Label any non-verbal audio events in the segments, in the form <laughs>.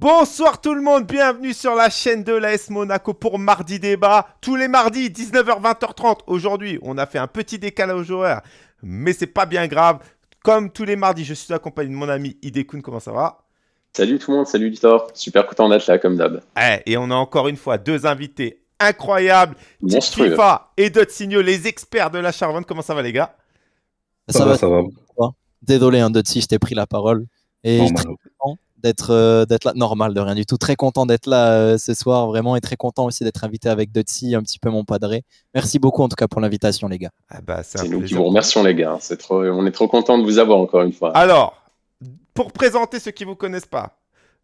Bonsoir tout le monde, bienvenue sur la chaîne de l'AS Monaco pour Mardi Débat. Tous les mardis, 19h, 20h30. Aujourd'hui, on a fait un petit décalage horaire, mais c'est pas bien grave. Comme tous les mardis, je suis accompagné de mon ami Idekun. Comment ça va? Salut tout le monde, salut Victor. Super content d'être là, comme d'hab. Eh, Et on a encore une fois deux invités incroyables. Monstrueux. FIFA et Dotsigno, les experts de la Charvente. Comment ça va les gars? Ça, va, ça va. Désolé, hein, Dotsi, je t'ai pris la parole. Et je d'être euh, d'être là. Normal, de rien du tout. Très content d'être là euh, ce soir, vraiment. Et très content aussi d'être invité avec Dotsi, un petit peu mon padré. Merci beaucoup en tout cas pour l'invitation, les gars. ah bah, C'est nous qui vous remercions les gars. C'est trop... On est trop content de vous avoir encore une fois. Alors, pour présenter ceux qui ne vous connaissent pas,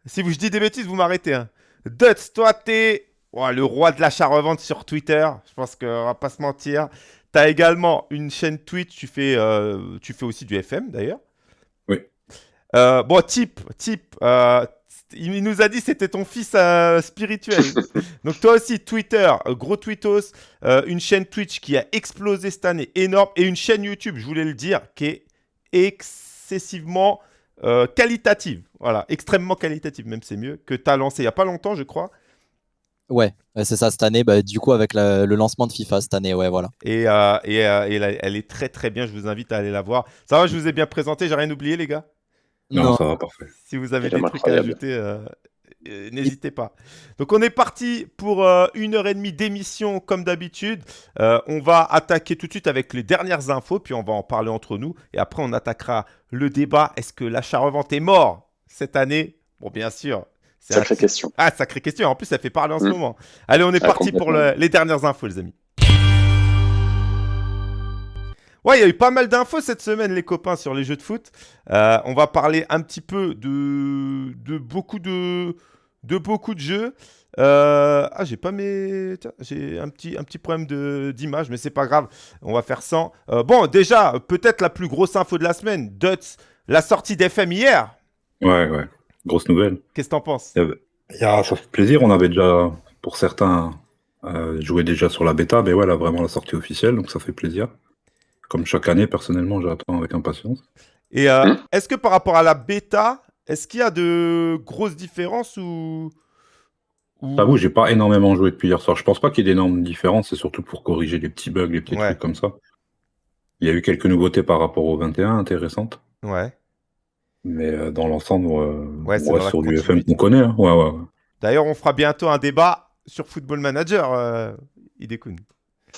si vous, je dis des bêtises, vous m'arrêtez. Hein. Duts, toi, t'es ouais, le roi de l'achat-revente sur Twitter. Je pense qu'on va pas se mentir. Tu as également une chaîne Twitch. Tu fais, euh, tu fais aussi du FM, d'ailleurs. Euh, bon, Tip, Tip, euh, il nous a dit c'était ton fils euh, spirituel. <laughs> Donc toi aussi, Twitter, gros tweetos, une chaîne Twitch qui a explosé cette année, énorme, et une chaîne YouTube, je voulais le dire, qui est excessivement qualitative. Voilà, extrêmement qualitative, même c'est mieux, que tu as lancé il n'y a pas longtemps, je crois. Ouais, c'est ça cette année. Bah, du coup, avec la- le lancement de FIFA cette année, ouais, voilà. Et, euh, et, euh, elle est très très bien, je vous invite à aller la voir. Ça va, je vous ai bien présenté, j'ai rien oublié les gars Non, Non. ça va parfait. Si vous avez des trucs à ajouter, euh, euh, n'hésitez pas. Donc on est parti pour euh, une heure et demie d'émission comme d'habitude. Euh, on va attaquer tout de suite avec les dernières infos, puis on va en parler entre nous. Et après on attaquera le débat. Est-ce que l'achat-revente est mort cette année? Bon bien sûr. c'est Sacrée un- question. Ah, sacrée question. En plus, ça fait parler en ce Mm. moment. Allez, on est Ah, parti pour le- les dernières infos, les amis. Ouais, il y a eu pas mal d'infos cette semaine, les copains, sur les jeux de foot. Euh, on va parler un petit peu de, de beaucoup de, de beaucoup de jeux. Euh, ah, j'ai pas mes. J'ai un petit, un petit problème d'image, mais c'est pas grave. On va faire sans. Euh, bon, déjà, peut-être la plus grosse info de la semaine. Duts, la sortie d'FM hier. Ouais, ouais. Grosse nouvelle. Qu'est-ce que t'en penses? Il y avait- il y a- ça fait plaisir. On avait déjà, pour certains, euh, joué déjà sur la bêta, mais ouais, là, vraiment la sortie officielle, donc ça fait plaisir. Comme chaque année, personnellement, j'attends avec impatience. Et euh, Hmm. est-ce que par rapport à la bêta, est-ce qu'il y a de grosses différences ou. ou- J'avoue, j'ai pas énormément joué depuis hier soir. Je pense pas qu'il y ait d'énormes différences, c'est surtout pour corriger les petits bugs, les petits Ouais. trucs comme ça. Il y a eu quelques nouveautés par rapport au 21, intéressantes. Ouais. Mais euh, dans l'ensemble, euh, Ouais, on reste la sur du FM qu'on connaît. hein. Ouais, ouais. D'ailleurs, on fera bientôt un débat sur Football Manager, euh.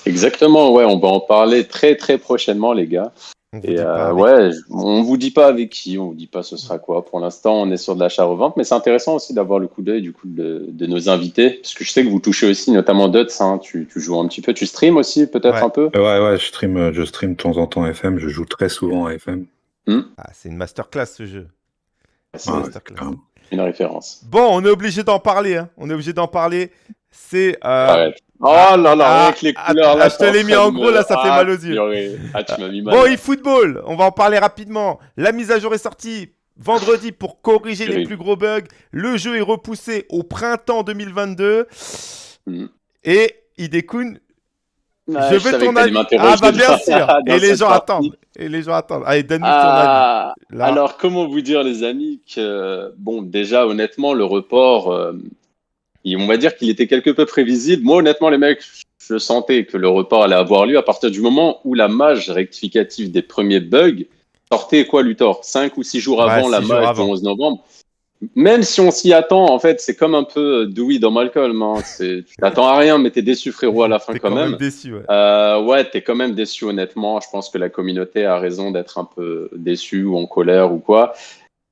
Exactement, ouais, on va en parler très très prochainement les gars. On Et euh, ouais, on vous dit pas avec qui, on vous dit pas ce sera quoi. Pour l'instant, on est sur de l'achat-revente, mais c'est intéressant aussi d'avoir le coup d'œil du coup de, de nos invités, parce que je sais que vous touchez aussi, notamment Duts, hein, tu, tu joues un petit peu, tu stream aussi peut-être Ouais. un peu? Ouais, ouais, je stream, euh, je stream de temps en temps FM. Je joue très souvent à FM. Ah, c'est une masterclass ce jeu. C'est Ah, ouais, masterclass. Une référence. Bon, on est obligé d'en parler. hein. On est obligé d'en parler. C'est. euh, Arrête. Oh ah, là là, ah, avec les ah, couleurs ah, là. je te l'ai mis en gros, là, ça fait Ah, mal aux yeux. Ah, tu m'as mis mal. Bon, eFootball, on va en parler rapidement. La mise à jour est sortie vendredi pour corriger les plus gros bugs. Le jeu est repoussé au printemps 2022. Mm. Et Hidekun, Ouais, je veux ton avis. Ah bah bien sûr. <laughs> Et les gens partie. attendent. Et les gens attendent. Allez, donne-nous Ah, ton avis. Là. alors comment vous dire les amis que bon déjà honnêtement le report euh, on va dire qu'il était quelque peu prévisible. Moi honnêtement les mecs je sentais que le report allait avoir lieu à partir du moment où la mage rectificative des premiers bugs sortait quoi Luthor? 5 ou 6 jours Ouais, avant la mage du 11 novembre. Même si on s'y attend, en fait, c'est comme un peu Dewey dans Malcolm. Hein. Tu t'attends à rien, mais t'es déçu, frérot, à la fin quand, même. déçu. Ouais. Euh, ouais, t'es quand même déçu, honnêtement. Je pense que la communauté a raison d'être un peu déçue ou en colère ou quoi.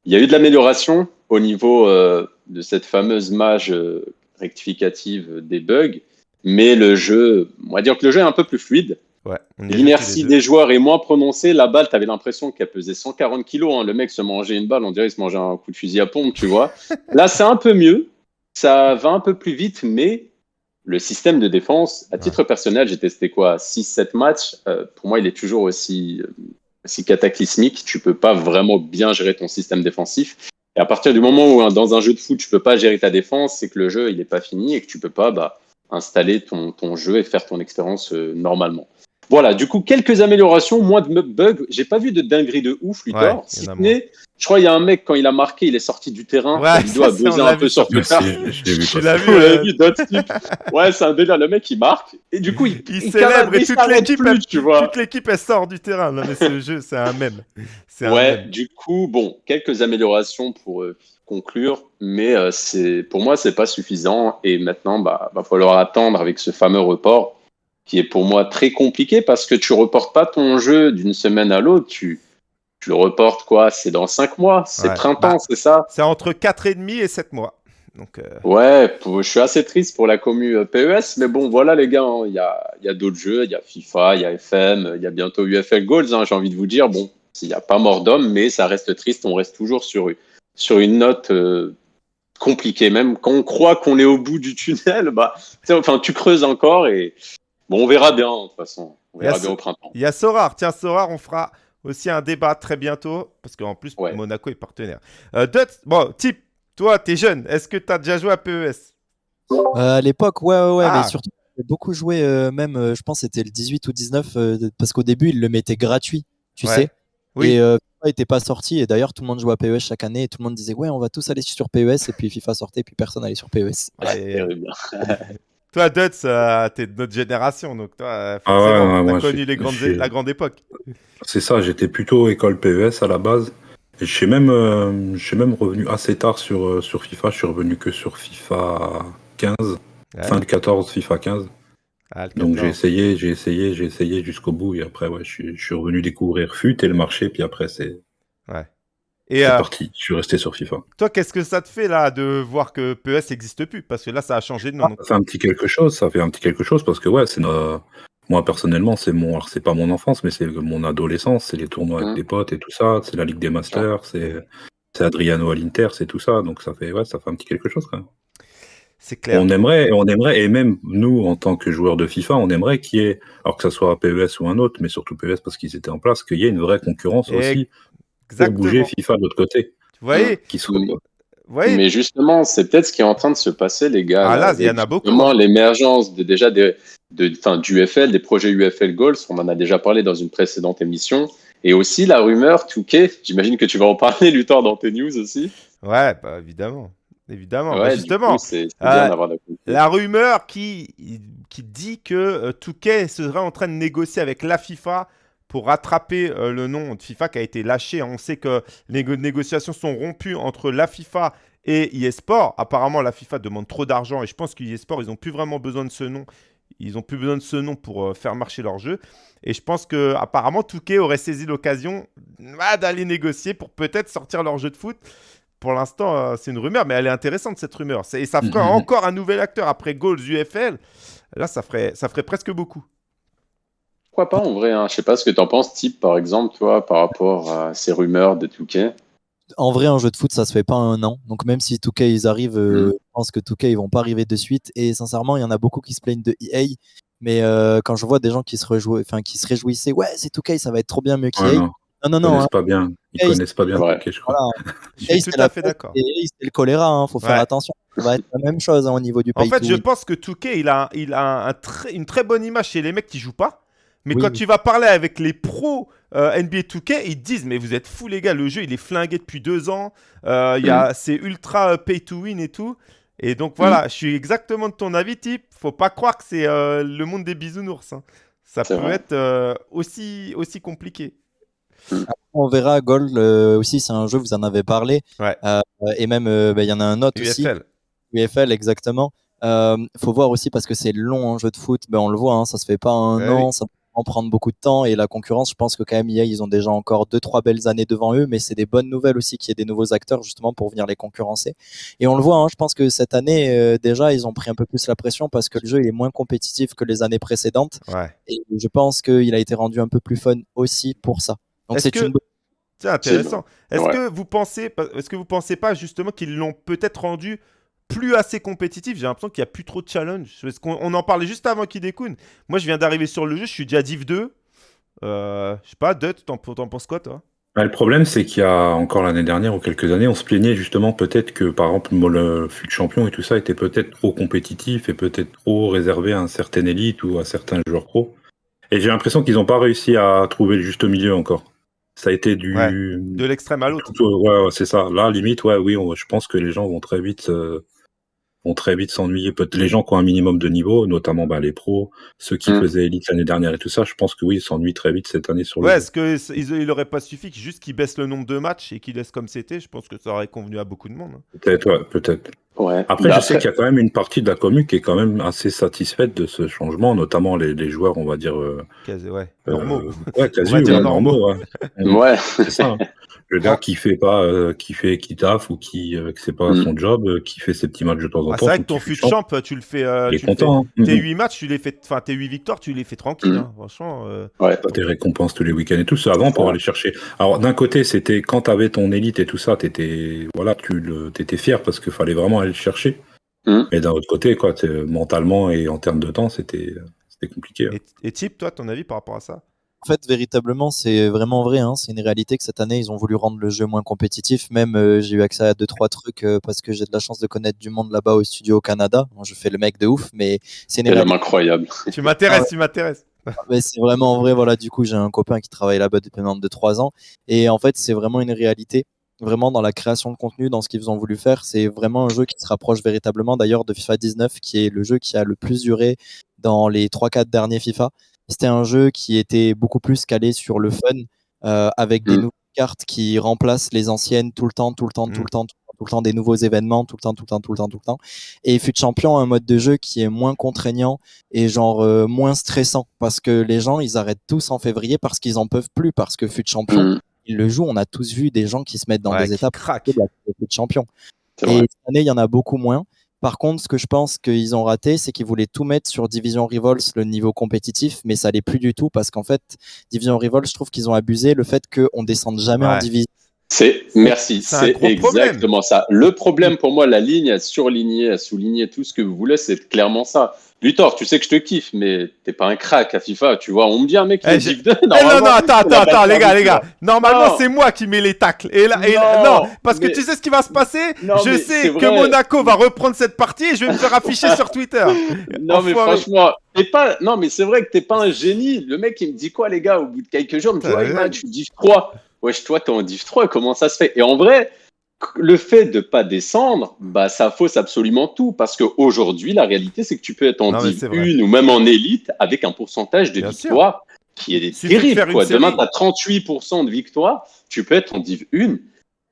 Il y a eu de l'amélioration au niveau euh, de cette fameuse mage euh, rectificative des bugs, mais le jeu, on va dire que le jeu est un peu plus fluide. Ouais, L'inertie des joueurs est moins prononcée. La balle, t'avais l'impression qu'elle pesait 140 kilos. hein. Le mec se mangeait une balle, on dirait qu'il se mangeait un coup de fusil à pompe, tu vois. <laughs> Là, c'est un peu mieux. Ça va un peu plus vite, mais le système de défense, à titre personnel, j'ai testé quoi 6-7 matchs. Euh, pour moi, il est toujours aussi, euh, aussi cataclysmique. Tu peux pas vraiment bien gérer ton système défensif. Et à partir du moment où, hein, dans un jeu de foot, tu peux pas gérer ta défense, c'est que le jeu, il est pas fini et que tu peux pas bah, installer ton, ton jeu et faire ton expérience euh, normalement. Voilà, du coup, quelques améliorations, moins de bugs. J'ai pas vu de dinguerie de ouf, Luthor. Ouais, si je crois qu'il y a un mec, quand il a marqué, il est sorti du terrain. Ouais, il doit <laughs> buzzer un peu sur Twitter. Je l'ai vu <laughs> vu. Ouais, c'est un délire, le mec il marque. Et du coup, il, Il il célèbre et toute l'équipe, tu vois. Toute l'équipe, elle sort du terrain. Non, mais ce jeu, c'est un mème. Un Ouais, mème. du coup, bon, quelques améliorations pour euh, conclure, mais euh, c'est pour moi, c'est pas suffisant. Et maintenant, bah, va falloir attendre avec ce fameux report qui est pour moi très compliqué parce que tu reportes pas ton jeu d'une semaine à l'autre. Tu, tu le reportes quoi? C'est dans cinq mois, c'est Ouais. printemps, Bah. c'est ça? C'est entre 4,5 et 7 mois. Donc, euh, Ouais, pour- je suis assez triste pour la commu euh, PES, mais bon, voilà les gars, hein, il y a, y a d'autres jeux, il y a FIFA, il y a FM, il y a bientôt UFL Goals, hein, j'ai envie de vous dire, bon, il n'y a pas mort d'homme, mais ça reste triste, on reste toujours sur, sur une note euh, compliquée, même quand on croit qu'on est au bout du tunnel, <laughs> bah, enfin, tu creuses encore et bon, on verra bien, de toute façon, on verra bien au printemps. il y a Sorar. Tiens, Sorar, on fera aussi un débat très bientôt. Parce qu'en plus, Ouais. Monaco est partenaire. Euh, Dutz, bon, type, toi, t'es jeune. Est-ce que t'as déjà joué à PES Euh, à l'époque, ouais, ouais, ouais, Ah. mais surtout, j'ai beaucoup joué, euh, même, euh, je pense, que c'était le 18 ou 19, euh, de- parce qu'au début, ils le mettaient gratuit, tu Ouais. sais. Oui. Et euh, FIFA n'était pas sorti, et d'ailleurs, tout le monde jouait à PES chaque année, et tout le monde disait, ouais, on va tous aller sur PES, et puis FIFA sortait, et puis personne allait sur PES. Et <laughs> Terrible. Toi, Dutz, euh, t'es de notre génération. Donc, toi, euh, Ah ouais, forcément, ouais, t'as connu les grandes, la grande époque. C'est ça, j'étais plutôt école PES à la base. Et je suis même, euh, même revenu assez tard sur, euh, sur FIFA. Je suis revenu que sur FIFA 15, Ouais. fin de 14, FIFA 15. Ah, Donc j'ai 14. essayé, j'ai essayé, j'ai essayé jusqu'au bout. Et après, ouais, je suis, je suis revenu découvrir FUT et le marché. Puis après, c'est Et c'est euh, parti. Je suis resté sur FIFA. toi, qu'est-ce que ça te fait là de voir que PES n'existe plus? Parce que là, ça a changé de nom. Ça fait un petit quelque chose. Ça fait un petit quelque chose parce que ouais, c'est no- moi personnellement, c'est mon, alors, c'est pas mon enfance, mais c'est mon adolescence. C'est les tournois avec des potes et tout ça. C'est la Ligue des Masters. C'est c'est Adriano à l'Inter, c'est tout ça. Donc ça fait ouais, ça fait un petit quelque chose quand même. C'est clair. On aimerait, on aimerait, et même nous, en tant que joueurs de FIFA, on aimerait qu'il y ait, alors que ce soit PES ou un autre, mais surtout PES parce qu'ils étaient en place, qu'il y ait une vraie concurrence Et- aussi pour Exactement. bouger FIFA de l'autre côté. Vous voyez, Qui soit, Oui. vous voyez Mais justement, c'est peut-être ce qui est en train de se passer, les gars. Ah, là, il y en a beaucoup. justement l'émergence de, déjà de, de, enfin, du UFL, des projets UFL Goals. On en a déjà parlé dans une précédente émission. Et aussi la rumeur 2K. J'imagine que tu vas en parler, Luthor, dans tes news aussi. Ouais, bah, évidemment. Évidemment. Bah, Ouais, justement, coup, c'est c'est Euh, la rumeur qui, qui dit que euh, Touquet serait en train de négocier avec la FIFA pour rattraper euh, le nom de FIFA qui a été lâché. On sait que les négo- négociations sont rompues entre la FIFA et eSport. Apparemment, la FIFA demande trop d'argent et je pense qu'eSport, ils n'ont plus vraiment besoin de ce nom. Ils n'ont plus besoin de ce nom pour euh, faire marcher leur jeu. Et je pense que apparemment Touquet aurait saisi l'occasion ah, d'aller négocier pour peut-être sortir leur jeu de foot. Pour l'instant, euh, c'est une rumeur, mais elle est intéressante cette rumeur. Et ça ferait Mhm. encore un nouvel acteur après Goals UFL. Là, ça ferait, ça ferait presque beaucoup. Pourquoi pas, en vrai hein. Je sais pas ce que tu en penses, type, par exemple, toi, par rapport à ces rumeurs de 2K. En vrai, un jeu de foot, ça se fait pas en un an. Donc même si 2K ils arrivent, euh, Mm. je pense que 2K ils vont pas arriver de suite. Et sincèrement, il y en a beaucoup qui se plaignent de EA. Mais euh, quand je vois des gens qui se, rejou- enfin, qui se réjouissaient, ouais, c'est 2K, ça va être trop bien mieux qu'EA. Ouais, non, non, non, ils connaissent hein. pas bien. Ils Ouais, connaissent pas bien Ouais. Touquet, je crois. Voilà. <laughs> Je suis c'est tout la à fait d'accord. et EA, c'est le choléra, hein, faut faire Ouais. attention. Ça va être la même chose hein, au niveau du En pay fait, je win. pense que Touquet, il a, il a un très- une très bonne image chez les mecs qui jouent pas. Mais Oui, quand oui. tu vas parler avec les pros euh, NBA 2K, ils te disent Mais vous êtes fous, les gars, le jeu il est flingué depuis deux ans. Euh, il y a- C'est ultra euh, pay to win et tout. Et donc voilà, je suis exactement de ton avis, type. Faut pas croire que c'est euh, le monde des bisounours. hein. Ça peut vrai. être euh, aussi, aussi compliqué. On verra Gold euh, aussi, c'est un jeu, vous en avez parlé. Ouais. Euh, et même, euh, bah, il y en a un autre aussi. UFL. UFL, exactement. Euh, faut voir aussi parce que c'est long un jeu de foot. Ben, on le voit, hein, ça se fait pas un Ouais, an, ça en prendre beaucoup de temps. Et la concurrence, je pense que quand même, EA, ils ont déjà encore deux, trois belles années devant eux. Mais c'est des bonnes nouvelles aussi qu'il y ait des nouveaux acteurs justement pour venir les concurrencer. Et on le voit, hein, je pense que cette année, euh, déjà, ils ont pris un peu plus la pression parce que le jeu il est moins compétitif que les années précédentes. Ouais. Et je pense qu'il a été rendu un peu plus fun aussi pour ça. Donc c'est que- une bonne C'est intéressant. Est-ce Ouais. que vous pensez, est-ce que vous pensez pas justement qu'ils l'ont peut-être rendu plus assez compétitif J'ai l'impression qu'il n'y a plus trop de challenge. Parce on en parlait juste avant qu'il découne. Moi, je viens d'arriver sur le jeu, je suis déjà Div 2. Euh, je sais pas, Dut, t'en penses quoi, toi? Bah, le problème, c'est qu'il y a encore l'année dernière ou quelques années, on se plaignait justement peut-être que, par exemple, le fut champion et tout ça était peut-être trop compétitif et peut-être trop réservé à un certain élite ou à certains joueurs pro. Et j'ai l'impression qu'ils n'ont pas réussi à trouver le juste milieu encore. Ça a été du. Ouais, de l'extrême à l'autre. Ouais, ouais c'est ça. Là, limite, ouais, oui, je pense que les gens vont très vite euh, vont très vite s'ennuyer. Peut-être les gens qui ont un minimum de niveau, notamment bah, les pros, ceux qui Mm. faisaient Elite l'année dernière et tout ça, je pense que oui, ils s'ennuient très vite cette année sur le Ouais, jeu. est-ce que c- il il aurait pas suffi qu'ils- juste qu'ils baissent le nombre de matchs et qu'ils laissent comme c'était Je pense que ça aurait convenu à beaucoup de monde. hein. Peut-être, ouais, peut-être. Ouais. Après, Bah, je sais qu'il y a quand même une partie de la commune qui est quand même assez satisfaite de ce changement, notamment les, les joueurs, on va dire, euh, Quasi- ouais, euh, normaux. ouais, quasi ouais, normaux. normaux. ouais. Ouais. C'est ça. Le gars qui fait pas, euh, qui fait, qui taffe ou qui, euh, que c'est pas Mm. son job, euh, qui fait ses petits matchs de temps en Ah, temps. c'est vrai que ton fut champ, champ, tu le fais. euh, est tu le fais- hein. Tes Mhm. 8 matchs, tu les fais. Enfin, tes 8 victoires, tu les fais tranquille. Mm. hein. Franchement. euh, Ouais. Tes récompenses tous les week-ends et tout ça avant pour aller chercher. Alors d'un côté, c'était quand t'avais ton élite et tout ça, t'étais voilà, tu le, t'étais fier parce qu'il fallait vraiment aller le chercher. Mhm. Mais d'un autre côté, quoi, mentalement et en termes de temps, c'était c'était compliqué. hein. Et, et Tip, toi, ton avis par rapport à ça? En fait, véritablement, c'est vraiment vrai. hein. C'est une réalité que cette année, ils ont voulu rendre le jeu moins compétitif. Même, euh, j'ai eu accès à deux trois trucs euh, parce que j'ai de la chance de connaître du monde là-bas au studio au Canada. Bon, je fais le mec de ouf, mais c'est une réalité. incroyable. Tu m'intéresses, Ah tu m'intéresses. <laughs> Mais c'est vraiment vrai. Voilà, du coup, j'ai un copain qui travaille là-bas depuis maintenant de 3 ans. Et en fait, c'est vraiment une réalité. Vraiment, dans la création de contenu, dans ce qu'ils ont voulu faire, c'est vraiment un jeu qui se rapproche véritablement d'ailleurs de FIFA 19, qui est le jeu qui a le plus duré dans les 3-4 derniers FIFA. C'était un jeu qui était beaucoup plus calé sur le fun, euh, avec des Mm. nouvelles cartes qui remplacent les anciennes tout le temps, tout le temps, tout Mm. le temps, tout le temps, tout le temps, des nouveaux événements, tout le temps, tout le temps, tout le temps, tout le temps. Et Fut Champion a un mode de jeu qui est moins contraignant et genre euh, moins stressant parce que les gens ils arrêtent tous en février parce qu'ils en peuvent plus parce que fut champion Mm. ils le jouent on a tous vu des gens qui se mettent dans Ouais, des étapes craquent. de la fut champion et cette année il y en a beaucoup moins par contre ce que je pense qu'ils ont raté c'est qu'ils voulaient tout mettre sur Division Revolts le niveau compétitif mais ça l'est plus du tout parce qu'en fait Division Revolts je trouve qu'ils ont abusé le fait qu'on descende jamais en division C'est merci, C'est problème. exactement ça. Le problème pour moi, la ligne à surligner, à souligner tout ce que vous voulez, c'est clairement ça. Luthor, tu sais que je te kiffe, mais t'es pas un crack à FIFA, tu vois. On me dit un mec qui Eh, est div 2. Eh non, non, <laughs> attends, attends, attends, les gars, les gars. Normalement, c'est moi qui mets les tacles. Et là, et Non, non, parce que tu sais ce qui va se passer? Non, Je sais que. Monaco va reprendre cette partie et je vais me faire afficher sur <laughs> Twitter. Non, mais franchement, t'es pas. Non, mais c'est vrai que t'es pas un génie. Le mec, il me dit quoi, les gars, au bout de quelques jours, il me dit Ouais, ouais. Suis div 3. Wesh, toi, t'es en div 3, comment ça se fait? Et en vrai, le fait de pas descendre, bah, ça fausse absolument tout. Parce qu'aujourd'hui, la réalité, c'est que tu peux être en Non, div c'est vrai. 1 ou même en élite avec un pourcentage de Bien sûr. victoire qui est Suffit de terrible. une Quoi. Demain, tu as 38% de victoire, tu peux être en div 1.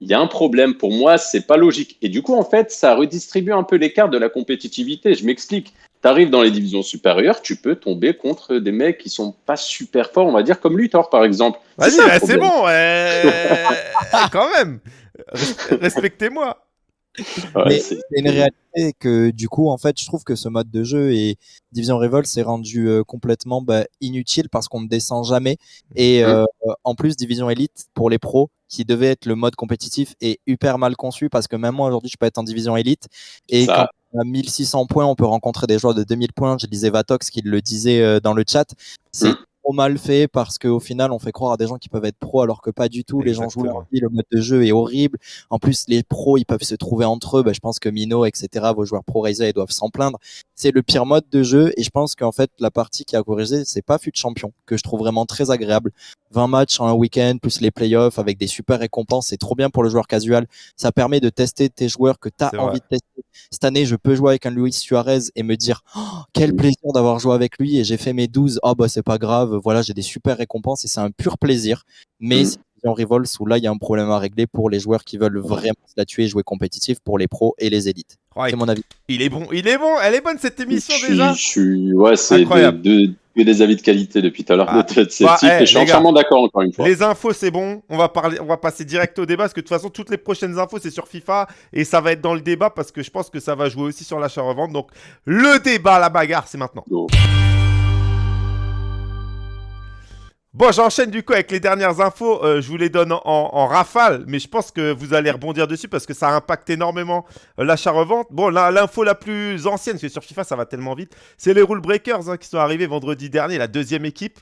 Il y a un problème pour moi, c'est pas logique. Et du coup, en fait, ça redistribue un peu l'écart de la compétitivité. Je m'explique. Tu arrives dans les divisions supérieures, tu peux tomber contre des mecs qui sont pas super forts, on va dire comme Luthor par exemple. Vas-y, c'est bon. euh, <laughs> Quand même. Res- Respectez-moi. Ouais, Mais c'est- c'est une réalité que du coup en fait je trouve que ce mode de jeu et Division Revolt s'est rendu euh, complètement bah, inutile parce qu'on ne descend jamais et Mhm. euh, en plus Division Elite pour les pros qui devait être le mode compétitif est hyper mal conçu parce que même moi aujourd'hui je peux être en Division Elite et Ça. quand a 1600 points on peut rencontrer des joueurs de 2000 points je disais Vatox qui le disait euh, dans le chat Mhm. Trop mal fait parce qu'au final on fait croire à des gens qui peuvent être pros alors que pas du tout les gens jouent leur vie le mode de jeu est horrible en plus, les pros, ils peuvent se trouver entre eux. Bah, je pense que Mino, etc., vos joueurs pro Razer, ils doivent s'en plaindre. C'est le pire mode de jeu. Et je pense qu'en fait, la partie qui a corrigé, c'est pas fut champion, que je trouve vraiment très agréable. 20 matchs en un week-end, plus les playoffs avec des super récompenses. C'est trop bien pour le joueur casual. Ça permet de tester tes joueurs que tu as envie vrai. de tester. Cette année, je peux jouer avec un Luis Suarez et me dire, Oh, quel plaisir d'avoir joué avec lui. Et j'ai fait mes 12. Oh, bah, c'est pas grave. Voilà, j'ai des super récompenses et c'est un pur plaisir. Mais Mm. c'est en Revolts où là, il y a un problème à régler pour les joueurs qui veulent vraiment se la tuer et jouer compétitif pour les pros et les élites. Ouais, C'est mon avis. il est bon, il est bon. Elle est bonne cette émission je suis- déjà. je suis- ouais, c'est Incroyable. de- de- que des avis de qualité depuis tout à l'heure Ah. de cette Bah, eh, je suis entièrement d'accord encore une fois. Les infos, c'est bon. On va parler, on va passer direct au débat parce que de toute façon, toutes les prochaines infos, c'est sur FIFA et ça va être dans le débat parce que je pense que ça va jouer aussi sur l'achat-revente. Donc, le débat, la bagarre, c'est maintenant. Go. Bon, j'enchaîne du coup avec les dernières infos. Euh, je vous les donne en, en rafale, mais je pense que vous allez rebondir dessus parce que ça impacte énormément euh, l'achat-revente. Bon, là, l'info la plus ancienne, parce que sur FIFA, ça va tellement vite, c'est les Rule Breakers hein, qui sont arrivés vendredi dernier, la deuxième équipe.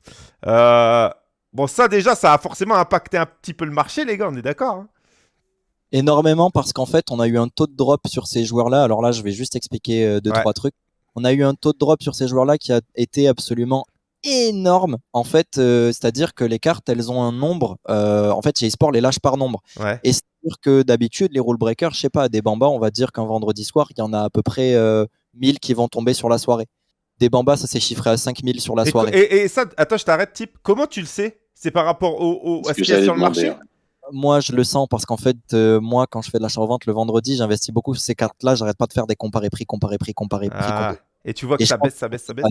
Euh, Bon, ça déjà, ça a forcément impacté un petit peu le marché, les gars, on est d'accord hein? Énormément parce qu'en fait, on a eu un taux de drop sur ces joueurs-là. Alors là, je vais juste expliquer deux, Ouais. trois trucs. On a eu un taux de drop sur ces joueurs-là qui a été absolument énorme en fait euh, c'est-à-dire que les cartes elles ont un nombre euh, en fait chez eSport les lâches par nombre Ouais. et c'est-à-dire que d'habitude les rule breakers je sais pas des bambas on va dire qu'un vendredi soir il y en a à peu près euh, 1000 qui vont tomber sur la soirée des bambas ça s'est chiffré à 5000 sur la Et, soirée et- et ça, attends, je t'arrête, type. Comment tu le sais? C'est par rapport au, au- C'est à ce qu'il y a sur le marché? ouais. moi je le sens parce qu'en fait euh, moi quand je fais de l'achat-revente le vendredi j'investis beaucoup sur ces cartes là j'arrête pas de faire des comparés prix comparés prix comparés prix Ah, comparés Et tu vois que Et ça baisse, ça baisse, ça baisse?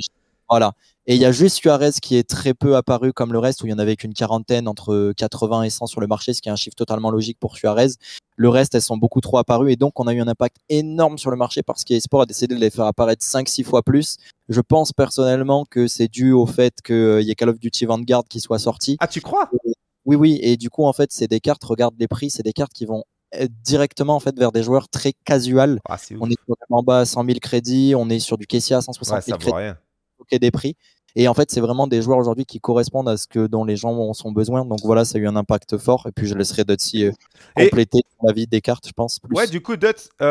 Voilà. Et il y a juste Suarez qui est très peu apparu comme le reste, où il y en avait qu'une quarantaine entre 80 et 100 sur le marché, ce qui est un chiffre totalement logique pour Suarez. Le reste, elles sont beaucoup trop apparues et donc on a eu un impact énorme sur le marché parce qu'eSport a décidé de les faire apparaître 5-6 fois plus. Je pense personnellement que c'est dû au fait qu'il y ait Call of Duty Vanguard qui soit sorti. Ah, tu crois? Oui, oui, et du coup, en fait, c'est des cartes, regarde les prix, c'est des cartes qui vont être directement en fait vers des joueurs très casual. Ah, ouf. On est sur en bas à 100 000 crédits, on est sur du Kessia à 160 Ouais, 000 ça crédits rien. Bloquer des prix. Et en fait, c'est vraiment des joueurs aujourd'hui qui correspondent à ce que dont les gens ont sont besoin. Donc voilà, ça a eu un impact fort. Et puis je laisserai Dotsi euh, Et- compléter la vie des cartes, je pense. Plus. Ouais, du coup, Dutz, euh,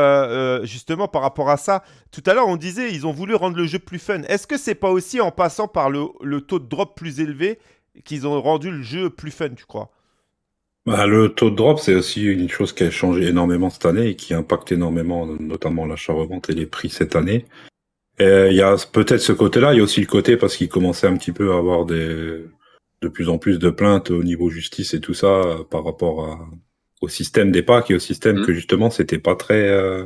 euh, justement par rapport à ça, tout à l'heure on disait ils ont voulu rendre le jeu plus fun. Est-ce que c'est pas aussi en passant par le, le taux de drop plus élevé qu'ils ont rendu le jeu plus fun, tu crois? Bah, le taux de drop, c'est aussi une chose qui a changé énormément cette année et qui impacte énormément, notamment l'achat-revente et les prix cette année. Et il y a peut-être ce côté-là, il y a aussi le côté parce qu'il commençait un petit peu à avoir des, de plus en plus de plaintes au niveau justice et tout ça euh, par rapport à, au système des packs et au système Mhm. que justement c'était pas très, euh,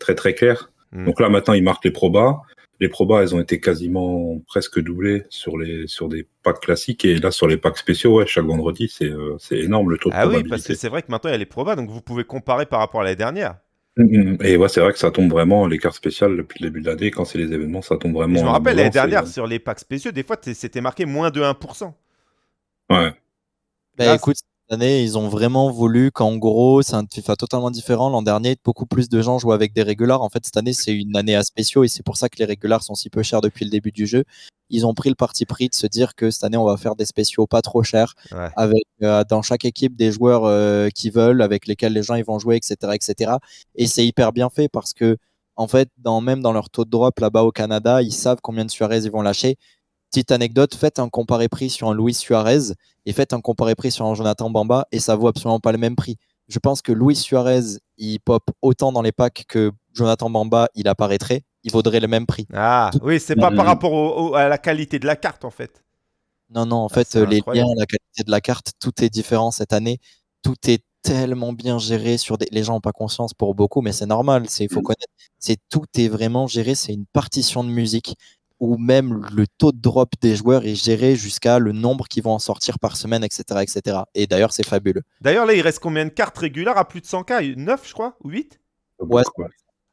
très très clair. Mhm. Donc là maintenant ils marquent les probas. Les probas, elles ont été quasiment presque doublées sur les sur des packs classiques et là sur les packs spéciaux, ouais, chaque vendredi c'est euh, c'est énorme le taux de Ah oui, probabilité. parce que c'est vrai que maintenant il y a les probas, donc vous pouvez comparer par rapport à l'année dernière. Mhm. Et ouais, c'est vrai que ça tombe vraiment, les cartes spéciales depuis le début de l'année, quand c'est les événements, ça tombe Et vraiment. je me en rappelle l'année et- dernière sur les packs spéciaux, des fois t'es- c'était marqué moins de 1%. Ouais. Bah, Là, écoute, année, ils ont vraiment voulu qu'en gros, c'est un FIFA totalement différent. L'an dernier, beaucoup plus de gens jouaient avec des régulars. En fait, cette année, c'est une année à spéciaux et c'est pour ça que les régulars sont si peu chers depuis le début du jeu. Ils ont pris le parti pris de se dire que cette année, on va faire des spéciaux pas trop chers Ouais. avec euh, dans chaque équipe des joueurs euh, qui veulent, avec lesquels les gens ils vont jouer, etc., etc. Et c'est hyper bien fait parce que en fait, dans, même dans leur taux de drop là-bas au Canada, ils savent combien de Suarez ils vont lâcher. Petite anecdote, faites un comparé prix sur un Luis Suarez et faites un comparé prix sur un Jonathan Bamba et ça vaut absolument pas le même prix. Je pense que Luis Suarez, il pop autant dans les packs que Jonathan Bamba, il apparaîtrait, il vaudrait le même prix. Ah oui, c'est pas par rapport au- au- à la qualité de la carte en fait. Non, non, en Ah, fait, les incroyable. liens, la qualité de la carte, tout est différent cette année. Tout est tellement bien géré sur des. Les gens n'ont pas conscience pour beaucoup, mais c'est normal. C'est, il faut Mm. connaître. C'est tout est vraiment géré. C'est une partition de musique où même le taux de drop des joueurs est géré jusqu'à le nombre qui vont en sortir par semaine, etc., etc. Et d'ailleurs, c'est fabuleux. D'ailleurs là il reste combien de cartes régulières à plus de 100k 9 je crois Ou 8 Ouais.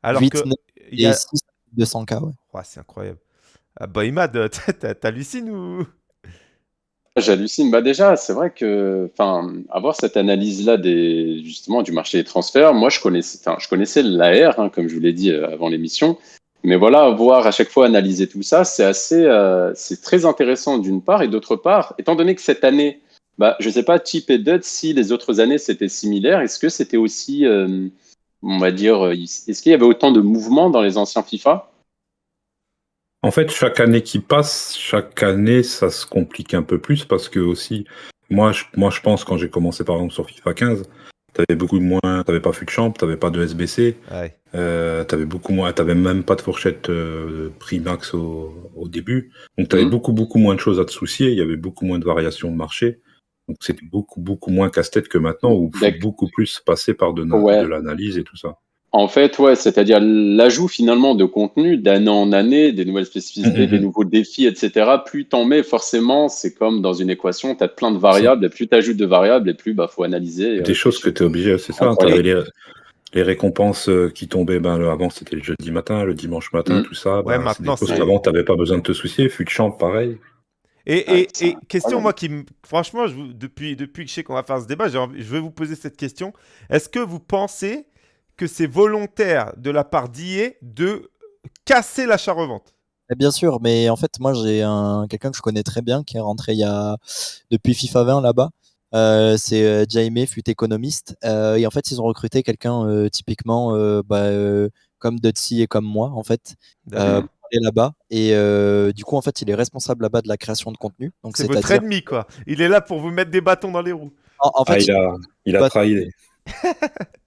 Alors 8, que 9 il y a... et 6 200K, ouais. Ouais, c'est incroyable. Ah, bah Imad, <laughs> t'hallucines ou? J'hallucine. Bah déjà, c'est vrai que, enfin, avoir cette analyse-là des justement du marché des transferts, moi je connaissais, enfin, je connaissais l'AR, hein, comme je vous l'ai dit euh, avant l'émission, mais voilà, voir à chaque fois analyser tout ça, c'est assez, euh, c'est très intéressant d'une part et d'autre part, étant donné que cette année, bah, je sais pas, Chip et Dud, si les autres années c'était similaire, est-ce que c'était aussi, euh, on va dire, euh, est-ce qu'il y avait autant de mouvements dans les anciens FIFA? En fait, chaque année qui passe, chaque année, ça se complique un peu plus parce que aussi, moi, moi, je pense quand j'ai commencé par exemple sur FIFA 15, t'avais beaucoup moins, t'avais pas fut de champ, t'avais pas de SBC, Ouais. euh, t'avais beaucoup moins, t'avais même pas de fourchette euh, prix max au, au début, donc t'avais Mhm. beaucoup beaucoup moins de choses à te soucier, il y avait beaucoup moins de variations de marché, donc c'était beaucoup beaucoup moins casse-tête que maintenant où il faut beaucoup plus passer par de, na- Ouais. de l'analyse et tout ça. En fait, ouais, c'est-à-dire l'ajout finalement de contenu d'année en année, des nouvelles spécificités, Mhm. des nouveaux défis, etc. Plus t'en mets, forcément, c'est comme dans une équation, tu as plein de variables, et plus tu ajoutes de variables, et plus bah faut analyser. Des choses que tu es obligé, c'est ça. T'avais les, les récompenses euh, qui tombaient, ben, avant c'était le jeudi matin, le dimanche matin, Mm. tout ça. Ouais, ben, c'est maintenant, des choses qu'avant t'avais pas besoin de te soucier. Fut de champ, pareil. Et, Ah, et, question, moi, qui me- franchement, je vous- depuis, depuis que je sais qu'on va faire ce débat, j'ai envie- je vais vous poser cette question. Est-ce que vous pensez que c'est volontaire de la part d'IA de casser l'achat-revente Eh Bien sûr, mais en fait, moi, j'ai un quelqu'un que je connais très bien qui est rentré il y a depuis FIFA 20 là-bas. Euh, c'est euh, Jaime, fut économiste. Euh, et en fait, ils ont recruté quelqu'un euh, typiquement euh, bah, euh, comme Dutsi et comme moi, en fait, pour est là-bas et euh, du coup en fait il est responsable là-bas de la création de contenu. Donc C'est votre ennemi quoi. Il est là pour vous mettre des bâtons dans les roues. en, en fait Ah, il a, il a trahi.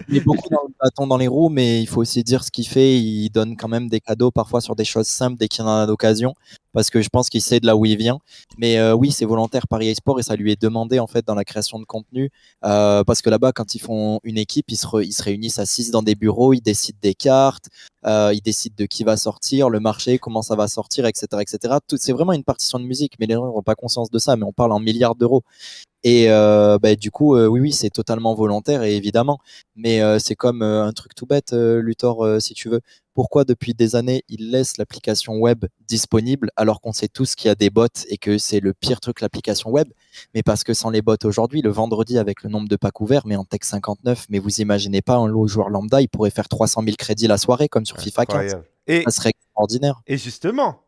Il est beaucoup dans le bâton dans les roues, mais il faut aussi dire ce qu'il fait. Il donne quand même des cadeaux parfois sur des choses simples dès qu'il en a l'occasion, parce que je pense qu'il sait de là où il vient. Mais euh, oui, c'est volontaire Paris eSport et ça lui est demandé en fait dans la création de contenu, euh, parce que là-bas, quand ils font une équipe, ils se, réunissent à 6 dans des bureaux, ils décident des cartes, euh, ils décident de qui va sortir, le marché, comment ça va sortir, etc., etc. C'est vraiment une partition de musique, mais les gens n'ont pas conscience de ça. Mais on parle en milliards d'euros. Et euh, bah, du coup, euh, oui, oui, c'est totalement volontaire et évidemment. Mais euh, c'est comme un truc tout bête, Luthor, si tu veux. Pourquoi depuis des années, il laisse l'application web disponible alors qu'on sait tous qu'il y a des bots et que c'est le pire truc, l'application web? Mais parce que sans les bots aujourd'hui, le vendredi, avec le nombre de packs ouverts, mais en Tech 59, mais vous imaginez pas, un lot joueur lambda, il pourrait faire 300 000 crédits la soirée comme sur FIFA 15. Incroyable. Et, Ça serait extraordinaire. et justement,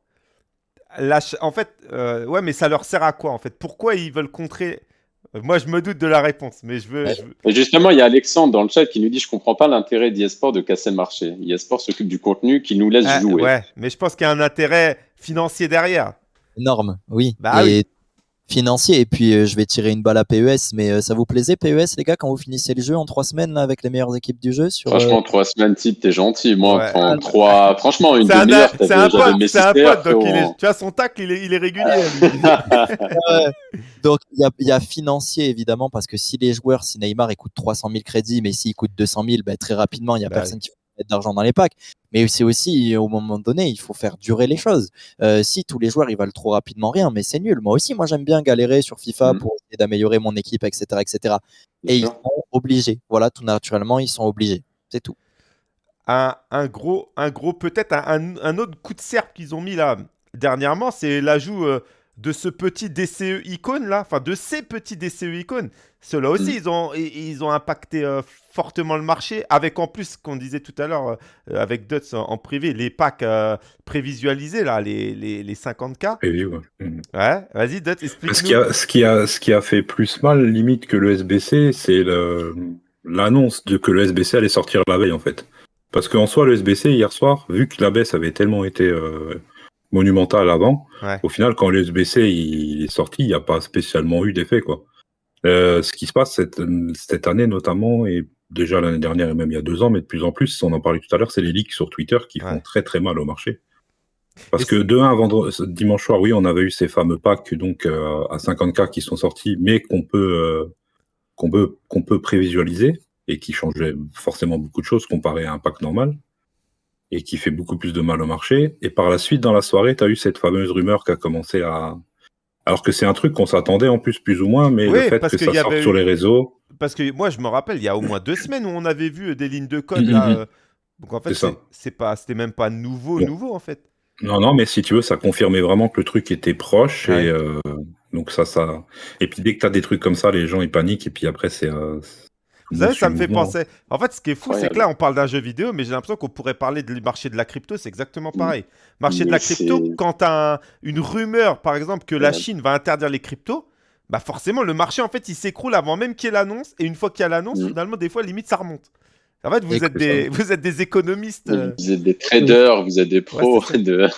la en fait, ouais, mais ça leur sert à quoi en fait? Pourquoi ils veulent contrer Moi, je me doute de la réponse, mais je veux. Ouais. je veux- Et justement, il y a Alexandre dans le chat qui nous dit Je comprends pas l'intérêt d'eSport de casser le marché. eSport s'occupe du contenu qui nous laisse Ah, jouer. ouais, mais je pense qu'il y a un intérêt financier derrière. Énorme, oui. Bah et financier. Et puis, euh, je vais tirer une balle à PES. Mais euh, ça vous plaisait, PES, les gars, quand vous finissez le jeu en trois semaines là, avec les meilleures équipes du jeu sur, euh, Franchement, trois semaines type, t'es gentil. Moi, Ouais. en trois, franchement, une C'est un, demi-heure, c'est un pote, c'est un pote, donc il est, frérot. tu vois, son tacle, il est, il est régulier. <laughs> Donc, il y a, il y a financier, évidemment, parce que si les joueurs, si Neymar, il coûte 300 000 crédits, mais s'il coûte 200 000, ben, très rapidement, il n'y a Bah personne qui mettre d'argent dans les packs. Mais c'est aussi, au moment donné, il faut faire durer les choses. Euh, si tous les joueurs, ils valent trop rapidement rien, mais c'est nul. Moi aussi, moi, j'aime bien galérer sur FIFA Mhm. pour essayer d'améliorer mon équipe, etc., etc. Et ils sont obligés. Voilà, tout naturellement, ils sont obligés. C'est tout. un, un gros, un gros peut-être un autre coup de serpe qu'ils ont mis là dernièrement, c'est l'ajout euh, de ce petit DCE icône là, enfin de ces petits DCE icônes. Ceux-là aussi, Mm. ils, ont, ils ont impacté euh, fortement le marché, avec en plus, ce qu'on disait tout à l'heure euh, avec Duts en, en privé, les packs euh, prévisualisés là, les, les, les 50K. Et oui, ouais. Mhm. Ouais, vas-y Duts, Ce qui, explique-nous. a, ce, qui a, ce qui a fait plus mal, limite, que le SBC, c'est l'annonce de que le SBC allait sortir la veille, en fait. Parce qu'en soi, le SBC, hier soir, vu que la baisse avait tellement été monumentale avant, Ouais. au final, quand le SBC il est sorti, il n'y a pas spécialement eu d'effet, quoi. Euh, ce qui se passe cette, cette année, notamment, et déjà l'année dernière et même il y a deux ans, mais de plus en plus, on en parlait tout à l'heure, c'est les leaks sur Twitter qui font très très mal au marché. Parce Et que de 1 vendredi, dimanche soir, oui, on avait eu ces fameux packs donc euh, à 50K qui sont sortis, mais qu'on peut euh, qu'on peut qu'on peut prévisualiser et qui changeaient forcément beaucoup de choses comparé à un pack normal et qui fait beaucoup plus de mal au marché. Et par la suite, dans la soirée, tu as eu cette fameuse rumeur qui a commencé à alors que c'est un truc qu'on s'attendait en plus plus ou moins, mais Oui, le fait parce que ça sorte sur les réseaux, Parce que moi, je me rappelle, il y a au moins deux semaines où on avait vu des lignes de code Mhm, là. mhm. euh, donc en fait, C'est pas, c'était même pas nouveau, Bon. nouveau en fait. Non, non, mais si tu veux, ça confirmait vraiment que le truc était proche. Ouais. Et euh, donc ça, ça. Et puis dès que tu as des trucs comme ça, les gens ils paniquent. Et puis après, c'est. euh, Vous savez, ça me fait penser. En fait, ce qui est fou, c'est que là, on parle d'un jeu vidéo, mais j'ai l'impression qu'on pourrait parler du marché de la crypto, c'est exactement Mm. pareil. Marché de la crypto, quand tu as une rumeur, par exemple, que la. Chine va interdire les cryptos, bah forcément, le marché, en fait, il s'écroule avant même qu'il y ait l'annonce. Et une fois qu'il y a l'annonce, Mm. finalement, des fois, limite, ça remonte. En fait, vous, êtes des, vous êtes des économistes. euh, Vous êtes des traders, vous êtes des pros. <laughs> c'est de...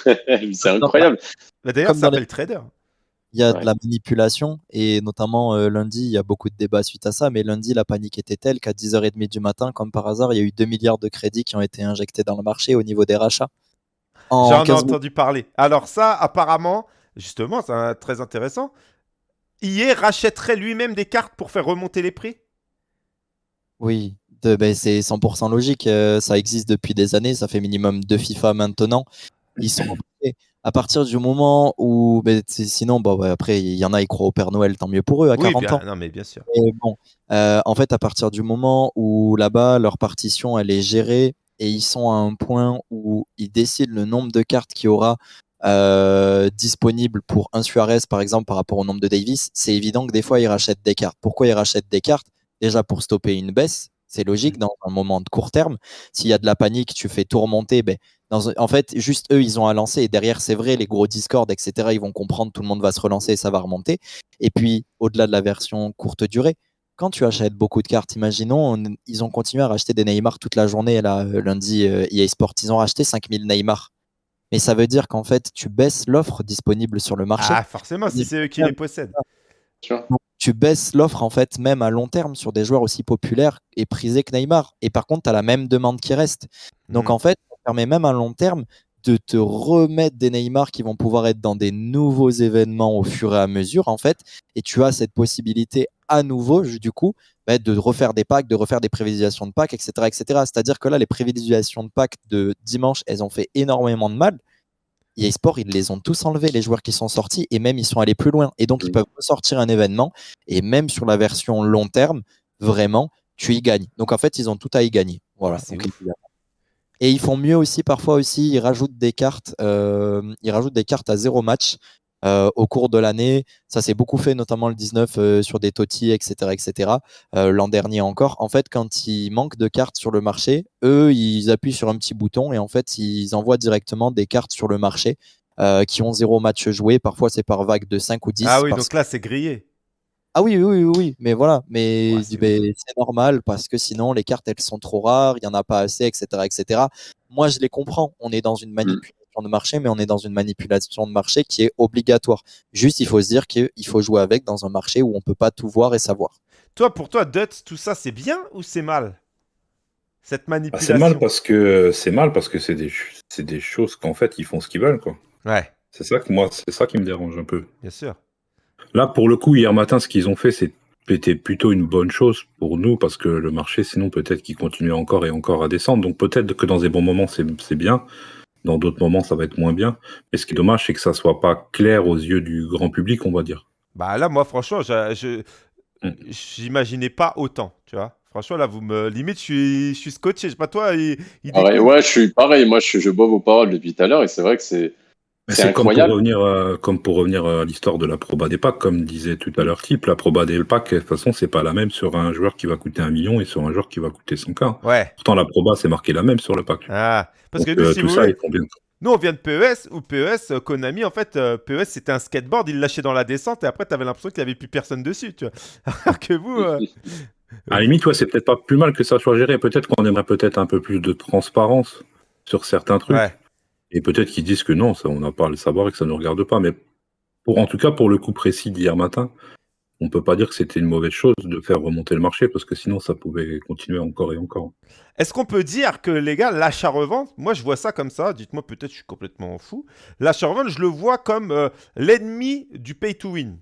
incroyable. bah, D'ailleurs, ça dans les- s'appelle trader. Il y a Ouais. de la manipulation et notamment euh, lundi, il y a beaucoup de débats suite à ça. Mais lundi, la panique était telle qu'à 10h30 du matin, comme par hasard, il y a eu 2 milliards de crédits qui ont été injectés dans le marché au niveau des rachats. En J'en ai 15 minutes. entendu parler. Alors ça, apparemment, justement, c'est un- très intéressant. EA rachèterait lui-même des cartes pour faire remonter les prix? Oui, ben, c'est 100% logique. euh, ça existe depuis des années. Ça fait minimum deux FIFA maintenant. Ils sont. À partir du moment où, ben, sinon, bon, après, il y en a, ils croient au Père Noël, tant mieux pour eux, à Oui, 40 bien, ans. non, mais bien sûr. Bon, euh, en fait, à partir du moment où là-bas, leur partition, elle est gérée et ils sont à un point où ils décident le nombre de cartes qu'il y aura euh, disponibles pour un Suarez, par exemple, par rapport au nombre de Davis, c'est évident que des fois, ils rachètent des cartes. Pourquoi ils rachètent des cartes? Déjà pour stopper une baisse, c'est logique dans un moment de court terme. S'il y a de la panique, tu fais tout remonter. Ben, dans un- en fait, juste eux, ils ont à lancer. Et derrière, c'est vrai, les gros Discord, etc., ils vont comprendre, tout le monde va se relancer et ça va remonter. Et puis, au-delà de la version courte durée, quand tu achètes beaucoup de cartes, imaginons, on- ils ont continué à racheter des Neymar toute la journée, là, euh, lundi, euh, EA Sport. Ils ont racheté 5000 Neymar. mais ça veut dire qu'en fait, tu baisses l'offre disponible sur le marché. Ah, forcément, si c'est eux qui les possèdent. Tu baisses l'offre en fait même à long terme sur des joueurs aussi populaires et prisés que Neymar. Et par contre, tu as la même demande qui reste. Donc Mhm. en fait, permet même à long terme de te remettre des Neymar qui vont pouvoir être dans des nouveaux événements au fur et à mesure en fait. Et tu as cette possibilité à nouveau du coup bah, de refaire des packs, de refaire des prévisualisations de packs, etc. etc. C'est-à-dire que là, les prévisualisations de packs de dimanche, elles ont fait énormément de mal. EA Sport, ils les ont tous enlevés, les joueurs qui sont sortis, et même ils sont allés plus loin. Et donc, ils peuvent sortir un événement, et même sur la version long terme, vraiment, tu y gagnes. Donc, en fait, ils ont tout à y gagner. Voilà. Ah, c'est Donc, ouf. évidemment. Et ils font mieux aussi, parfois aussi, ils rajoutent des cartes, euh, ils rajoutent des cartes à zéro match euh, au cours de l'année. Ça s'est beaucoup fait, notamment le 19 euh, sur des Totti, etc., etc. Euh, L'an dernier encore. En fait, quand il manque de cartes sur le marché, eux, ils appuient sur un petit bouton et en fait, ils envoient directement des cartes sur le marché euh, qui ont zéro match joué. Parfois, c'est par vague de 5 ou 10. Ah oui, donc là, c'est grillé. Ah oui, oui, oui, oui, mais voilà, mais Ouais, je dis, c'est ben, c'est normal parce que sinon les cartes elles sont trop rares, il y en a pas assez, etc., etc. Moi je les comprends. On est dans une manipulation de marché, mais on est dans une manipulation de marché qui est obligatoire. Juste, il faut se dire qu'il faut jouer avec dans un marché où on peut pas tout voir et savoir. Toi, pour toi, Dutz, tout ça, c'est bien ou c'est mal? Cette Ah, manipulation? c'est mal parce que c'est mal parce que c'est des, ch- c'est des choses qu'en fait ils font ce qu'ils veulent quoi. Ouais, C'est ça que moi c'est ça qui me dérange un peu. bien sûr. Là pour le coup hier matin ce qu'ils ont fait c'est- c'était plutôt une bonne chose pour nous parce que le marché sinon peut-être qu'il continuait encore et encore à descendre donc peut-être que dans des bons moments c'est c'est bien, dans d'autres moments ça va être moins bien. Mais ce qui est dommage c'est que ça soit pas clair aux yeux du grand public on va dire. Bah là, moi, franchement, je, je- Mm. j'imaginais pas autant, tu vois. Franchement, là, vous me limite, je suis, je suis scotché. Je sais pas toi, il, il Pareil, ouais, je suis pareil. Moi, je, je bois vos paroles depuis tout à l'heure et c'est vrai que c'est. C'est comme pour revenir, euh, comme pour revenir à l'histoire de la proba des packs, comme disait tout à l'heure Type, la proba des packs, de toute façon, c'est pas la même sur un joueur qui va coûter un million et sur un joueur qui va coûter 100K. Ouais. Pourtant, la proba, c'est marqué la même sur le pack. Ah, parce Donc, que nous, euh, si tout vous ça, voulez, nous, on vient de PES, ou PES, euh, Konami, en fait, euh, PES, c'était un skateboard, il lâchait dans la descente, et après, t'avais l'impression qu'il y avait plus personne dessus, tu vois. <laughs> Alors que vous, euh, <laughs> À la limite, ouais, c'est peut-être pas plus mal que ça soit géré. Peut-être qu'on aimerait peut-être un peu plus de transparence sur certains trucs. ouais. Et peut-être qu'ils disent que non, ça, on n'a pas à le savoir et que ça ne nous regarde pas. Mais pour, en tout cas, pour le coup précis d'hier matin, on peut pas dire que c'était une mauvaise chose de faire remonter le marché parce que sinon, ça pouvait continuer encore et encore. Est-ce qu'on peut dire que, les gars, l'achat-revente, moi, je vois ça comme ça, dites-moi, peut-être je suis complètement fou. L'achat-revente, je le vois comme euh, l'ennemi du pay-to-win.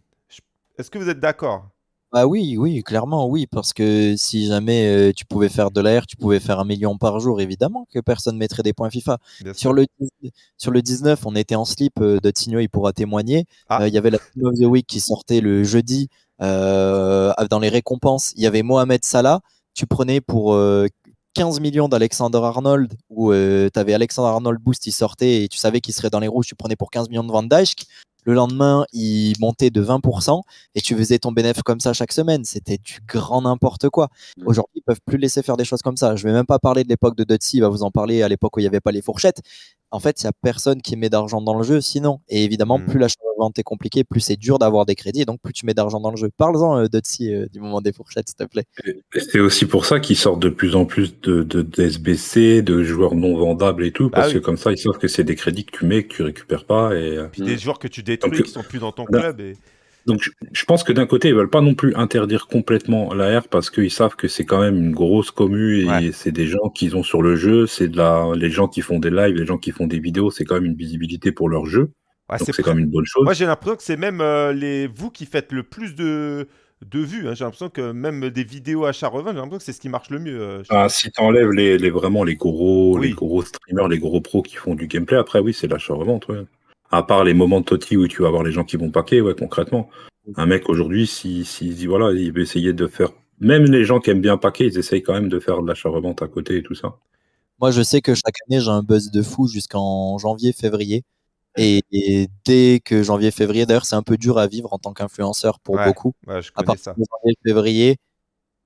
Est-ce que vous êtes d'accord? Ah oui, oui, clairement, oui, parce que si jamais euh, tu pouvais faire de l'air, tu pouvais faire un million par jour, évidemment que personne mettrait des points FIFA. Bien sûr. Sur le, 10 sur le 19, on était en slip, euh, Tigno, il pourra témoigner. Ah. Euh, Il y avait la Team of the Week qui sortait le jeudi euh, dans les récompenses. Il y avait Mohamed Salah. Tu prenais pour euh, 15 millions d'Alexander Arnold, où tu avais Alexander Arnold Boost, il sortait et tu savais qu'il serait dans les rouges. Tu prenais pour 15 millions de Van Dijk. Le lendemain, il montait de 20% et tu faisais ton bénéfice comme ça chaque semaine. C'était du grand n'importe quoi. Aujourd'hui, ils peuvent plus laisser faire des choses comme ça. Je vais même pas parler de l'époque de Dutzy, il va vous en parler à l'époque où il n'y avait pas les fourchettes. En fait, il n'y a personne qui met d'argent dans le jeu sinon. Et évidemment, Mm. plus l'achat-vente est compliqué, plus c'est dur d'avoir des crédits et donc plus tu mets d'argent dans le jeu. Parle-en, euh, Dutzy, euh, du moment des fourchettes, s'il te plaît. C'est aussi pour ça qu'ils sortent de plus en plus de, de, d'SBC, de joueurs non vendables et tout, Bah parce oui. que comme ça, ils savent que c'est des crédits que tu mets, que tu récupères pas. Et euh, Puis des joueurs que tu détruis, Donc, qui sont plus dans ton là- club. Et... donc, je, pense que d'un côté, ils veulent pas non plus interdire complètement la R parce qu'ils savent que c'est quand même une grosse commu et Ouais. c'est des gens qu'ils ont sur le jeu, c'est de la, les gens qui font des lives, les gens qui font des vidéos, c'est quand même une visibilité pour leur jeu. Ouais, donc c'est quand même une bonne chose. Moi, j'ai l'impression que c'est même euh, les... vous qui faites le plus de, de vues. hein. J'ai l'impression que même des vidéos achat-revente, j'ai l'impression que c'est ce qui marche le mieux. euh, Ah, si t'enlèves les, les vraiment les gros, Oui. les gros streamers, les gros pros qui font du gameplay, après oui, c'est l'achat-revente, ouais. À part les moments de Totti où tu vas avoir les gens qui vont paquer, ouais, concrètement. Un mec aujourd'hui, si, si, si, voilà, il veut essayer de faire, même les gens qui aiment bien paquer, ils essayent quand même de faire de l'achat-revente à côté et tout ça. Moi, je sais que chaque année, j'ai un buzz de fou jusqu'en janvier, février. Et, et dès que janvier, février, d'ailleurs, c'est un peu dur à vivre en tant qu'influenceur pour Ouais. beaucoup. Ouais, je à partir ça. de janvier, février,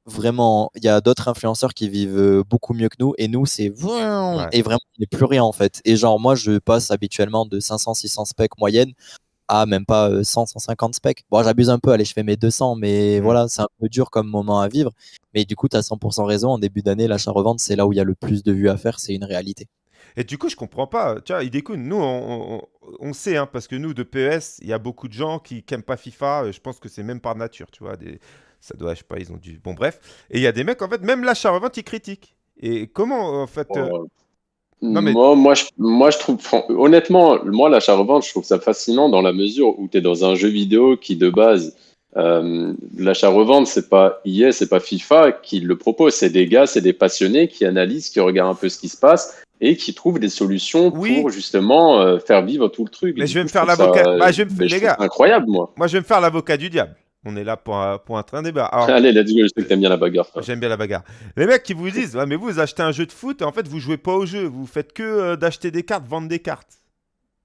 vraiment, il y a d'autres influenceurs qui vivent euh, beaucoup mieux que nous. Et nous, c'est Ouais. et vraiment, il n'y a plus rien en fait. Et genre, moi, je passe habituellement de 500, 600 specs moyenne à même pas euh, 100, 150 specs. Bon, j'abuse un peu, allez, je fais mes 200, mais Mm. voilà, c'est un peu dur comme moment à vivre. Mais du coup, tu as 100% raison. En début d'année, l'achat-revente, c'est là où il y a le plus de vues à faire. C'est une réalité. Et du coup, je comprends pas. Tu vois, Idekun, nous, on, on- on sait, hein, parce que nous, de PES, il y a beaucoup de gens qui n'aiment pas FIFA. euh, Je pense que c'est même par nature, tu vois. Des... Ça doit, je sais pas, ils ont du. Bon, bref. Et il y a des mecs, en fait, même l'achat-revente, ils critiquent. Et comment, en fait. euh, Oh. Non, mais- moi, moi, je, moi, je trouve, honnêtement, moi, l'achat-revente, je trouve ça fascinant dans la mesure où tu es dans un jeu vidéo qui, de base, euh, l'achat-revente, c'est pas EA, c'est pas FIFA qui le propose. C'est des gars, c'est des passionnés qui analysent, qui regardent un peu ce qui se passe et qui trouvent des solutions Oui. pour justement euh, faire vivre tout le truc. Mais Et je vais coup, me faire l'avocat. Bah, me- les gars. incroyable, moi. Moi, je vais me faire l'avocat du diable. On est là pour un, pour un train débat. Alors, Allez, let's go, je sais que t'aimes bien la bagarre. toi. J'aime bien la bagarre. Les mecs qui vous disent, ouais, mais vous, achetez un jeu de foot et en fait, vous jouez pas au jeu. Vous faites que euh, d'acheter des cartes, vendre des cartes.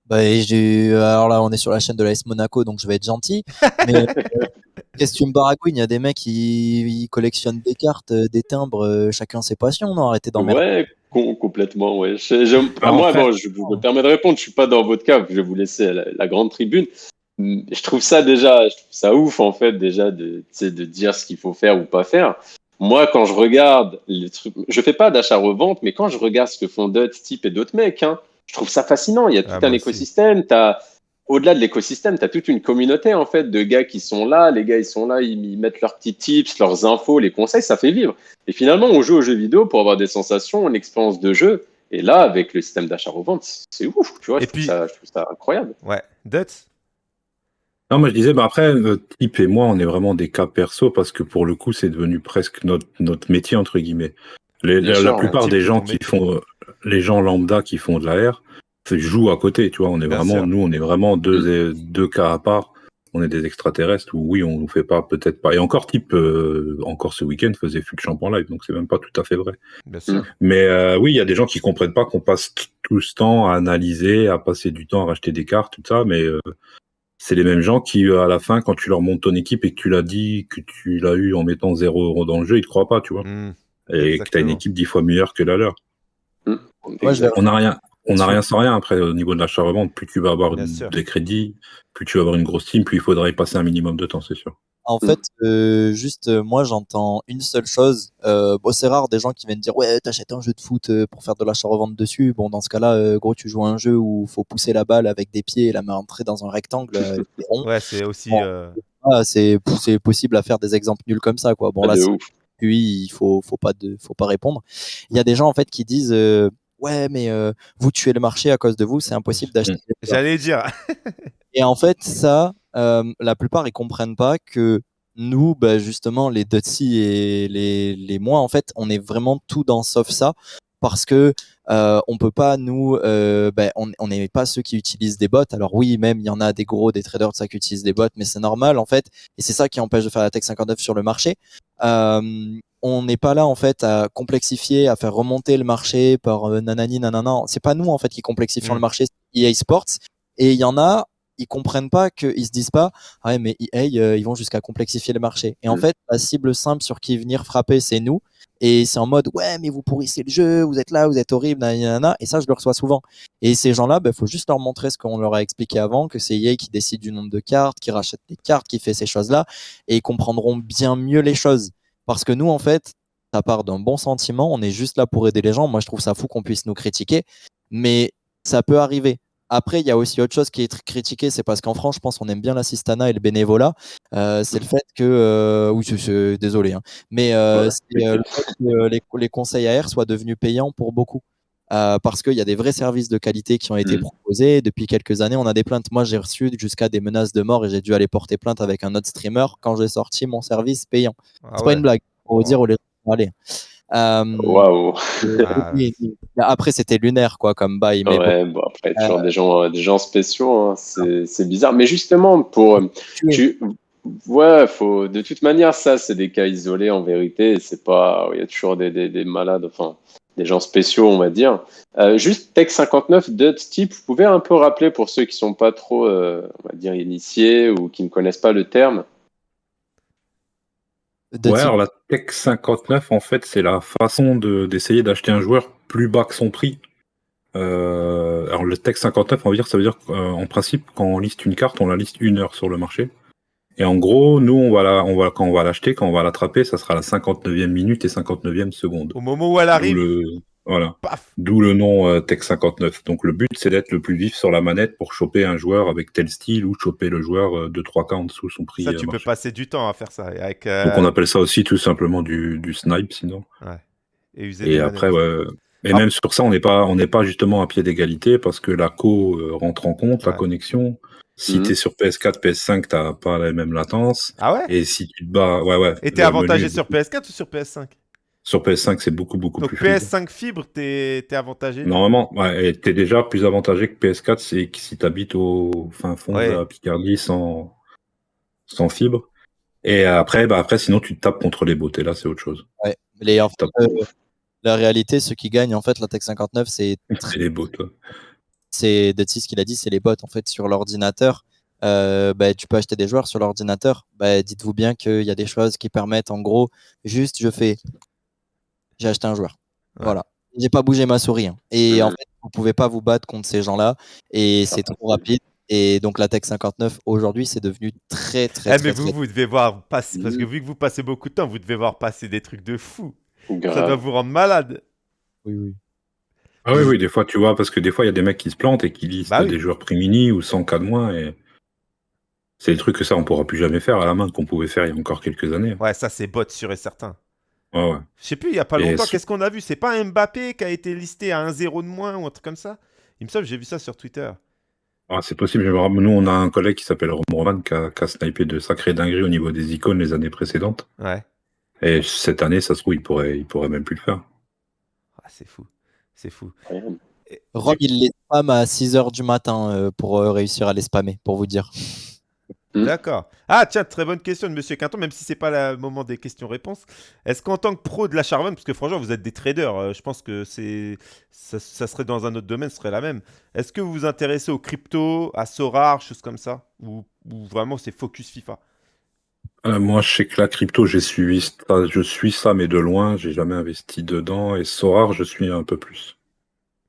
Bah, alors là, on est sur la chaîne de l'AS Monaco, donc je vais être gentil. Mais <laughs> qu'est-ce que tu me baragouines Il y a des mecs qui ils collectionnent des cartes, euh, des timbres, euh, chacun ses passions, non? Arrêtez d'emmerder. Ouais, com- complètement, ouais. Je- je- Ah, moi, en fait- bon, je vous me permets de répondre, je suis pas dans votre cas, je vais vous laisser la, la grande tribune. Je trouve ça déjà, je trouve ça ouf, en fait, déjà, de, de dire ce qu'il faut faire ou pas faire. Moi, quand je regarde les trucs, je fais pas d'achat-revente, mais quand je regarde ce que font d'autres types et d'autres mecs, hein, je trouve ça fascinant. Il y a tout Ah, un moi aussi. écosystème, t'as, au-delà de l'écosystème, tu as toute une communauté en fait de gars qui sont là. Les gars, ils sont là, ils, mettent leurs petits tips, leurs infos, les conseils, ça fait vivre. Et finalement, on joue aux jeux vidéo pour avoir des sensations, une expérience de jeu. Et là, avec le système d'achat-revente, c'est ouf, tu vois. Et Je trouve, puis- ça, je trouve ça incroyable. Ouais. Duts Non, moi je disais, bah après, euh, Type et moi, on est vraiment des cas perso parce que pour le coup, c'est devenu presque notre, notre métier, entre guillemets. Les- la, sûr, la plupart des gens qui font, euh, les gens lambda qui font de la R, jouent à côté, tu vois. On est Bien vraiment, sûr. nous, on est vraiment deux, deux cas à part. On est des extraterrestres où oui, on nous fait pas, peut-être pas. Et encore Type, euh, encore ce week-end, faisait fut champ en live, donc c'est même pas tout à fait vrai. Bien sûr. Mais euh, oui, il y a des gens qui comprennent pas qu'on passe tout ce temps à analyser, à passer du temps à racheter des cartes, tout ça, mais euh, c'est les mêmes gens qui, euh, à la fin, quand tu leur montes ton équipe et que tu l'as dit, que tu l'as eu en mettant 0 euro dans le jeu, ils te croient pas, tu vois. Hmm. Et que tu as une équipe dix fois meilleure que la leur. Vais- On n'a rien. On n'a rien sans rien après au niveau de l'achat-revente. Plus tu vas avoir des crédits, plus tu vas avoir une grosse team, plus il faudra y passer un minimum de temps, c'est sûr. En fait, euh, juste euh, moi j'entends une seule chose. Euh, bon, c'est rare des gens qui viennent dire ouais t'achètes un jeu de foot pour faire de l'achat-revente dessus. Bon dans ce cas-là, gros tu joues à un jeu où faut pousser la balle avec des pieds et la main rentrer dans un rectangle. Ouais, c'est aussi. Bon. Ah, c'est possible à faire des exemples nuls comme ça quoi. Bon Ah, là puis il faut faut pas de faut pas répondre. Il y a des gens en fait qui disent ouais mais vous tuez le marché à cause de vous, c'est impossible d'acheter. joueurs. J'allais dire. Et en fait, ça, euh, la plupart, ils comprennent pas que nous, bah, justement, les Dutzy et les, les moi, en fait, on est vraiment tout dans sauf ça. Parce que euh, on peut pas nous, euh, ben, on n'est pas ceux qui utilisent des bots. Alors oui, même il y en a des gros, des traders de ça qui utilisent des bots, mais c'est normal en fait. Et c'est ça qui empêche de faire la Tech 59 sur le marché. Euh, on n'est pas là en fait à complexifier, à faire remonter le marché par euh, nanani nanana. C'est pas nous en fait qui complexifions le marché, c'est EA Sports. Et il y en a, ils comprennent pas qu'ils se disent pas, ah ouais, mais EA, euh, ils vont jusqu'à complexifier le marché. Et en Mm. fait, la cible simple sur qui venir frapper, c'est nous. Et c'est en mode, ouais, mais vous pourrissez le jeu, vous êtes là, vous êtes horrible, nanana. Et ça, je le reçois souvent. Et ces gens-là, il faut juste leur montrer ce qu'on leur a expliqué avant, que c'est EA qui décide du nombre de cartes, qui rachète des cartes, qui fait ces choses-là. Et ils comprendront bien mieux les choses. Parce que nous, en fait, ça part d'un bon sentiment, on est juste là pour aider les gens. Moi, je trouve ça fou qu'on puisse nous critiquer, mais ça peut arriver. Après, il y a aussi autre chose qui est critiquée, c'est parce qu'en France, je pense qu'on aime bien l'assistanat et le bénévolat. Euh, c'est le fait que, euh, oui, désolé, hein, mais euh, euh, le fait que les, les conseils AR soient devenus payants pour beaucoup. Parce qu'il y a des vrais services de qualité qui ont été Mm. proposés. Depuis quelques années, on a des plaintes. Moi, j'ai reçu jusqu'à des menaces de mort et j'ai dû aller porter plainte avec un autre streamer quand j'ai sorti mon service payant. Ah C'est ouais. pas une blague, pour vous dire où les gens vont aller. Euh, Waouh. Ah, oui. Après, c'était lunaire, quoi, comme bail. Mais bon, Ouais, bon, après, Euh, toujours des gens, des gens spéciaux, hein, c'est c'est bizarre. Mais justement, pour. Tu... Ouais, faut. De toute manière, ça, c'est des cas isolés en vérité. C'est pas. Il y a toujours des, des, des malades, enfin, des gens spéciaux, on va dire. Euh, juste Tech 59, d'autres types, vous pouvez un peu rappeler pour ceux qui sont pas trop, euh, on va dire, initiés ou qui ne connaissent pas le terme. De ouais, type- alors la Tech 59, en fait, c'est la façon de- d'essayer d'acheter un joueur plus bas que son prix. Euh, alors le Tech 59, on va dire, ça veut dire qu'en principe, quand on liste une carte, on la liste une heure sur le marché. Et en gros, nous, on va la, on va, quand on va l'acheter, quand on va l'attraper, ça sera la 59e minute et 59e seconde. Au moment où elle arrive. le, Voilà. Paf D'où le nom euh, Tech 59. Donc le but, c'est d'être le plus vif sur la manette pour choper un joueur avec tel style ou choper le joueur de 3K en dessous son prix. Ça, euh, tu peux marché. passer du temps à faire ça. Avec, euh, Donc on appelle ça aussi tout simplement du, du snipe sinon. et user Et des après, ouais. Et Ah. même sur ça, on n'est pas, on n'est pas justement à pied d'égalité parce que la co euh, rentre en compte, la connexion. Si Mhm. tu es sur PS4, PS5, t'as pas la même latence. Ah ouais? Et si tu te bats, ouais, ouais. Et t'es avantagé menu sur beaucoup- PS4 ou sur PS5 Sur PS5, c'est beaucoup, beaucoup Donc plus fluide. PS5 fibre, t'es t'es avantagé? Normalement, ouais, et t'es déjà plus avantagé que PS4, c'est que si t'habites au fin fond Ouais. de la Picardie sans, sans fibre. Et après, bah après, sinon, tu te tapes contre les beautés. Là, c'est autre chose. Les, en fait, Top. euh, la réalité, ceux qui gagnent, en fait, la Tech 59, c'est <laughs> C'est les bots, toi. c'est Detsy ce qu'il a dit, c'est les bots en fait sur l'ordinateur. Euh, bah, tu peux acheter des joueurs sur l'ordinateur. Bah, dites-vous bien qu'il y a des choses qui permettent, en gros, juste je fais, j'ai acheté un joueur. Ouais. Voilà. J'ai pas bougé ma souris. hein. Et en fait, vous pouvez pas vous battre contre ces gens-là. Et c'est trop rapide. Et donc la Tech 59 aujourd'hui, c'est devenu très très Eh, très, mais très- vous, vous devez voir passer, parce que vu que vous passez beaucoup de temps, vous devez voir passer des trucs de fou. Ça doit vous rendre malade. Oui, oui. Ah oui, oui, des fois, tu vois, parce que des fois, il y a des mecs qui se plantent et qui lisent Bah oui. des joueurs prix-mini ou 100 cas de moins. Et c'est des trucs que ça, on pourra plus jamais faire à la main qu'on pouvait faire il y a encore quelques années. Ouais, ça c'est bot sûr et certain. Ouais, ouais. Je sais plus, il y a pas longtemps, sur- qu'est-ce qu'on a vu? C'est pas un Mbappé qui a été listé à un 0 de moins ou un truc comme ça? Il me semble que j'ai vu ça sur Twitter. Ah, c'est possible. je me rappelle, Nous, on a un collègue qui s'appelle Roman qui a, qui a snipé de sacrées dingueries au niveau des icônes les années précédentes. Ouais. Et cette année, ça se trouve, il pourrait, il pourrait même plus le faire. Ah, c'est fou. C'est fou. Rob, il les spam à 6h du matin euh, pour euh, réussir à les spammer, pour vous dire. Hmm. D'accord. Ah, tiens, très bonne question de Monsieur Quinton, même si c'est pas le moment des questions-réponses. Est-ce qu'en tant que pro de la revente, parce que franchement, vous êtes des traders, euh, je pense que c'est ça, ça serait dans un autre domaine, ce serait la même. Est-ce que vous vous intéressez aux crypto, à Sorar, choses comme ça ou, ou vraiment c'est focus FIFA? Euh, moi, je sais que la crypto, j'ai suivi ça, je suis ça, mais de loin, j'ai jamais investi dedans. Et Sorar, je suis un peu plus.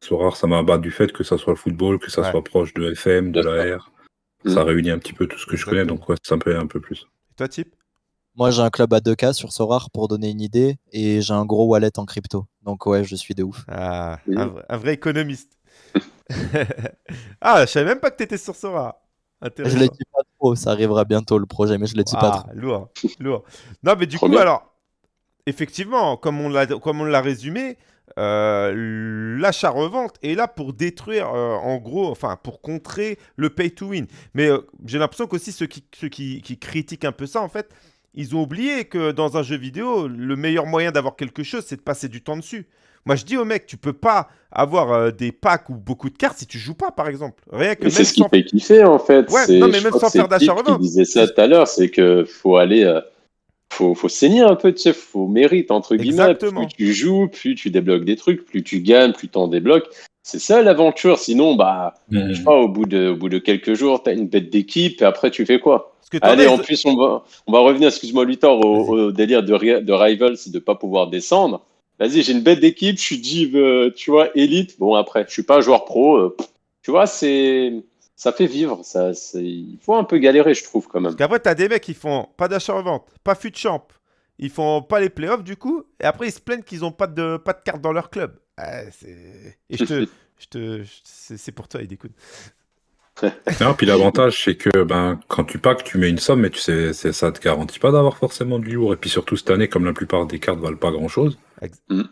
Sorar, ça m'a bah, du fait que ça soit le football, que ça Ouais. soit proche de FM, de la R. Ça Mm. réunit un petit peu tout ce que je connais, donc ouais, ça me plaît un peu plus. Et toi, Type Moi, j'ai un club à 2K sur Sorar pour donner une idée et j'ai un gros wallet en crypto. Donc, ouais, je suis de ouf. Ah, Oui. un, vrai- un vrai économiste. <laughs> ah, je savais même pas que tu étais sur Sora. Je Intéressant. le dis pas trop, ça arrivera bientôt le projet, mais je le dis pas Ah, trop. lourd, lourd. Non, mais du Trop coup, bien. alors, effectivement, comme on l'a, comme on l'a résumé, euh, l'achat-revente est là pour détruire, euh, en gros, enfin, pour contrer le pay-to-win. Mais euh, j'ai l'impression qu'aussi ceux, qui, ceux qui, qui critiquent un peu ça, en fait, ils ont oublié que dans un jeu vidéo, le meilleur moyen d'avoir quelque chose, c'est de passer du temps dessus. Moi, je dis aux mecs, tu peux pas avoir des packs ou beaucoup de cartes si tu joues pas, par exemple. Rien que c'est ce qui sans- fait kiffer en fait. Ouais, non, mais même sans faire d'achat Pete qui revente. disait ça tout à l'heure, c'est que faut aller, faut, faut saigner un peu, tu sais, faut mérite entre guillemets. Exactement. Plus tu joues, plus tu débloques des trucs, plus tu gagnes, plus t'en débloques. C'est ça l'aventure. Sinon, bah, je sais pas, au bout de, au bout de quelques jours, t'as une bête d'équipe et après tu fais quoi? Que Allez, en plus, on va, on va revenir, excuse-moi, Luthor, au, délire de, de Rivals, c'est de pas pouvoir descendre. Vas-y, j'ai une bête d'équipe, je suis div, euh, tu vois, élite. Bon, après, je suis pas un joueur pro. euh, tu vois, c'est, ça fait vivre. Ça, c'est- il faut un peu galérer, je trouve, quand même. Parce qu'après, t'as des mecs qui font pas d'achat-revente, pas fut de champ, ils font pas les playoffs du coup, et après ils se plaignent qu'ils ont pas de, pas de carte dans leur club. Et je te. <laughs> je te je- c'est pour toi, il découle. <laughs> Non, puis l'avantage, c'est que ben, quand tu packs, tu mets une somme, mais tu sais, c'est- ça te garantit pas d'avoir forcément du lourd. Et puis surtout cette année, comme la plupart des cartes valent pas grand chose, Ex- Mm.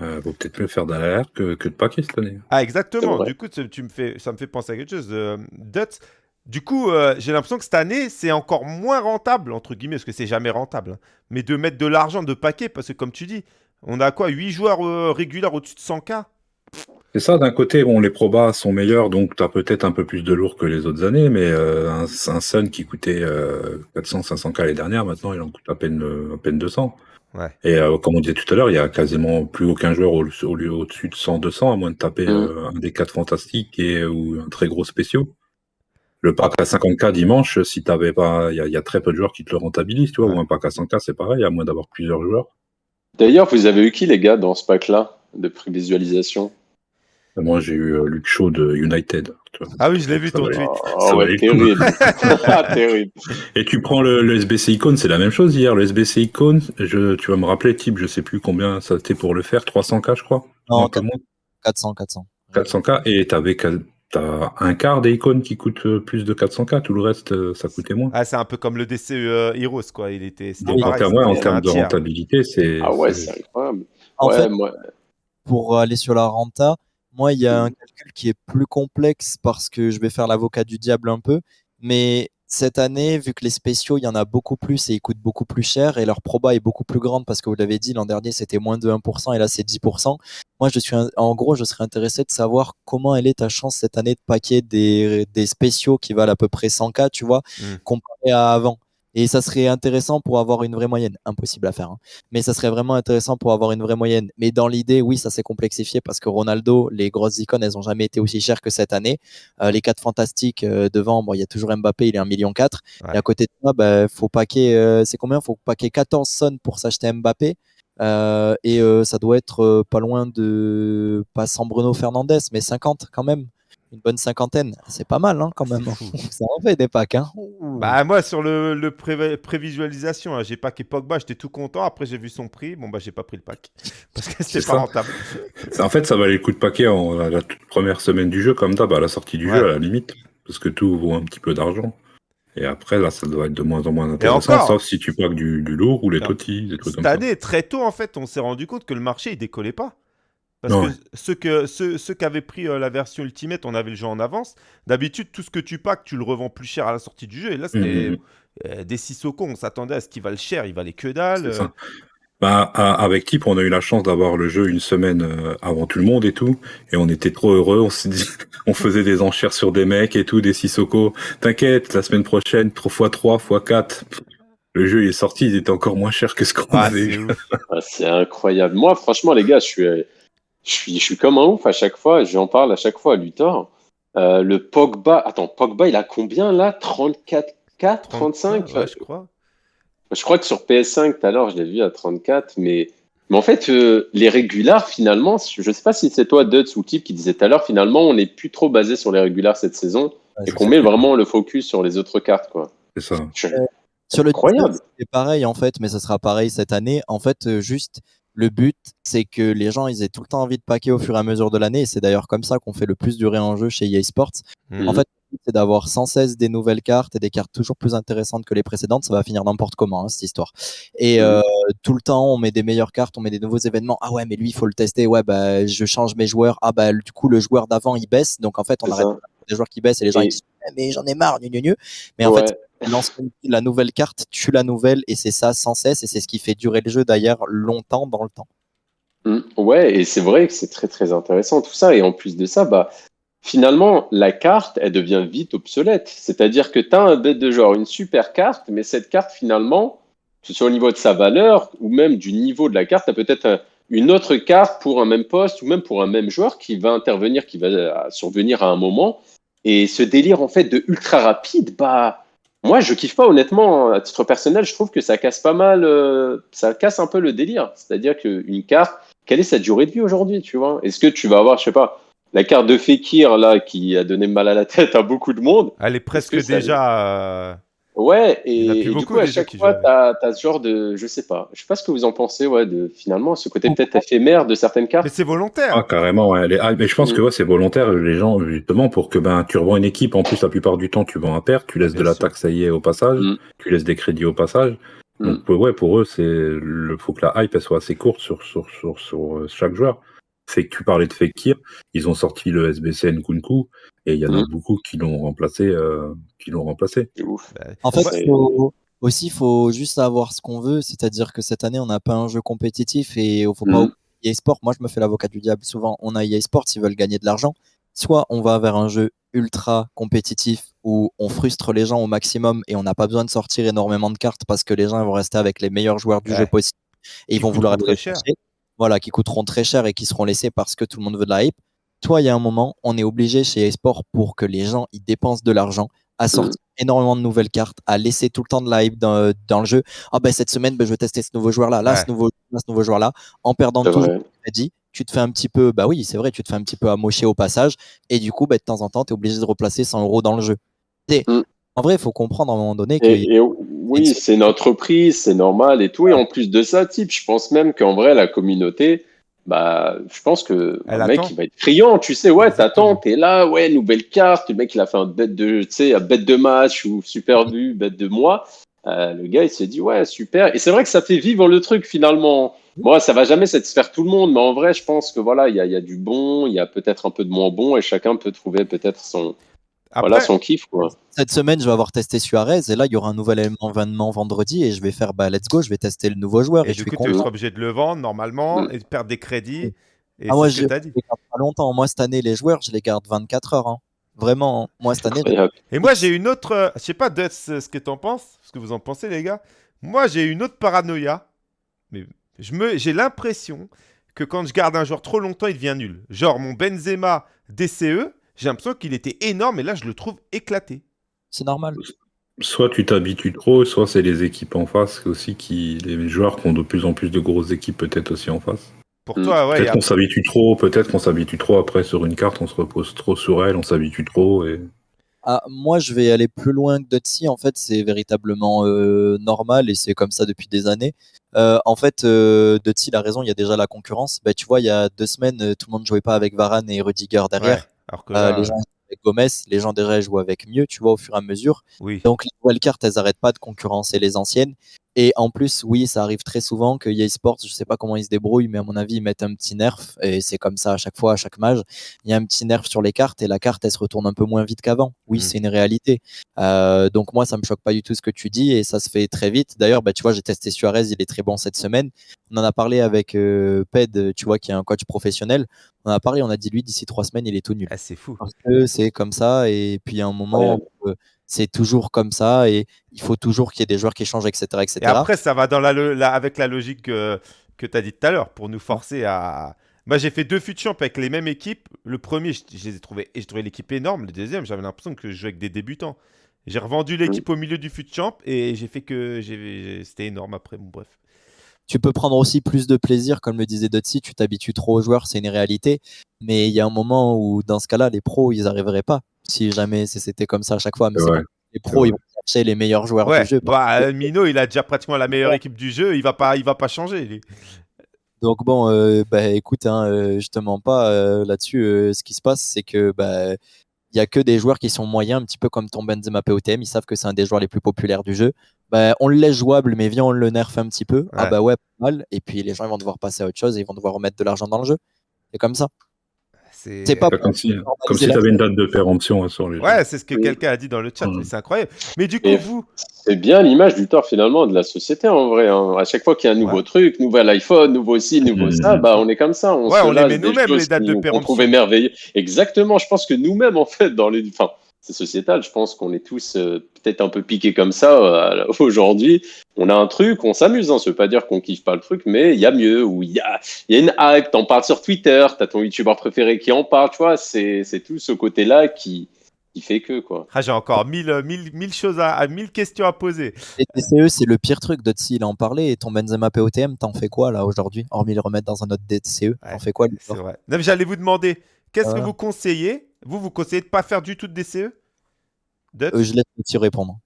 Euh, vaut peut-être mieux faire d'AR que, que de année. Ah, exactement. Du coup, tu tu me fais, ça me fait penser à quelque chose. Euh, Dutz, du coup, euh, j'ai l'impression que cette année, c'est encore moins rentable, entre guillemets, parce que c'est jamais rentable, hein, mais de mettre de l'argent de paquet, parce que comme tu dis, on a quoi 8 joueurs euh, réguliers au-dessus de 100K C'est ça, d'un côté, bon, les probas sont meilleurs, donc tu as peut-être un peu plus de lourd que les autres années, mais euh, un, un Sun qui coûtait euh, 400-500K l'année dernière, maintenant il en coûte à peine, à peine 200. Ouais. Et euh, comme on disait tout à l'heure, il y a quasiment plus aucun joueur au, au lieu au-dessus de 100-200, à moins de taper Mm. euh, un des 4 fantastiques et, ou un très gros spéciaux. Le pack à 50K dimanche, si t'avais pas, il y, a- il y a très peu de joueurs qui te le rentabilisent, tu vois, Ouais. ou un pack à 100K, c'est pareil, à moins d'avoir plusieurs joueurs. D'ailleurs, vous avez eu qui, les gars, dans ce pack-là, de prévisualisation? Moi, j'ai eu euh, Luke Shaw de United. Ah oui, je l'ai vu ton tweet. Oh, Ça ouais, terrible. <laughs> Ah, terrible. Et tu prends le, le SBC Icon, c'est la même chose hier. Le SBC Icon, je, tu vas me rappeler, type, je sais plus combien ça c'était pour le faire, 300K, je crois. Non, Un peu moins. 400, 400. 400K. Et t'avais t'as un quart des icônes qui coûtent euh, plus de 400K. Tout le reste, euh, ça coûtait moins. Ah, c'est un peu comme le DC euh, Heroes, quoi. Il était, en termes, ouais, en termes de rentabilité, c'est. Ah ouais, c'est- c'est incroyable. En ouais, fait, moi, pour aller sur la renta, moi, il y a un calcul qui est plus complexe parce que je vais faire l'avocat du diable un peu. Mais cette année, vu que les spéciaux, il y en a beaucoup plus et ils coûtent beaucoup plus cher et leur proba est beaucoup plus grande parce que vous l'avez dit, l'an dernier, c'était moins de 1% et là, c'est 10%. Moi, je suis, un- en gros, je serais intéressé de savoir comment elle est ta chance cette année de paquer des, des spéciaux qui valent à peu près 100K, tu vois, Mm. comparé à avant. Et ça serait intéressant pour avoir une vraie moyenne. Impossible à faire. hein mais ça serait vraiment intéressant pour avoir une vraie moyenne. Mais dans l'idée, oui, ça s'est complexifié parce que Ronaldo, les grosses icônes, elles ont jamais été aussi chères que cette année. Euh, les quatre fantastiques euh, devant, bon, il y a toujours Mbappé, il est 1,4 million. Ouais. Et à côté de ça, bah, faut paquer, euh, c'est combien? Faut paquer 14 sonnes pour s'acheter Mbappé. Euh, et euh, ça doit être euh, pas loin de, pas sans Bruno Fernandez, mais 50 quand même. Une bonne cinquantaine. C'est pas mal, hein, quand même. <laughs> Ça en fait des packs, hein. Bah, moi, sur le, le pré- prévisualisation, hein, j'ai packé Pogba, j'étais tout content. Après, j'ai vu son prix. Bon, bah, j'ai pas pris le pack. <laughs> Parce que c'était C'est pas ça. rentable. En fait, ça valait le coup de paquet en la, la toute première semaine du jeu, comme d'hab, à la sortie du Ouais. jeu, à la limite. Parce que tout vaut un petit peu d'argent. Et après, là, ça doit être de moins en moins intéressant, encore sauf si tu paques du, du lourd ou les totis, des trucs Cette comme ça. année, très tôt, en fait, on s'est rendu compte que le marché, il décollait pas. Parce Non, que ouais. ceux, que, ceux, ceux qui avaient pris euh, la version Ultimate, on avait le jeu en avance. D'habitude, tout ce que tu packs, tu le revends plus cher à la sortie du jeu. Et là, c'était Mhm. euh, des Sissoko. On s'attendait à ce qu'il valent cher. Il valait que dalle. Euh. ça. Bah, à- avec Tip, on a eu la chance d'avoir le jeu une semaine euh, avant tout le monde et tout, et on était trop heureux. On s'est dit, <laughs> on faisait des enchères sur des mecs et tout, des Sissoko. T'inquiète, la semaine prochaine, 3 x 3 x 4. Le jeu il est sorti, il était encore moins cher que ce qu'on Ah, avait c'est. Ah, c'est incroyable. Moi, franchement, les gars, je suis, je suis, je suis comme un ouf à chaque fois. J'en parle à chaque fois à Luthor. Euh, le Pogba, attends, Pogba, il a combien là? 34K 35 ouais, je crois. Je crois que sur PS5, tout à l'heure, je l'ai vu à 34, mais, mais en fait, euh, les régulars, finalement, je sais pas si c'est toi, Duds, ou Tip, qui disait tout à l'heure, finalement, on n'est plus trop basé sur les régulars cette saison Ouais, et qu'on met vraiment le focus sur les autres cartes, quoi. C'est ça. Je- Sur le Incroyable. 19, c'est pareil en fait, mais ça sera pareil cette année. En fait, euh, juste le but, c'est que les gens ils aient tout le temps envie de paquer au fur et à mesure de l'année. Et c'est d'ailleurs comme ça qu'on fait le plus durer un jeu chez EA Sports. Mhm. En fait, c'est d'avoir sans cesse des nouvelles cartes et des cartes toujours plus intéressantes que les précédentes. Ça va finir n'importe comment hein, cette histoire. Et Mhm. euh, tout le temps, on met des meilleures cartes, on met des nouveaux événements. Ah ouais, mais lui, il faut le tester. Ouais, bah je change mes joueurs. Ah bah du coup, le joueur d'avant il baisse. Donc en fait, on arrête ça. des joueurs qui baissent et les gens Et- ils mais j'en ai marre, gnu, gnu, gnu. Mais en fait, la nouvelle carte tue la nouvelle et c'est ça sans cesse et c'est ce qui fait durer le jeu d'ailleurs longtemps dans le temps. Mm, Ouais, et c'est vrai que c'est très très intéressant tout ça. Et en plus de ça, bah, finalement, la carte, elle devient vite obsolète. C'est-à-dire que tu as un bête de genre, une super carte, mais cette carte, finalement, que ce soit au niveau de sa valeur ou même du niveau de la carte, tu as peut-être un- une autre carte pour un même poste ou même pour un même joueur qui va intervenir, qui va euh, survenir à un moment. Et ce délire, en fait, de ultra rapide, bah. Moi, je kiffe pas honnêtement. À titre personnel, je trouve que ça casse pas mal, euh, ça casse un peu le délire. C'est-à-dire qu'une carte, quelle est sa durée de vie aujourd'hui, tu vois? Est-ce que tu vas avoir, je sais pas, la carte de Fekir là qui a donné mal à la <laughs> tête à beaucoup de monde? Elle est presque déjà. Ouais, y et, du coup, à chaque fois, tu as, ce genre de, je sais pas, je sais pas ce que vous en pensez, ouais, de finalement ce côté peut-être éphémère de certaines cartes. Mais c'est volontaire. Ah, carrément, ouais. Les- ah, mais je pense Mm. que ouais, c'est volontaire, les gens, justement, pour que ben, tu revends une équipe. En plus, la plupart du temps, tu vends à perte, tu laisses Bien de la taxe AIE au passage, Mm. tu laisses des crédits au passage. Mm. Donc, ouais, pour eux, c'est le faut que la hype elle soit assez courte sur, sur, sur, sur euh, chaque joueur. C'est que tu parlais de Fekir, ils ont sorti le SBC Nkunku, et il y en a Mm. beaucoup qui l'ont remplacé, euh, qui l'ont remplacé. C'est ouf. Bah, En fait, Ouais. faut- aussi, il faut juste savoir ce qu'on veut, c'est-à-dire que cette année, on n'a pas un jeu compétitif et il faut pas Mhm. oublier EA Sport. Moi, je me fais l'avocat du diable souvent. On a EA Sport, s'ils veulent gagner de l'argent. Soit on va vers un jeu ultra compétitif où on frustre les gens au maximum et on n'a pas besoin de sortir énormément de cartes parce que les gens ils vont rester avec les meilleurs joueurs du Ouais. jeu possible et ils vont vouloir être très cher. Voilà, qui coûteront très cher et qui seront laissés parce que tout le monde veut de la hype. Toi, il y a un moment, on est obligé chez eSport pour que les gens ils dépensent de l'argent à sortir énormément de nouvelles cartes, à laisser tout le temps de la hype dans, dans le jeu. Ah ben cette semaine, ben, je vais tester ce nouveau joueur là, là, Ouais. ce nouveau, là, ce nouveau joueur là, en perdant tout. vrai. dit, tu te fais un petit peu, bah oui, c'est vrai, tu te fais un petit peu amocher au passage, et du coup, bah, de temps en temps, tu es obligé de replacer 100 euros dans le jeu. Et, Mm. En vrai, il faut comprendre à un moment donné que Et, et oui, c'est une entreprise, c'est normal et tout. Et en plus de ça, type, je pense même qu'en vrai, la communauté, bah, je pense que Elle un mec, attend. il va être criant. Tu sais, ouais, t'attends, t'es là, ouais, nouvelle carte. Le mec, il a fait un bête de, tu sais, bête de match ou super vu, bête de mois. Euh, le gars, il s'est dit, ouais, super. Et c'est vrai que ça fait vivre le truc finalement. Moi, ça va jamais satisfaire tout le monde, mais en vrai, je pense que voilà, il y a, il y a du bon, il y a peut-être un peu de moins bon, et chacun peut trouver peut-être son, Après, voilà, son kiff, quoi. cette semaine, je vais avoir testé Suarez, et là, il y aura un nouvel événement vendredi, et je vais faire, bah, let's go, je vais tester le nouveau joueur, et, et je du suis coup, tu seras obligé de le vendre normalement et de perdre des crédits. Et Ah, moi, je tu je les garde pas longtemps. Moi, cette année, les joueurs, je les garde 24 heures. hein. Vraiment, moi, cette année. Et moi, j'ai une autre. euh, je sais pas, ce que t'en penses, ce que vous en pensez, les gars. Moi, j'ai une autre paranoïa. Mais je me, j'ai l'impression que quand je garde un joueur trop longtemps, il devient nul. Genre, mon Benzema DCE, j'ai l'impression qu'il était énorme et là, je le trouve éclaté. c'est normal. Soit tu t'habitues trop, soit c'est les équipes en face aussi qui. Les joueurs qui ont de plus en plus de grosses équipes, peut-être aussi en face. Pour toi, ouais. peut-être qu'on s'habitue trop, peut-être qu'on s'habitue trop après sur une carte, on se repose trop sur elle, on s'habitue trop et. Ah, moi, je vais aller plus loin que Dotsi. En fait, c'est véritablement euh, normal et c'est comme ça depuis des années. Euh, en fait, euh, Dotsi, il a raison, il y a déjà la concurrence. Bah, tu vois, il y a deux semaines, euh, tout le monde jouait pas avec Varane et Rudiger derrière. Ouais, Alors que Euh, là, les gens avec Gomez, les gens déjà jouent avec mieux, tu vois, au fur et à mesure. oui. Donc, les nouvelles cartes, elles arrêtent pas de concurrencer les anciennes. Et en plus, oui, ça arrive très souvent que EA Sports, je sais pas comment ils se débrouillent, mais à mon avis, ils mettent un petit nerf. Et c'est comme ça à chaque fois, à chaque mage. Il y a un petit nerf sur les cartes et la carte, elle se retourne un peu moins vite qu'avant. Oui, Mm. c'est une réalité. Euh, donc, moi, ça me choque pas du tout ce que tu dis et ça se fait très vite. D'ailleurs, bah, tu vois, j'ai testé Suarez, il est très bon cette semaine. On en a parlé avec euh, Ped, tu vois, qui est un coach professionnel. On en a parlé, on a dit, lui, d'ici trois semaines, il est tout nul Ah, c'est fou. parce que c'est comme ça et puis à un moment où, euh, c'est toujours comme ça et il faut toujours qu'il y ait des joueurs qui changent etc etc Et après, ça va dans la, avec la logique que, que tu as dit tout à l'heure pour nous forcer à. Moi, j'ai fait deux fut champ avec les mêmes équipes. Le premier, je, je les ai trouvés, et j'ai trouvé l'équipe énorme. Le deuxième, j'avais l'impression que je jouais avec des débutants. J'ai revendu l'équipe au milieu du fut champ et j'ai fait que c'était énorme après. Bon, bref. tu peux prendre aussi plus de plaisir comme le disait Dotsi tu t'habitues trop aux joueurs c'est une réalité mais il y a un moment où dans ce cas-là les pros ils arriveraient pas si jamais c'était comme ça à chaque fois mais pas- les pros ils vont chercher les meilleurs joueurs Ouais, du jeu bah, Mino, il a déjà pratiquement la meilleure équipe du jeu. Il va pas, il va pas changer. lui. Donc bon, euh, bah, écoute, hein, euh, je te mens pas euh, là-dessus. ce qui se passe, c'est que bah, il y a que des joueurs qui sont moyens, un petit peu comme ton Benzema POTM. Ils savent que c'est un des joueurs les plus populaires du jeu. Bah, on le laisse jouable, mais viens, on le nerf un petit peu. Ah Ouais. bah ouais, pas mal. Et puis les gens ils vont devoir passer à autre chose et ils vont devoir remettre de l'argent dans le jeu. C'est comme ça. C'est C'est pas Comme si, comme si la- tu avais une date de péremption hein, sur les. Ouais, c'est ce que Oui. quelqu'un a dit dans le chat, Mm. mais c'est incroyable. Mais du coup, Et- vous, C'est bien l'image du tort finalement de la société en vrai. hein. À chaque fois qu'il y a un nouveau Ouais. truc, nouvel iPhone, nouveau ci, nouveau ça, bah on est comme ça. On Ouais, se on les met des nous-mêmes, les dates de péremption. trouvait merveilleux. Exactement. Je pense que nous-mêmes en fait dans les, enfin c'est sociétal. Je pense qu'on est tous euh, peut-être un peu piqués comme ça euh, <laughs> aujourd'hui. On a un truc, on s'amuse. Hein. Ça veut pas dire qu'on kiffe pas le truc, mais il y a mieux. Ou il y a, y a une hype. T'en parles sur Twitter. T'as ton youtubeur préféré qui en parle. Tu vois, c'est c'est tout ce côté-là qui qui fait que quoi. ah, j'ai encore mille, euh, mille, mille choses à, à- mille questions à poser. Les DCE, c'est le pire truc. Dotsi, il en parlait. Et ton Benzema POTM, t'en fais quoi là aujourd'hui Hormis le remettre dans un autre DCE, Ouais, t'en fais quoi lui, C'est vrai. Non, mais J'allais vous demander, qu'est-ce que vous conseillez Vous, vous conseillez de pas faire du tout de DCE Euh, Je laisse Dotsi répondre.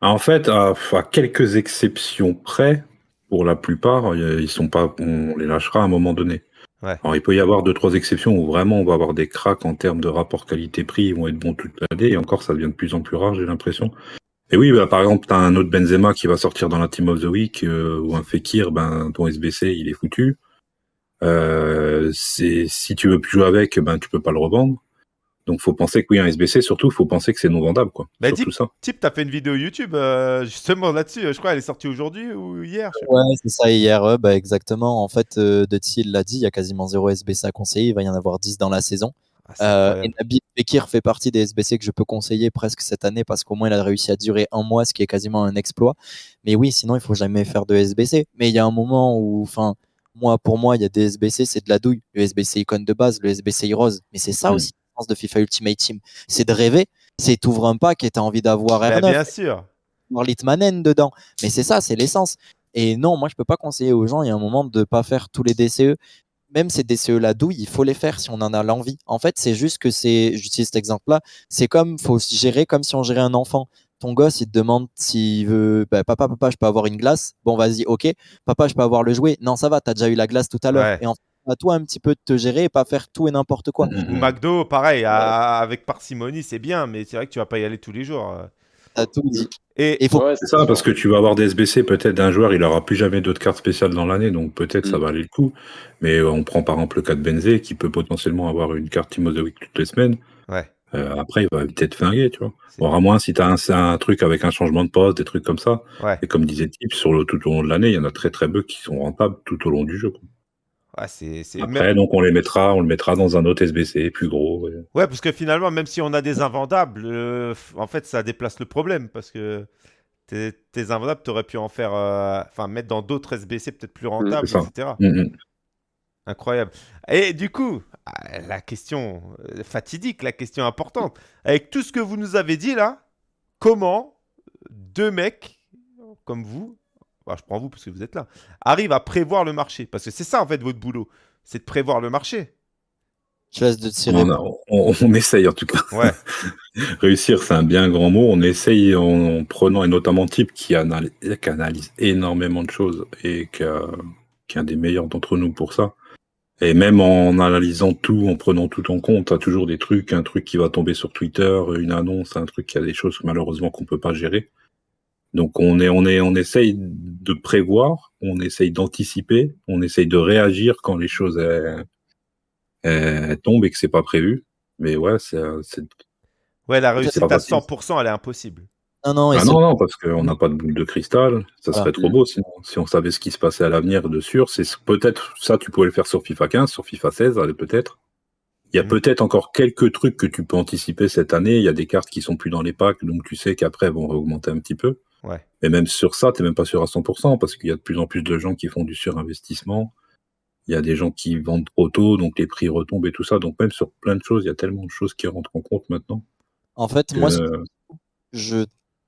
En fait, à, à quelques exceptions près, pour la plupart, ils sont pas, on les lâchera à un moment donné. Ouais. Alors, il peut y avoir deux, trois exceptions où vraiment on va avoir des cracks en termes de rapport qualité-prix, ils vont être bons toute l'année, et encore ça devient de plus en plus rare, j'ai l'impression. Et oui, bah, par exemple, tu as un autre Benzema qui va sortir dans la Team of the Week, euh, ou un Fekir, ben, ton SBC, il est foutu. Euh, c'est, si tu veux plus jouer avec, ben, tu peux pas le revendre. Donc, faut penser que oui, un SBC, surtout, faut penser que c'est non vendable, quoi. Bah, dis- ça. Tip, t'as fait une vidéo YouTube euh, justement là-dessus. Je crois qu'elle est sortie aujourd'hui ou hier. Ouais, c'est ça hier, ouais, bah exactement. En fait, euh, Dotsi, il l'a dit, il y a quasiment zéro SBC à conseiller, il va y en avoir 10 dans la saison. Ah, Euh, et Nabil Fekir fait partie des SBC que je peux conseiller presque cette année parce qu'au moins il a réussi à durer un mois, ce qui est quasiment un exploit. Mais oui, sinon il faut jamais faire de SBC. Mais il y a un moment où, enfin, moi pour moi, il y a des SBC, c'est de la douille. Le SBC icône de base, le SBC Heroes. Mais c'est ça Mm. aussi le sens de FIFA Ultimate Team, c'est de rêver C'est t'ouvres un pack et t'as envie d'avoir Bah, R9, bien sûr. avoir Litmanen dedans. Mais c'est ça, c'est l'essence. Et non, moi, je peux pas conseiller aux gens, il y a un moment, de pas faire tous les DCE. Même ces DCE-là douille, il faut les faire si on en a l'envie. En fait, c'est juste que c'est, j'utilise cet exemple-là, c'est comme, faut gérer comme si on gérait un enfant. Ton gosse, il te demande s'il veut, bah, papa, papa, je peux avoir une glace. Bon, vas-y, ok. Papa, je peux avoir le jouet. Non, ça va, t'as déjà eu la glace tout à l'heure. Ouais. Et en fait, à toi un petit peu de te gérer et pas faire tout et n'importe quoi. Ou McDo, pareil, à- avec parcimonie, c'est bien, mais c'est vrai que tu vas pas y aller tous les jours. T'as tout dit. Et Et il faut Ouais, C'est ça, parce que tu vas avoir des SBC, peut-être d'un joueur, il aura plus jamais d'autres cartes spéciales dans l'année, donc peut-être ça Mm. va aller le coup. Mais on prend par exemple le cas de Benzé, qui peut potentiellement avoir une carte Team of the Week toutes les semaines. ouais, Euh, après, il va peut-être finguer, tu vois. Bon, à moins si tu as un, un truc avec un changement de poste, des trucs comme ça. ouais, Et comme disait Tip, sur le, tout au long de l'année, il y en a très très peu qui sont rentables tout au long du jeu. quoi. ouais, Après, même- donc on les mettra, on le mettra dans un autre SBC plus gros. ouais. ouais, parce que finalement, même si on a des invendables, euh, en fait, ça déplace le problème parce que tes, tes invendables, t'aurais pu en faire, euh, enfin, mettre dans d'autres SBC peut-être plus rentables, c'est ça. etc. Mm. Incroyable. Et du coup, ah, la question euh, fatidique, la question importante, avec tout ce que vous nous avez dit là, comment deux mecs comme vous, bah, je prends vous parce que vous êtes là, arrivent à prévoir le marché? Parce que c'est ça en fait votre boulot, c'est de prévoir le marché. Je laisse de tirer. On, a- on- on essaye en tout cas. Ouais, <laughs> Réussir, c'est un bien grand mot. On essaye en, en prenant, et notamment Type qui analyse, qui analyse énormément de choses et qui, a- qui est un des meilleurs d'entre nous pour ça. Et même en analysant tout, en prenant tout en compte, t'as toujours des trucs, un truc qui va tomber sur Twitter, une annonce, un truc qui a des choses malheureusement qu'on peut pas gérer. Donc on est, on est, on essaye de prévoir, on essaye d'anticiper, on essaye de réagir quand les choses elles, elles tombent et que c'est pas prévu. Mais ouais, c'est, c'est ouais, la réussite à facile. 100%, elle est impossible. Non, non, Ah non, non, parce qu'on n'a pas de boule de cristal. Ça serait trop beau sinon. Si on savait ce qui se passait à l'avenir de sûr, c'est peut-être ça, tu pourrais le faire sur FIFA 15, sur FIFA 16, allez, peut-être. Il y a Mhm. peut-être encore quelques trucs que tu peux anticiper cette année. Il y a des cartes qui sont plus dans les packs, donc tu sais qu'après elles vont augmenter un petit peu. Ouais. Mais même sur ça, tu n'es même pas sûr à 100% parce qu'il y a de plus en plus de gens qui font du surinvestissement. Il y a des gens qui vendent trop tôt, donc les prix retombent et tout ça. Donc même sur plein de choses, il y a tellement de choses qui rentrent en compte maintenant. en fait, que- moi, ce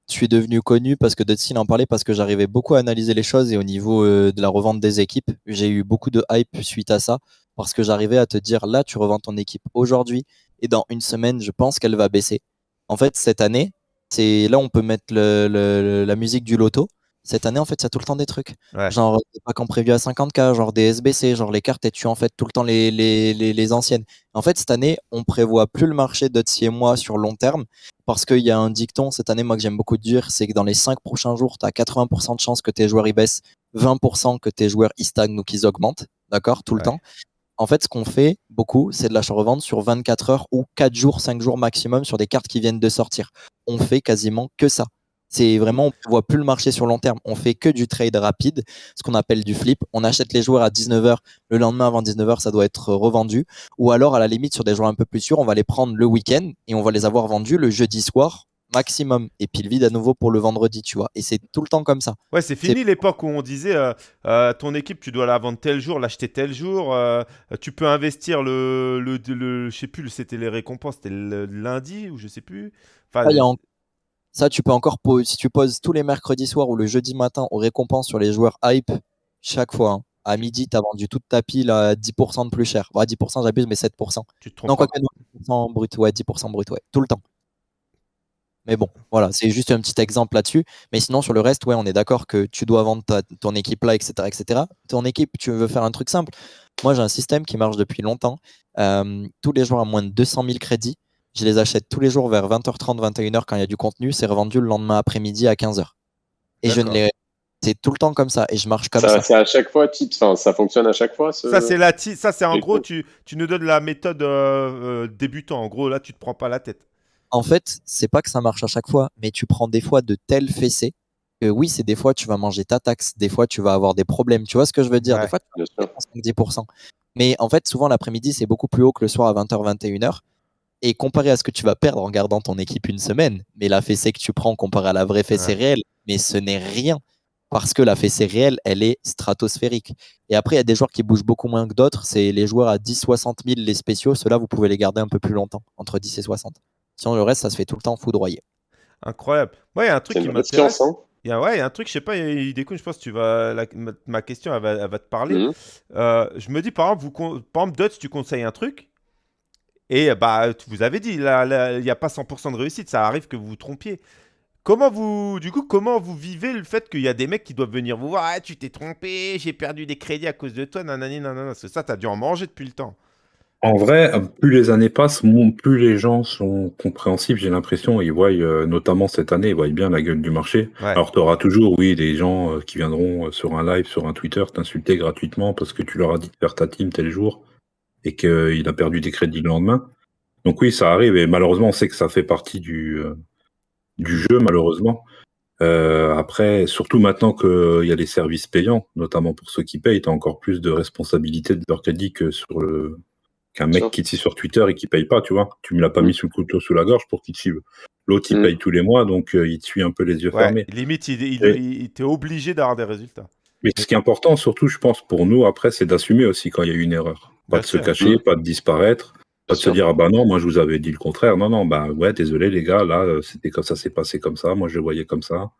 je suis devenu connu parce que Dutsin en parlait parce que j'arrivais beaucoup à analyser les choses et au niveau euh, de la revente des équipes, j'ai eu beaucoup de hype suite à ça parce que j'arrivais à te dire là, tu revends ton équipe aujourd'hui et dans une semaine, je pense qu'elle va baisser. En fait, cette année, c'est là on peut mettre la musique du loto. Cette année, en fait, il y a tout le temps des trucs. Ouais. Genre des packs en prévu à 50k, genre des SBC, genre les cartes et tu en fait tout le temps les, les, les, les anciennes. En fait, cette année, on prévoit plus le marché d'Otsi et moi sur long terme parce qu'il y a un dicton cette année, moi que j'aime beaucoup dire, c'est que dans les 5 prochains jours, tu as 80% de chances que tes joueurs y baissent, 20% que tes joueurs y stagnent ou qu'ils augmentent, d'accord, tout le Ouais. temps. En fait, ce qu'on fait beaucoup, c'est de l'achat-revente sur 24 heures ou 4 jours, 5 jours maximum sur des cartes qui viennent de sortir. On fait quasiment que ça. C'est vraiment, on ne voit plus le marché sur long terme. On fait que du trade rapide, ce qu'on appelle du flip. On achète les joueurs à 19h. Le lendemain, avant 19h, ça doit être revendu. Ou alors, à la limite, sur des joueurs un peu plus sûrs, on va les prendre le week-end et on va les avoir vendus le jeudi soir maximum. Et puis le vide à nouveau pour le vendredi, tu vois. Et c'est tout le temps comme ça. Ouais, c'est fini l'époque où on disait euh, euh, ton équipe, tu dois la vendre tel jour, l'acheter tel jour. euh, tu peux investir le, le, le- je sais plus, c'était les récompenses, c'était le lundi ou je sais plus. Enfin, Ah, il y a en- Ça, tu peux encore, po- si tu poses tous les mercredis soirs ou le jeudi matin aux récompenses sur les joueurs hype, chaque fois, hein, à midi, tu as vendu toute ta pile à 10% de plus cher. Bah, 10%, j'abuse, mais 7%. tu te trompes Non, pas. quoi que non, 10% brut, ouais, 10% brut, ouais, tout le temps. Mais bon, voilà, c'est juste un petit exemple là-dessus. Mais sinon, sur le reste, ouais, on est d'accord que tu dois vendre ta- ton équipe là, etc., etc. Ton équipe, tu veux faire un truc simple. Moi, j'ai un système qui marche depuis longtemps. Euh, tous les joueurs à moins de 200 000 crédits, je les achète tous les jours vers 20h30, 21h quand il y a du contenu. C'est revendu le lendemain après-midi à 15h. Et je ne les. C'est tout le temps comme ça. Et je marche comme Ça, ça. c'est à chaque fois, titre. Enfin, ça fonctionne à chaque fois. Ce... Ça, c'est la ça, c'est en gros, tu, tu nous donnes la méthode euh, euh, débutant. En gros, là, tu te prends pas la tête. en fait, c'est pas que ça marche à chaque fois, mais tu prends des fois de tels fessées que oui, c'est des fois tu vas manger ta taxe, des fois tu vas avoir des problèmes. Tu vois ce que je veux dire? Ouais. Des fois, tu vas 10%. Mais en fait, souvent l'après-midi, c'est beaucoup plus haut que le soir à 20h, 21h. Et comparé à ce que tu vas perdre en gardant ton équipe une semaine, mais la fessée que tu prends comparé à la vraie fessée Ouais. réelle, mais ce n'est rien. Parce que la fessée réelle, elle est stratosphérique. Et après, il y a des joueurs qui bougent beaucoup moins que d'autres. C'est les joueurs à 10, 60 000, les spéciaux. Ceux-là, vous pouvez les garder un peu plus longtemps, entre 10 et 60. Sinon, le reste, ça se fait tout le temps foudroyer. Incroyable. Ouais, il y a un truc qui m'intéresse. hein. Il y a, ouais, il y a un truc, je sais pas, il déconne, je pense que tu vas, la- ma, ma question, elle va, elle va te parler. Mhm. Euh, je me dis, par exemple, vous, par exemple, Dots, tu conseilles un truc, et bah, tu- vous avez dit, il n'y a pas 100% de réussite, ça arrive que vous vous trompiez. Comment vous, du coup, comment vous vivez le fait qu'il y a des mecs qui doivent venir vous voir, ah, tu t'es trompé, j'ai perdu des crédits à cause de toi, nanani, nanana, parce que ça, t'as dû en manger depuis le temps. En vrai, plus les années passent, plus les gens sont compréhensifs, j'ai l'impression. Ils voient, euh, notamment cette année, ils voient bien la gueule du marché. Ouais. Alors, tu auras toujours, oui, des gens euh, qui viendront euh, sur un live, sur un Twitter, t'insulter gratuitement parce que tu leur as dit de faire ta team tel jour et qu'il a perdu des crédits le lendemain. Donc oui, ça arrive et malheureusement, on sait que ça fait partie du, euh, du jeu, malheureusement. Euh, après, surtout maintenant qu'il y a les services payants, notamment pour ceux qui payent, tu as encore plus de responsabilité de leur crédit que sur le qu'un mec qui te suit sur Twitter et qui paye pas, tu vois. Tu me l'as pas Mm. mis sous le couteau sous la gorge pour qu'il te suive. L'autre, il Mm. paye tous les mois, donc euh, il te suit un peu les yeux Ouais, fermés. limite, il, il, Et- il- il- t'es obligé d'avoir des résultats. Mais ce qui est important, surtout, je pense, pour nous, après, c'est d'assumer aussi quand il y a eu une erreur. Pas Bien de sûr. se cacher, pas de disparaître, pas de se sûr. dire, ah bah non, moi je vous avais dit le contraire. Non, non, bah ouais, désolé les gars, là, euh, c'était comme ça, c'est passé comme ça, moi je le voyais comme ça.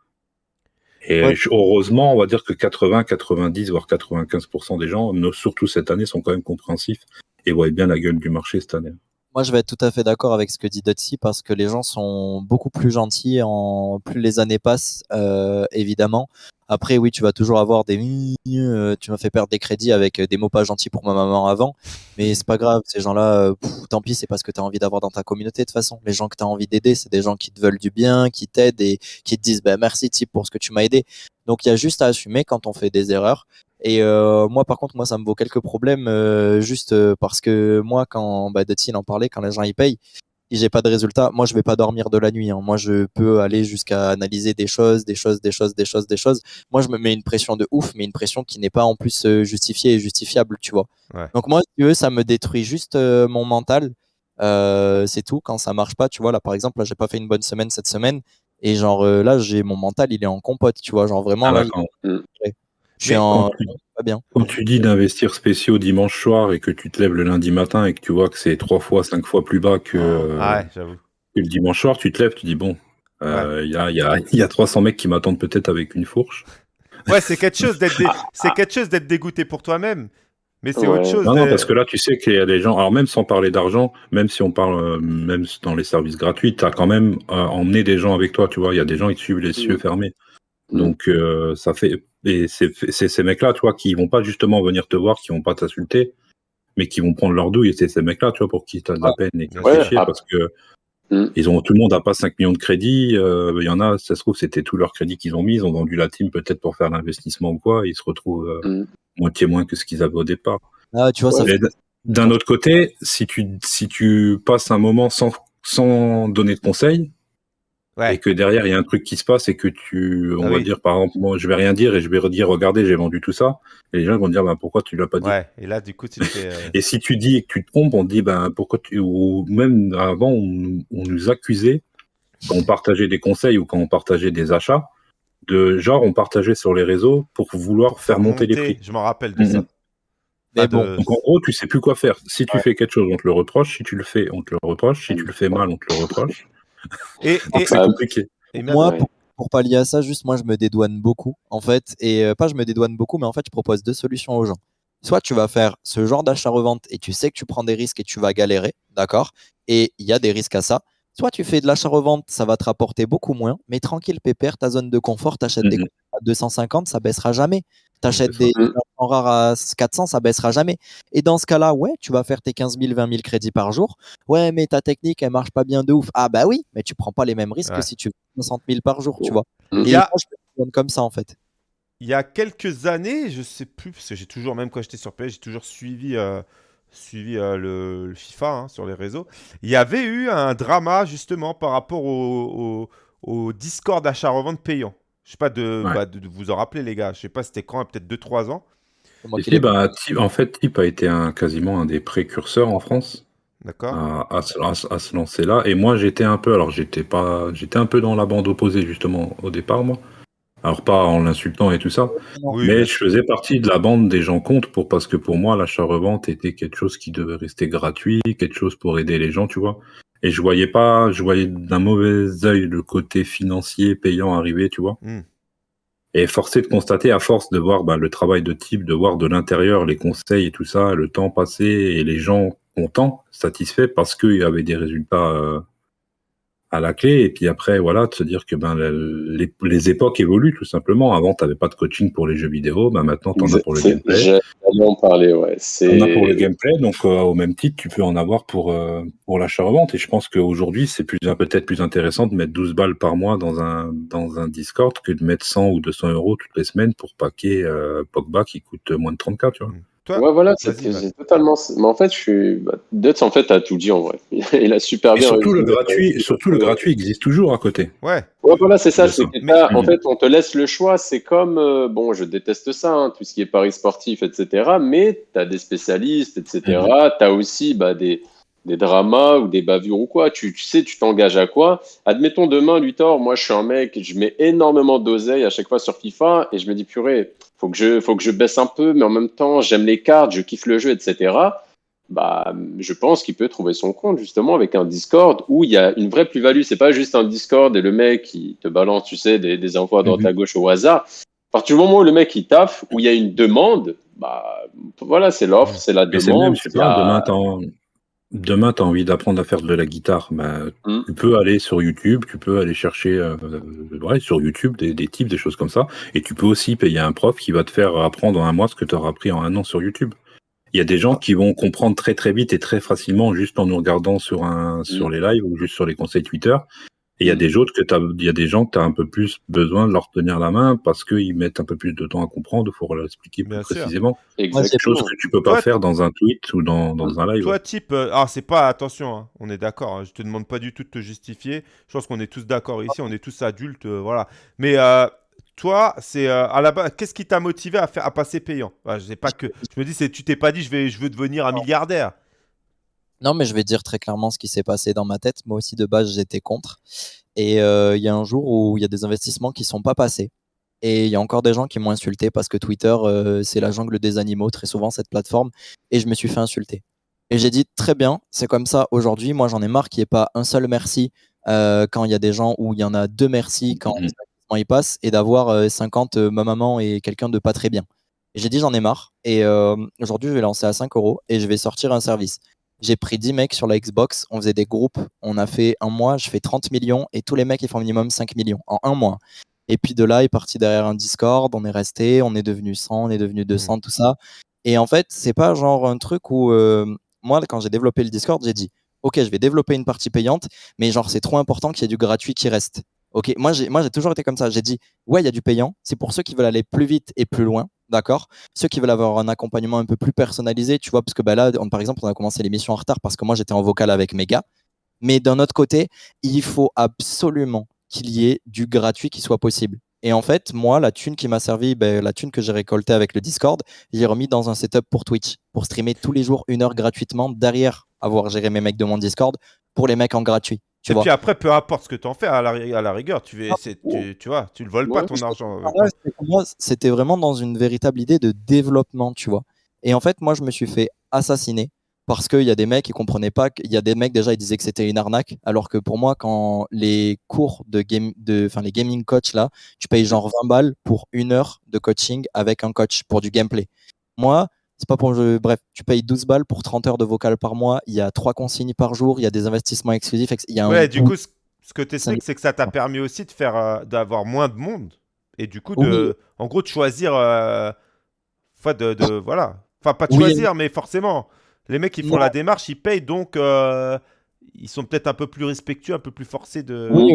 Et Ouais. heureusement, on va dire que 80, 90, voire 95% des gens, no- surtout cette année, sont quand même compréhensifs et voient bien la gueule du marché cette année. Moi, je vais être tout à fait d'accord avec ce que dit Dotsi parce que les gens sont beaucoup plus gentils en plus les années passent, euh, évidemment. Après, oui, tu vas toujours avoir des euh, tu m'as fait perdre des crédits avec euh, des mots pas gentils pour ma maman avant, mais c'est pas grave. Ces gens-là, euh, tant pis, c'est parce que tu as envie d'avoir dans ta communauté de toute façon. Les gens que tu as envie d'aider, c'est des gens qui te veulent du bien, qui t'aident et qui te disent bah, merci type pour ce que tu m'as aidé. Donc il y a juste à assumer quand on fait des erreurs. Et moi, par contre, moi, ça me vaut quelques problèmes, euh, juste parce que moi, quand bah, en parlait, quand les gens y payent, si j'ai pas de résultat, moi, je vais pas dormir de la nuit. hein. Moi, je peux aller jusqu'à analyser des choses, des choses, des choses, des choses, des choses. Moi, je me mets une pression de ouf, mais une pression qui n'est pas en plus euh, justifiée et justifiable, tu vois. Ouais. Donc moi, si tu veux, ça me détruit juste euh, mon mental. Euh, c'est tout. Quand ça marche pas, tu vois, là, par exemple, là, j'ai pas fait une bonne semaine cette semaine. Et genre, euh, là, j'ai mon mental, il est en compote, tu vois. Genre, vraiment, Ah, là. Je suis en tu, pas bien. quand tu dis d'investir spéciaux dimanche soir et que tu te lèves le lundi matin et que tu vois que c'est trois fois, cinq fois plus bas que, Ah ouais, j'avoue. que le dimanche soir, tu te lèves, tu dis bon, euh, il y, a, y, a, il y a <laughs> 300 mecs qui m'attendent peut-être avec une fourche. Ouais, c'est quelque chose d'être dé- <laughs> c'est quelque chose d'être dégoûté pour toi-même, mais c'est Ouais. autre chose. Non, non, parce que là, tu sais qu'il y a des gens, alors même sans parler d'argent, même si on parle, euh, même dans les services gratuits, tu as quand même euh, emmené des gens avec toi, tu vois. Il y a des gens qui te suivent les yeux Mhm. fermés. Donc, euh, ça fait. Et c'est ces mecs-là, tu vois, qui vont pas justement venir te voir, qui vont pas t'insulter, mais qui vont prendre leur douille. Et c'est ces mecs-là, tu vois, pour qui tu as de la peine et qui Ouais, ah. parce que. Ils ont, tout le monde n'a pas 5 millions de crédits. euh, Il y en a, ça se trouve, c'était tout leur crédit qu'ils ont mis. Ils ont vendu la team peut-être pour faire l'investissement ou quoi. et ils se retrouvent euh, Mhm. moitié moins que ce qu'ils avaient au départ. Ah, tu vois, ça Ouais. fait Mais d- D'un autre côté, si tu, si tu passes un moment sans, sans donner de conseils, Ouais. et que derrière il y a un truc qui se passe et que tu, on Ah va oui. dire par exemple, moi je vais rien dire et je vais redire, regardez, j'ai vendu tout ça, et les gens vont dire, ben, pourquoi tu l'as pas dit? Ouais, et là, du coup, tu te fais. euh, <laughs> Et si tu dis et que tu te trompes, on te dit, ben, pourquoi tu, ou même avant, on, nous- on nous accusait, quand on partageait des conseils ou quand on partageait des achats, de genre, on partageait sur les réseaux pour vouloir faire monter les prix. Je m'en rappelle de ça. Mais Pas bon, de- Donc en gros, tu sais plus quoi faire. Si tu Ouais. fais quelque chose, on te le reproche. Si tu le fais, on te le reproche. Si tu le fais mal, on te le reproche. Et, Donc et, c'est compliqué. et même- moi, Ouais. pour, pour pallier à ça, juste moi, je me dédouane beaucoup, en fait. Et euh, pas je me dédouane beaucoup, mais en fait, je propose deux solutions aux gens. Soit tu vas faire ce genre d'achat-revente et tu sais que tu prends des risques et tu vas galérer, d'accord? Et il y a des risques à ça. Soit tu fais de l'achat-revente, ça va te rapporter beaucoup moins, mais tranquille, pépère, ta zone de confort, t'achètes des Mhm. 250, ça baissera jamais. T'achètes des en rares à 400, ça baissera jamais. Et dans ce cas-là, ouais, tu vas faire tes 15 000, 20 000 crédits par jour. Ouais, mais ta technique, elle marche pas bien de ouf. Ah bah oui, mais tu prends pas les mêmes risques Ouais. que si tu fais 60 000 par jour, tu vois. Mhm. Et Il y a- moi, je me donne comme ça, en fait. il y a quelques années, je sais plus, parce que j'ai toujours, même quand j'étais sur PS, j'ai toujours suivi, euh, suivi euh, le, le FIFA hein, sur les réseaux. Il y avait eu un drama justement par rapport au, au, au Discord achat-revente payant. Je sais pas de, Ouais. bah, de, de vous en rappeler, les gars. Je sais pas, c'était quand, peut-être 2-3 ans. Et si, bah, Tip- en fait, Tip a été un, quasiment un des précurseurs en France D'accord à, à se, à- à se lancer là. Et moi, j'étais un peu, alors j'étais pas, j'étais un peu dans la bande opposée justement au départ, moi. Alors pas en l'insultant et tout ça, Oui, mais bien je sûr. faisais partie de la bande des gens contre pour parce que pour moi l'achat-revente était quelque chose qui devait rester gratuit, quelque chose pour aider les gens, tu vois. Et je voyais pas, je voyais d'un mauvais œil le côté financier payant arriver, tu vois. Hmm. Et forcé de constater, à force de voir bah, le travail de type, de voir de l'intérieur les conseils et tout ça, le temps passé et les gens contents, satisfaits parce qu'il y avait des résultats euh, à la clé. Et puis après, voilà, de se dire que ben, les, les époques évoluent tout simplement. Avant, tu n'avais pas de coaching pour les jeux vidéo, ben, maintenant, tu en as pour le gameplay. J'allais en parler, ouais. As pour le gameplay, donc euh, au même titre, tu peux en avoir pour, euh, pour l'achat-revente. Et je pense qu'aujourd'hui, c'est plus, peut-être plus intéressant de mettre 12 balles par mois dans un, dans un Discord que de mettre 100 ou 200 euros toutes les semaines pour paquer euh, Pogba qui coûte moins de 30K, tu vois. Ouais, voilà, c'est totalement. Mais en fait, je suis. Bah, en fait, a tout dit en vrai. <laughs> Il a super bien. Surtout, le gratuit, surtout le gratuit existe toujours à côté. Ouais. Ouais, voilà, c'est ça. en fait, on te laisse le choix. C'est comme. euh, bon, je déteste ça, hein, tout ce qui est paris sportif, etc. Mais tu as des spécialistes, etc. Tu as aussi bah, des, des dramas ou des bavures ou quoi. Tu, tu sais, tu t'engages à quoi? Admettons demain, Luthor, moi, je suis un mec, je mets énormément d'oseille à chaque fois sur FIFA et je me dis, purée, faut que je, faut que je baisse un peu, mais en même temps, j'aime les cartes, je kiffe le jeu, etc. Bah, je pense qu'il peut trouver son compte justement avec un Discord où il y a une vraie plus-value. C'est pas juste un Discord et le mec qui te balance, tu sais, des, des infos à droite Mhm. à gauche au hasard. À partir du moment où le mec il taffe, où il y a une demande, bah voilà, c'est l'offre, c'est la demande. même, je sais a- pas, demain, t'as demain, t'as envie d'apprendre à faire de la guitare. Bah, Mm. Tu peux aller sur YouTube, tu peux aller chercher euh, euh, ouais, sur YouTube des, des types, des choses comme ça. Et tu peux aussi payer un prof qui va te faire apprendre en un mois ce que tu auras appris en un an sur YouTube. Il y a des gens qui vont comprendre très très vite et très facilement juste en nous regardant sur, un, sur les lives ou juste sur les conseils Twitter. Et il y a Mm. des autres que t'as, il y a des gens que tu as un peu plus besoin de leur tenir la main parce qu'ils mettent un peu plus de temps à comprendre, il faut leur expliquer plus précisément. Exactement. Chose que tu peux pas Toi, faire dans un tweet ou dans, dans un live. Toi, type. euh, ah, c'est pas. Attention, hein, on est d'accord. hein, je te demande pas du tout de te justifier. Je pense qu'on est tous d'accord ici. On est tous adultes. euh, voilà. Mais euh, toi, c'est euh, à la base. Qu'est-ce qui t'a motivé à, faire, à passer payant? Bah, Je sais pas que. Je me dis, c'est tu t'es pas dit, je, vais, je veux devenir un milliardaire. Non, mais je vais dire très clairement ce qui s'est passé dans ma tête. Moi aussi, de base, j'étais contre. Et euh, il y a un jour où il y a des investissements qui sont pas passés. Et il y a encore des gens qui m'ont insulté parce que Twitter, euh, c'est la jungle des animaux, très souvent, cette plateforme. Et je me suis fait insulter. Et j'ai dit, très bien, c'est comme ça aujourd'hui. Moi, j'en ai marre qu'il n'y ait pas un seul merci euh, quand il y a des gens où il y en a deux merci quand Mhm. y passent et d'avoir euh, 50 euh, ma maman et quelqu'un de pas très bien. J'ai dit, j'en ai marre. Et aujourd'hui, je vais lancer à 5 euros et je vais sortir un service. J'ai pris 10 mecs sur la Xbox, on faisait des groupes, on a fait un mois, je fais 30 millions et tous les mecs ils font minimum 5 millions en un mois. Et puis de là, il est parti derrière un Discord, on est resté, on est devenu 100, on est devenu 200, tout ça. Et en fait, c'est pas genre un truc où euh, moi, quand j'ai développé le Discord, j'ai dit Ok, je vais développer une partie payante, mais genre c'est trop important qu'il y ait du gratuit qui reste. Ok, moi j'ai moi j'ai toujours été comme ça. J'ai dit ouais, il y a du payant. C'est pour ceux qui veulent aller plus vite et plus loin, d'accord. Ceux qui veulent avoir un accompagnement un peu plus personnalisé, tu vois, parce que bah là, on- par exemple, on a commencé l'émission en retard parce que moi j'étais en vocal avec mes gars. Mais d'un autre côté, il faut absolument qu'il y ait du gratuit qui soit possible. Et en fait, moi, la thune qui m'a servi, ben, la thune que j'ai récoltée avec le Discord, j'ai remis dans un setup pour Twitch, pour streamer tous les jours une heure gratuitement derrière avoir géré mes mecs de mon Discord pour les mecs en gratuit. Tu Et vois. puis après, peu importe ce que tu en fais, à la, ri- à la rigueur, tu, vais, c'est- tu, tu vois, tu le voles pas ton argent. euh, c'était vraiment dans une véritable idée de développement, tu vois. Et en fait, moi, je me suis fait assassiner parce qu'il y a des mecs qui comprenaient pas. qu'il y a des mecs déjà, ils disaient que c'était une arnaque, alors que pour moi, quand les cours de game, de, enfin les gaming coach là, tu payes genre 20 balles pour une heure de coaching avec un coach pour du gameplay. Moi, c'est pas pour je... bref, tu payes 12 balles pour 30 heures de vocal par mois. Il y a trois consignes par jour. Il y a des investissements exclusifs. ex- Il y a un Ouais, du coup, ce, que tu expliques, c'est que ça t'a permis aussi de faire, euh, d'avoir moins de monde. Et du coup, Oui. de, en gros, de choisir. euh, enfin, de, de- voilà. Enfin, pas de Oui, choisir, mais forcément. Les mecs qui font Non. la démarche, ils payent, donc euh, ils sont peut-être un peu plus respectueux, un peu plus forcés de. Oui,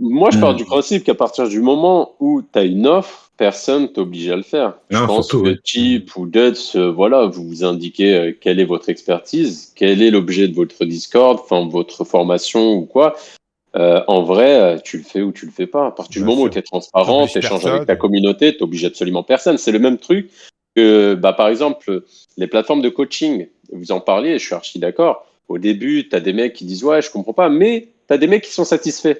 Moi, je pars Mm. du principe qu'à partir du moment où tu as une offre, personne t'oblige à le faire. je Non, pense surtout, que oui. Chip ou Duts, euh, voilà, vous vous indiquez euh, quelle est votre expertise, quel est l'objet de votre Discord, enfin votre formation ou quoi. Euh, en vrai, tu le fais ou tu le fais pas. À partir Bien du moment sûr. où tu es transparent, tu échanges avec ta communauté, tu n'obliges absolument personne. C'est le même truc que, bah, par exemple, les plateformes de coaching. Vous en parliez, je suis archi d'accord. Au début, tu as des mecs qui disent Ouais, je comprends pas, mais tu as des mecs qui sont satisfaits.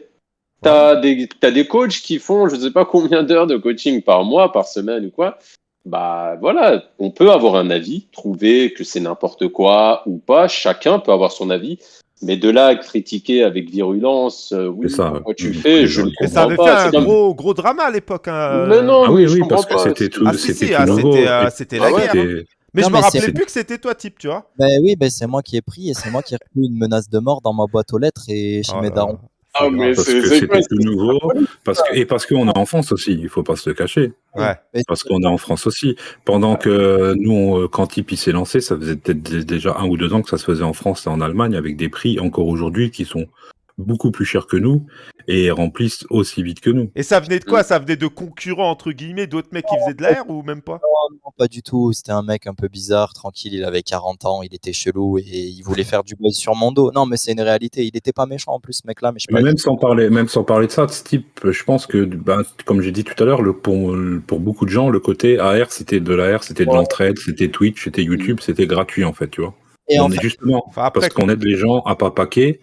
Tu as, des t'as des coachs qui font je sais pas combien d'heures de coaching par mois, par semaine ou quoi. Bah voilà, on peut avoir un avis, trouver que c'est n'importe quoi ou pas. Chacun peut avoir son avis. Mais de là à critiquer avec virulence, euh, oui, C'est ça, pourquoi tu Mhm. fais, je Mais ne Mais ça comprends avait pas. fait un comme- gros, gros drama à l'époque. hein. Mais non, Ah oui, je oui, comprends parce que c'était tout, Ah si, c'était si, ah, nouveau. c'était euh, Ah la guerre. hein. Mais Non, je me rappelais plus que c'était toi, type, tu vois. Ben oui, ben c'est moi qui ai pris et c'est moi qui ai reçu une menace de mort dans ma boîte aux lettres et chez Oh mes darons. Ah, c'est mais. Parce c'est- que c'était tout nouveau. Parce que, et parce qu'on est en France aussi, il faut pas se le cacher. Ouais. Parce qu'on est en France aussi. Pendant que nous, on- quand Tipeee s'est lancé, ça faisait peut-être dé- déjà un ou deux ans que ça se faisait en France et en Allemagne avec des prix encore aujourd'hui qui sont beaucoup plus chers que nous et remplissent aussi vite que nous. Et ça venait de quoi? Mm. Ça venait de concurrents, entre guillemets, d'autres mecs qui faisaient de l'air ou même pas? Non, pas du tout. C'était un mec un peu bizarre, tranquille. Il avait 40 ans, il était chelou et il voulait faire du buzz sur mon dos. Non, mais c'est une réalité. Il était pas méchant en plus, ce mec-là. Mais je même sans parler, même sans parler de ça, de ce type, je pense que, ben, comme j'ai dit tout à l'heure, pour, pour beaucoup de gens, le côté AR, c'était de l'AR, c'était de Ouais. l'entraide, c'était Twitch, c'était YouTube, c'était gratuit en fait, tu vois. Et en on est fait, justement, Enfin, après, parce qu'on aide les gens à pas paquer,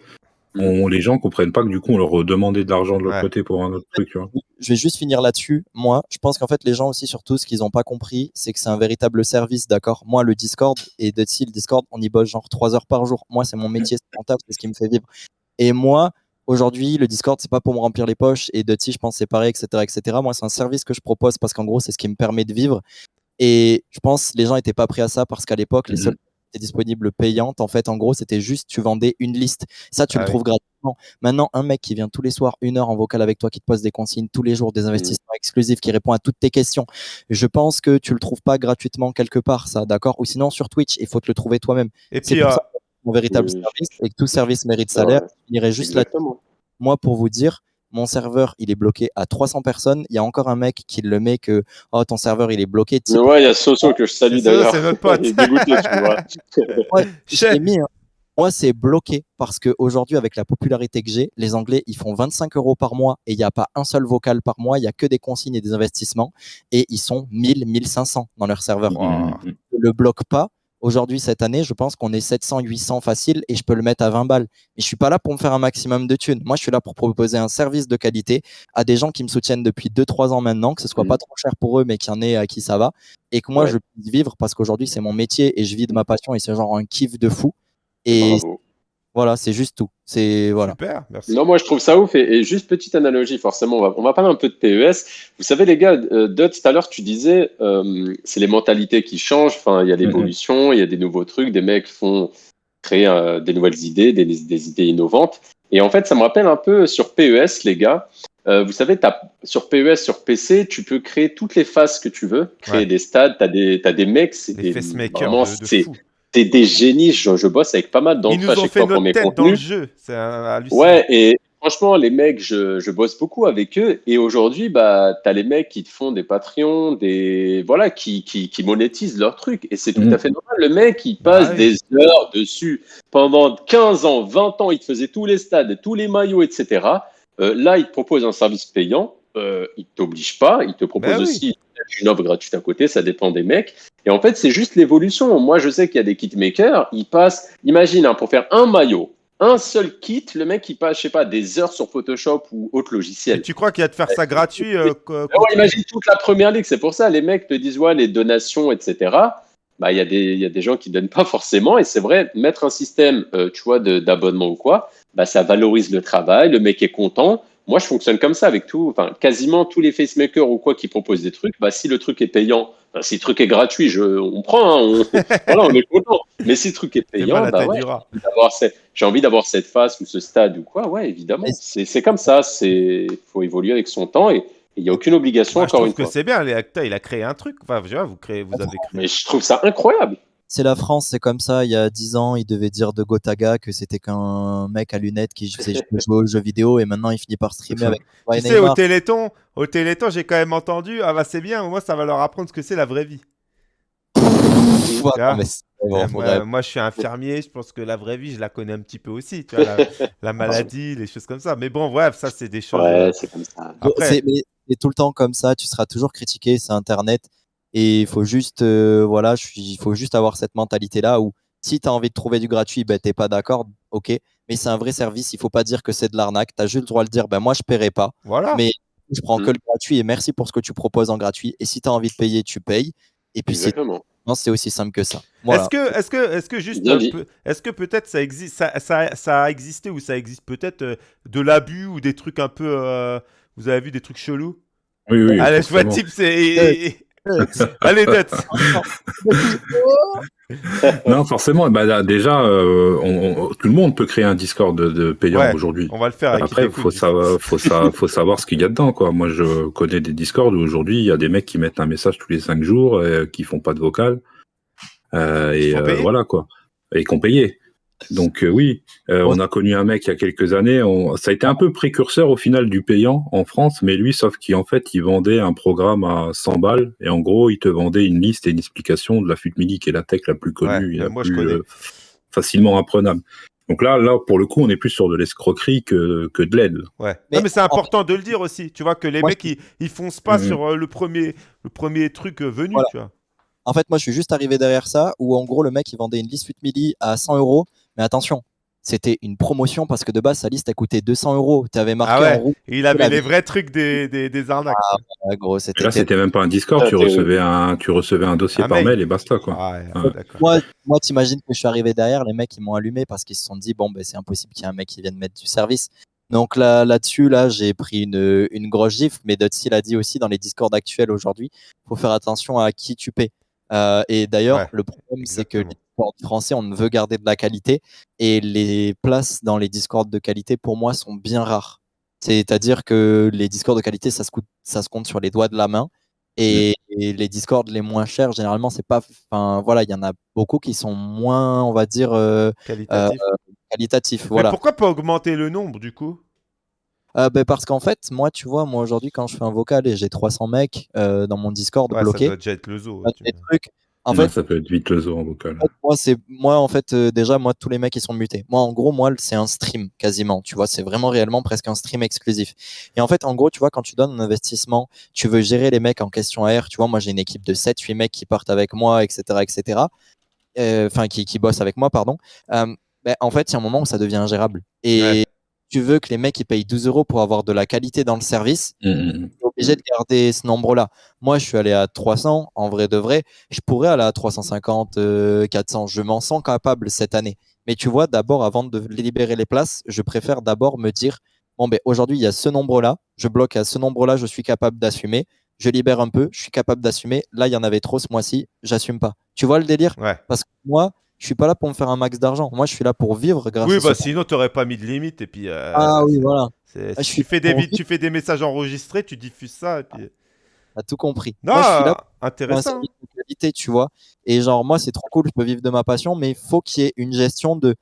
on, les gens comprennent pas que du coup on leur demandait de l'argent de l'autre Ouais. côté pour un autre truc, tu vois. je vais juste finir là-dessus. Moi, je pense qu'en fait, les gens aussi, surtout, ce qu'ils n'ont pas compris, c'est que c'est un véritable service, d'accord? Moi, le Discord et Dutty, le Discord, on y bosse genre 3 heures par jour. Moi, c'est mon métier, c'est mon taf, c'est ce qui me fait vivre. Et moi, aujourd'hui, le Discord, c'est pas pour me remplir les poches. Et Dutty, je pense, c'est pareil, etc., etc. Moi, c'est un service que je propose parce qu'en gros, c'est ce qui me permet de vivre. Et je pense les gens n'étaient pas prêts à ça parce qu'à l'époque, les seules qui étaient disponibles payantes, en fait, en gros, c'était juste tu vendais une liste. Ça, tu Ah le oui. trouves gratuitement. Maintenant, un mec qui vient tous les soirs, une heure en vocal avec toi, qui te pose des consignes tous les jours, des investissements exclusifs, qui répond à toutes tes questions. Je pense que tu le trouves pas gratuitement quelque part, ça, d'accord? Ou sinon sur Twitch, il faut te le trouver toi-même. Et puis, pour euh, ça mon véritable Oui. service et que tout service mérite salaire. Il irait juste là. Moi, pour vous dire, mon serveur, il est bloqué à 300 personnes. Il y a encore un mec qui le met que oh, ton serveur, il est bloqué. Mais ouais, il y a Soso que je salue d'ailleurs. c'est notre <laughs> pote. Il est dégoûté, tu vois. <laughs> Ouais, je Chef. l'ai mis, hein. Moi, c'est bloqué parce qu'aujourd'hui, avec la popularité que j'ai, les Anglais, ils font 25 euros par mois et il n'y a pas un seul vocal par mois. Il n'y a que des consignes et des investissements et ils sont 1000, 1500 dans leur serveur. Wow. Je le bloque pas. Aujourd'hui, cette année, je pense qu'on est 700, 800 facile et je peux le mettre à 20 balles. Mais je suis pas là pour me faire un maximum de thunes. Moi, je suis là pour proposer un service de qualité à des gens qui me soutiennent depuis 2-3 ans maintenant, que ce soit Mhm. pas trop cher pour eux, mais qu'il y en ait à qui ça va. Et que moi, Ouais. je puisse vivre parce qu'aujourd'hui, c'est mon métier et je vis de ma passion et c'est genre un kiff de fou. Et Bravo. Voilà, c'est juste tout. C'est voilà. Super, merci. Non, moi je trouve ça ouf. Et, et juste petite analogie, forcément, on va, on va parler un peu de PES. Vous savez, les gars, euh, Dot, tout à l'heure, tu disais, euh, c'est les mentalités qui changent. Enfin, il y a l'évolution, il y a des nouveaux trucs, des mecs font créer euh, des nouvelles idées, des, des idées innovantes. Et en fait, ça me rappelle un peu sur PES, les gars. Euh, vous savez, sur PES, sur PC, tu peux créer toutes les phases que tu veux, créer Ouais. des stades, tu as des, t'as des mecs, c'est Les des, vraiment, de, de fou. C'est des génies. Je, je bosse avec pas mal d'entre Ils eux à chaque fois pour notre mes dans le jeu. C'est un- hallucinant. Ouais, et franchement, les mecs, je, je bosse beaucoup avec eux. Et aujourd'hui, bah, tu as les mecs qui te font des Patreons, des, voilà, qui, qui, qui monétisent leur truc. Et c'est tout Mhm. à fait normal. Le mec, il passe Bah oui. des heures dessus. Pendant 15 ans, 20 ans, il te faisait tous les stades, tous les maillots, etc. Euh, là, il te propose un service payant. Euh, il t'oblige pas. Il te propose Bah oui. Une offre gratuite à côté. Ça dépend des mecs. Et en fait, c'est juste l'évolution. Moi, je sais qu'il y a des kitmakers. Ils passent, imagine, hein, pour faire un maillot, un seul kit, le mec, il passe, je sais pas, des heures sur Photoshop ou autre Et logiciel. tu crois qu'il y a de faire ça gratuit euh, ouais, imagine toute la première ligue, c'est pour ça, les mecs te disent, ouais, les donations, etc. Bah, il y, a des- y a des gens qui donnent pas forcément, et c'est vrai, mettre un système, euh, tu vois, d'abonnement ou quoi, bah, ça valorise le travail, le mec est content. Moi, je fonctionne comme ça avec tout, enfin, quasiment tous les facemakers ou quoi qui proposent des trucs. Bah, si le truc est payant, si le truc est gratuit, je, on prend, hein, on, <laughs> voilà, on est content. Mais si le truc est payant, bah, ouais, j'ai envie d'avoir cette phase ou ce stade ou quoi, ouais, évidemment. C'est comme ça, c'est faut évoluer avec son temps et il n'y a aucune obligation, Moi, je encore trouve une que c'est bien. Les acteurs, il a créé un truc. Enfin, je vois, vous, créez, vous avez créé. Mais je trouve ça incroyable. C'est la France, c'est comme ça. Il y a 10 ans, il devait dire de Gotaga que c'était qu'un mec à lunettes qui faisait <laughs> jouer aux jeux vidéo et maintenant il finit par streamer avec Tu au. Téléthon, au Téléthon, j'ai quand même entendu. Ah bah c'est bien. Moi, ça va leur apprendre ce que c'est la vraie vie. Pff, non, mais bon, Euh, moi, je suis infirmier. Je pense que la vraie vie, je la connais un petit peu aussi. Tu vois, la, <laughs> la maladie, les choses comme ça. Mais bon, bref, ça, c'est des choses. euh, Ouais, c'est comme ça. Après- C'est mais c'est tout le temps comme ça, tu seras toujours critiqué, c'est Internet. Et il faut juste, euh, voilà, je suis- il faut juste avoir cette mentalité-là où si tu as envie de trouver du gratuit, ben, t'es pas d'accord, ok. Mais c'est un vrai service, il faut pas dire que c'est de l'arnaque. Tu as juste le droit de dire, ben, moi, je paierai pas. Voilà. Mais je prends Mm. que le gratuit et merci pour ce que tu proposes en gratuit. Et si tu as envie de payer, tu payes. Et puis c'est Exactement. Non, c'est aussi simple que ça. Voilà. Est-ce que, est-ce que, est-ce que juste, est-ce que peut-être ça existe, ça, ça, ça a existé ou ça existe peut-être euh, de l'abus ou des trucs un peu, euh, vous avez vu des trucs chelous? Oui, oui. Allez, je vois type, c'est. <laughs> Allez, Dutz. <laughs> Non, forcément. Bah, là, déjà, euh, on- on- tout le monde peut créer un Discord de, de payant Ouais. aujourd'hui. On va le faire avec Après, il faut, savoir, faut, sa- faut savoir ce qu'il y a dedans. Quoi. Moi, je connais des Discords où aujourd'hui, il y a des mecs qui mettent un message tous les cinq jours, euh, qui font pas de vocal. Euh, et euh, voilà, quoi. Et qu'on payait. Donc, euh, oui, euh, on a connu un mec il y a quelques années. On... Ça a été un peu précurseur au final du payant en France, mais lui, sauf qu'en fait, il vendait un programme à 100 balles. Et en gros, il te vendait une liste et une explication de la FUTMILI, qui est la tech la plus connue Ouais, et la moi, plus euh, facilement apprenable. Donc là, là, pour le coup, on est plus sur de l'escroquerie que, que de l'aide. Ouais. Mais non, mais c'est en- important de le dire aussi. Tu vois que les Moi, mecs, ils, ils foncent pas Mhm. sur le premier, le premier truc venu. Voilà. Tu vois. En fait, moi, je suis juste arrivé derrière ça, où en gros, le mec, il vendait une liste 8000 à 100 euros. Mais attention, c'était une promotion parce que de base, sa liste, elle coûtait 200 euros. Tu avais marqué Ah ouais. en il avait les vrais trucs des, des, des arnaques. Ouais, gros, là, c'était même pas un Discord, Ah, tu recevais un, tu recevais un dossier Un par mail. mail et basta, quoi. Ah ouais, Ouais. d'accord. Moi, moi t'imagines que je suis arrivé derrière, les mecs, ils m'ont allumé parce qu'ils se sont dit, bon, ben, c'est impossible qu'il y ait un mec qui vienne mettre du service. Donc là, là-dessus, là, j'ai pris une, une grosse gifle, mais Dotsi l'a dit aussi dans les Discords actuels aujourd'hui, faut faire attention à qui tu paies. Euh, et d'ailleurs, Ouais, le problème, c'est que les français, on veut garder de la qualité, et les places dans les Discords de qualité, pour moi, sont bien rares. C'est-à-dire que les Discords de qualité, ça se, coûte- ça se compte sur les doigts de la main. Et, et les Discords les moins chers, généralement, c'est pas. Enfin, voilà, il y en a beaucoup qui sont moins, on va dire, euh, Qualitatif. qualitatifs. Voilà. pourquoi pas augmenter le nombre du coup? Euh, ben, parce qu'en fait, moi, tu vois, moi aujourd'hui, quand je fais un vocal et j'ai 300 mecs euh, dans mon Discord Ouais, ça bloqué, doit déjà être le zoo. bah, des trucs. En fait, ça peut être vite le zoo en vocal. moi, c'est moi en fait euh, déjà moi tous les mecs ils sont mutés. Moi en gros moi c'est un stream quasiment, tu vois, c'est vraiment réellement presque un stream exclusif. Et en fait en gros, tu vois quand tu donnes un investissement, tu veux gérer les mecs en question AR, tu vois, moi j'ai une équipe de 7 8 mecs qui partent avec moi etc. etc. Euh, enfin qui qui bossent avec moi pardon. Euh, ben, en fait, il y a un moment où ça devient ingérable. Et Ouais. tu veux que les mecs ils payent 12 euros pour avoir de la qualité dans le service, Mm, mm, t'es obligé de garder ce nombre-là. Moi, je suis allé à 300, en vrai de vrai. Je pourrais aller à 350, euh, 400. Je m'en sens capable cette année. Mais tu vois, d'abord, avant de libérer les places, je préfère d'abord me dire, bon, ben, aujourd'hui, il y a ce nombre-là. Je bloque à ce nombre-là, je suis capable d'assumer. Je libère un peu, je suis capable d'assumer. Là, il y en avait trop ce mois-ci, j'assume pas. Tu vois le délire? Ouais. Parce que moi, je suis pas là pour me faire un max d'argent. Moi, je suis là pour vivre grâce Oui, à bah sinon t'aurais pas mis de limite et puis. euh, Ah oui, voilà. Ah, je tu fais des tu fais messages enregistrés, tu diffuses ça et puis. T'as tout compris. Non, Moi, je suis là pour intéressant. qualité, tu vois. Et genre, moi, c'est trop cool, je peux vivre de ma passion, mais il faut qu'il y ait une gestion de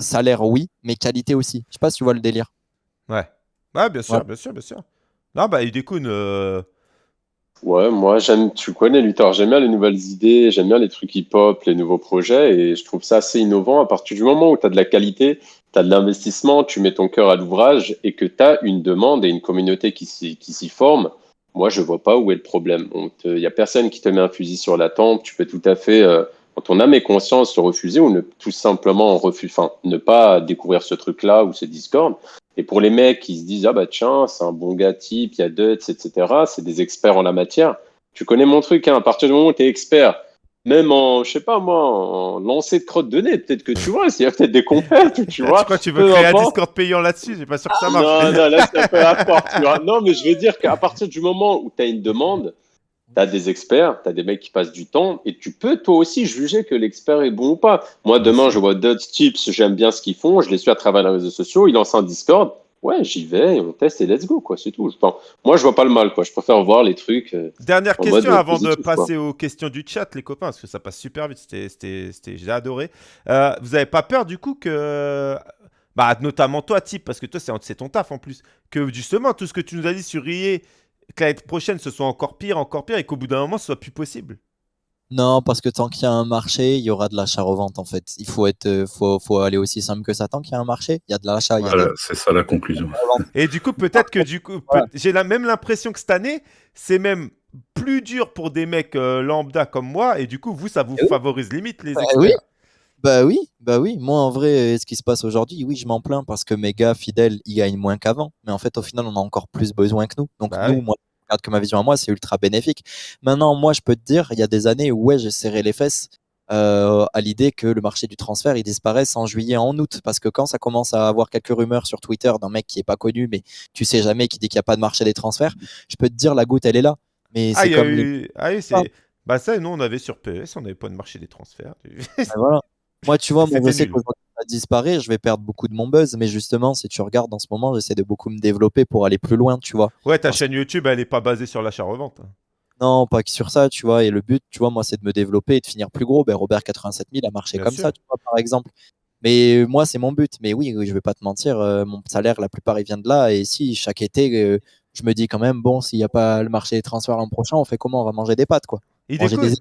salaire, oui, mais qualité aussi. Je sais pas si tu vois le délire. Ouais. Ouais, bien sûr, Ouais. bien sûr, bien sûr. Non, bah Idekun, euh... Ouais, moi, j'aime, tu connais Luthor, j'aime bien les nouvelles idées, j'aime bien les trucs hip-hop, les nouveaux projets, et je trouve ça assez innovant à partir du moment où tu as de la qualité, tu as de l'investissement, tu mets ton cœur à l'ouvrage et que tu as une demande et une communauté qui s'y, forme. Moi, je vois pas où est le problème. Il n'y a personne qui te met un fusil sur la tempe, tu peux tout à fait, euh, quand on âme et conscience, se refuser ou ne, tout simplement enfin, ne pas découvrir ce truc-là ou ce Discord. Et pour les mecs qui se disent, ah bah tiens, c'est un bon gars type, il y a Duts, etc., c'est des experts en la matière. Tu connais mon truc, hein, à partir du moment où tu es expert, même en, je sais pas moi, en lancer de crotte de nez, peut-être que tu vois, s'il y a peut-être des compètes, tu <laughs> vois. que tu veux créer un. Discord payant là-dessus? J'ai pas sûr que ça marche. Non, non, là, c'est <laughs> un peu rapport, tu vois. Non, mais je veux dire qu'à partir du moment où tu as une demande, tu as des experts, tu as des mecs qui passent du temps, et tu peux toi aussi juger que l'expert est bon ou pas. Moi, demain, je vois Duds Tips, j'aime bien ce qu'ils font, je les suis à travers les réseaux sociaux, ils lancent un Discord. Ouais, j'y vais, on teste et let's go, quoi, c'est tout. Moi, je vois pas le mal, quoi. Je préfère voir les trucs. euh, Dernière question avant de passer aux questions du chat, les copains, parce que ça passe super vite. C'était, c'était, c'était- j'ai adoré. Euh, vous avez pas peur du coup que, bah, notamment toi, type, parce que toi, c'est, c'est ton taf en plus, que justement tout ce que tu nous as dit sur IE, que l'année prochaine ce soit encore pire, encore pire, et qu'au bout d'un moment ce soit plus possible. Non, parce que tant qu'il y a un marché, il y aura de l'achat-revente, en fait. Il faut être, euh, faut, faut aller aussi simple que ça. Tant qu'il y a un marché, il y a de l'achat, de Voilà, c'est ça la conclusion. Et du coup, peut-être que du coup, Voilà. j'ai la même l'impression que cette année, c'est même plus dur pour des mecs euh, lambda comme moi, et du coup, vous, ça vous oui. favorise limite les Bah experts. oui. Bah oui, bah oui. Moi, en vrai, euh, ce qui se passe aujourd'hui, oui, je m'en plains parce que mes gars fidèles, ils gagnent moins qu'avant. Mais en fait, au final, on a encore plus besoin que nous. Donc, Bah nous, oui. moi, regardes que ma vision à moi, c'est ultra bénéfique. Maintenant, moi, je peux te dire, il y a des années où ouais, j'ai serré les fesses euh, à l'idée que le marché du transfert il disparaisse en juillet, en août, parce que quand ça commence à avoir quelques rumeurs sur Twitter d'un mec qui est pas connu, mais tu sais jamais, qui dit qu'il n'y a pas de marché des transferts, je peux te dire la goutte elle est là. Mais Ah, c'est comme les- ah oui, c'est. Bah, ça, nous, on avait sur PES, on n'avait pas de marché des transferts. Ben voilà. Moi, tu vois, moi, je C'était sais nul. qu'aujourd'hui, ça disparaît, je vais perdre beaucoup de mon buzz, mais justement, si tu regardes en ce moment, j'essaie de beaucoup me développer pour aller plus loin, tu vois. ouais, ta chaîne YouTube, elle est pas basée sur l'achat-revente. Non, pas que sur ça, tu vois. Et le but, tu vois, moi, c'est de me développer et de finir plus gros. Ben, Robert 87000 a marché Bien comme sûr. ça, tu vois, par exemple. Mais moi, c'est mon but. Mais oui, je vais pas te mentir, euh, mon salaire, la plupart, il vient de là. Et si chaque été, euh, je me dis quand même, bon, s'il n'y a pas le marché des transferts l'an prochain, on fait comment? On va manger des pâtes, quoi. Il découle. des-